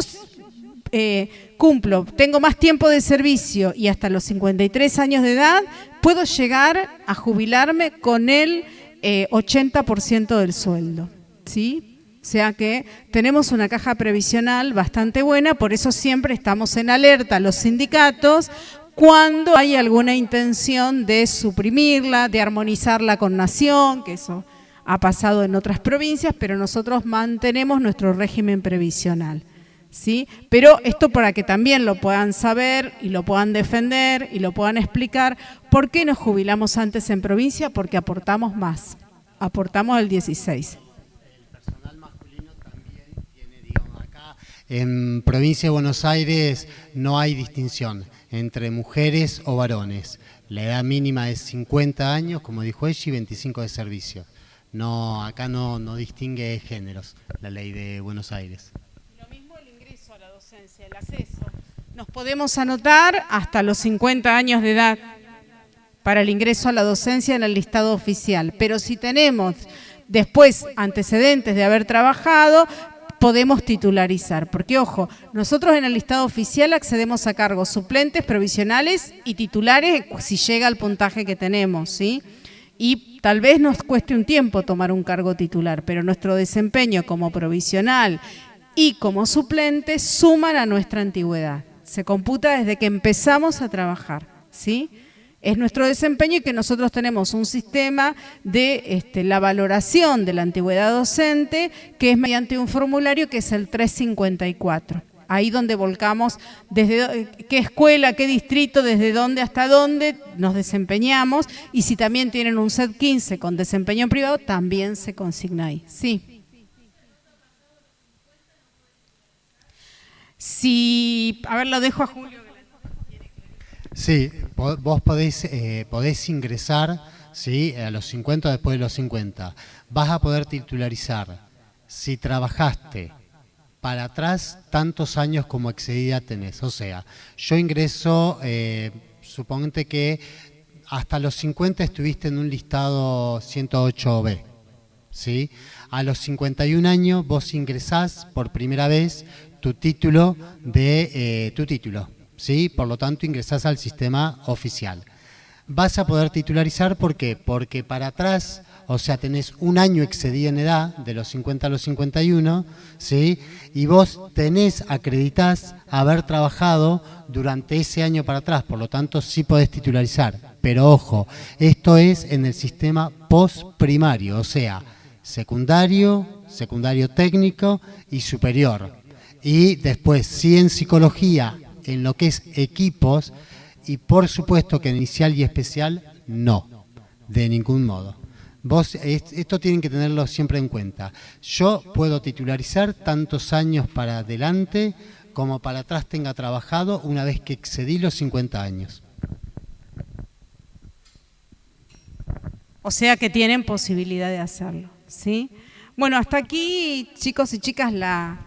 Speaker 6: eh, cumplo, tengo más tiempo de servicio y hasta los 53 años de edad, puedo llegar a jubilarme con el eh, 80% del sueldo, ¿sí? O sea que tenemos una caja previsional bastante buena, por eso siempre estamos en alerta los sindicatos cuando hay alguna intención de suprimirla, de armonizarla con nación, que eso ha pasado en otras provincias, pero nosotros mantenemos nuestro régimen previsional. ¿Sí? Pero esto para que también lo puedan saber y lo puedan defender y lo puedan explicar. ¿Por qué nos jubilamos antes en provincia? Porque aportamos más. Aportamos el 16.
Speaker 7: En provincia de Buenos Aires no hay distinción entre mujeres o varones. La edad mínima es 50 años, como dijo ella, y 25 de servicio. No, acá no, no distingue géneros la ley de Buenos Aires.
Speaker 6: Lo mismo el ingreso a el acceso. Nos podemos anotar hasta los 50 años de edad para el ingreso a la docencia en el listado oficial. Pero si tenemos después antecedentes de haber trabajado, podemos titularizar. Porque, ojo, nosotros en el listado oficial accedemos a cargos suplentes, provisionales y titulares si llega al puntaje que tenemos, ¿sí? Y tal vez nos cueste un tiempo tomar un cargo titular, pero nuestro desempeño como provisional y como suplente suman a nuestra antigüedad. Se computa desde que empezamos a trabajar, ¿sí? es nuestro desempeño y que nosotros tenemos un sistema de este, la valoración de la antigüedad docente que es mediante un formulario que es el 354. Ahí donde volcamos desde qué escuela, qué distrito, desde dónde hasta dónde nos desempeñamos y si también tienen un set 15 con desempeño privado, también se consigna ahí. Sí. Si, a ver, lo dejo a Julio.
Speaker 7: Sí, vos podéis, eh, podés ingresar ¿sí? a los 50 después de los 50. Vas a poder titularizar si trabajaste para atrás tantos años como excedida tenés. O sea, yo ingreso, eh, que hasta los 50 estuviste en un listado 108B. ¿sí? A los 51 años vos ingresás por primera vez tu título de eh, tu título ¿sí? Por lo tanto, ingresás al sistema oficial. Vas a poder titularizar, ¿por qué? Porque para atrás, o sea, tenés un año excedido en edad, de los 50 a los 51, ¿sí? Y vos tenés, acreditás haber trabajado durante ese año para atrás, por lo tanto, sí podés titularizar. Pero ojo, esto es en el sistema postprimario, o sea, secundario, secundario técnico y superior. Y después, si en psicología en lo que es equipos y por supuesto que en inicial y especial no, de ningún modo. Vos, esto tienen que tenerlo siempre en cuenta. Yo puedo titularizar tantos años para adelante como para atrás tenga trabajado una vez que excedí los 50 años.
Speaker 6: O sea que tienen posibilidad de hacerlo, ¿sí? Bueno, hasta aquí, chicos y chicas, la,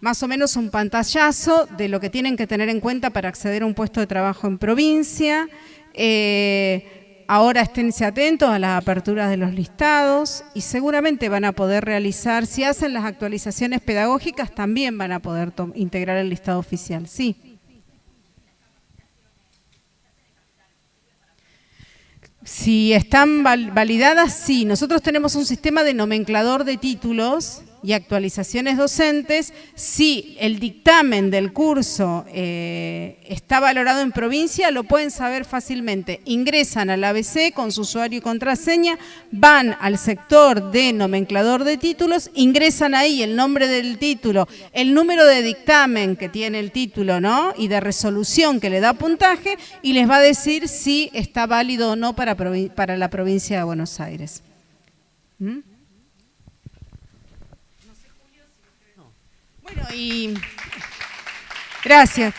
Speaker 6: más o menos un pantallazo de lo que tienen que tener en cuenta para acceder a un puesto de trabajo en provincia. Eh, ahora esténse atentos a las aperturas de los listados y seguramente van a poder realizar, si hacen las actualizaciones pedagógicas, también van a poder integrar el listado oficial. Sí. Si están validadas, sí. Nosotros tenemos un sistema de nomenclador de títulos y actualizaciones docentes, si el dictamen del curso eh, está valorado en provincia, lo pueden saber fácilmente. Ingresan al ABC con su usuario y contraseña, van al sector de nomenclador de títulos, ingresan ahí el nombre del título, el número de dictamen que tiene el título ¿no? y de resolución que le da puntaje y les va a decir si está válido o no para, la provincia de Buenos Aires. ¿Mm? Bueno, y gracias.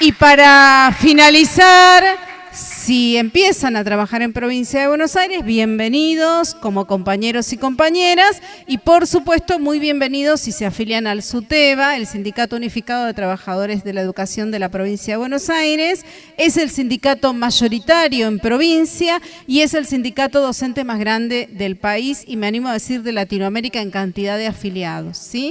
Speaker 6: Y para finalizar, si empiezan a trabajar en provincia de Buenos Aires, bienvenidos como compañeros y compañeras y por supuesto muy bienvenidos si se afilian al SUTEBA, el Sindicato Unificado de Trabajadores de la Educación de la provincia de Buenos Aires. Es el sindicato mayoritario en provincia y es el sindicato docente más grande del país y me animo a decir de Latinoamérica en cantidad de afiliados. ¿sí?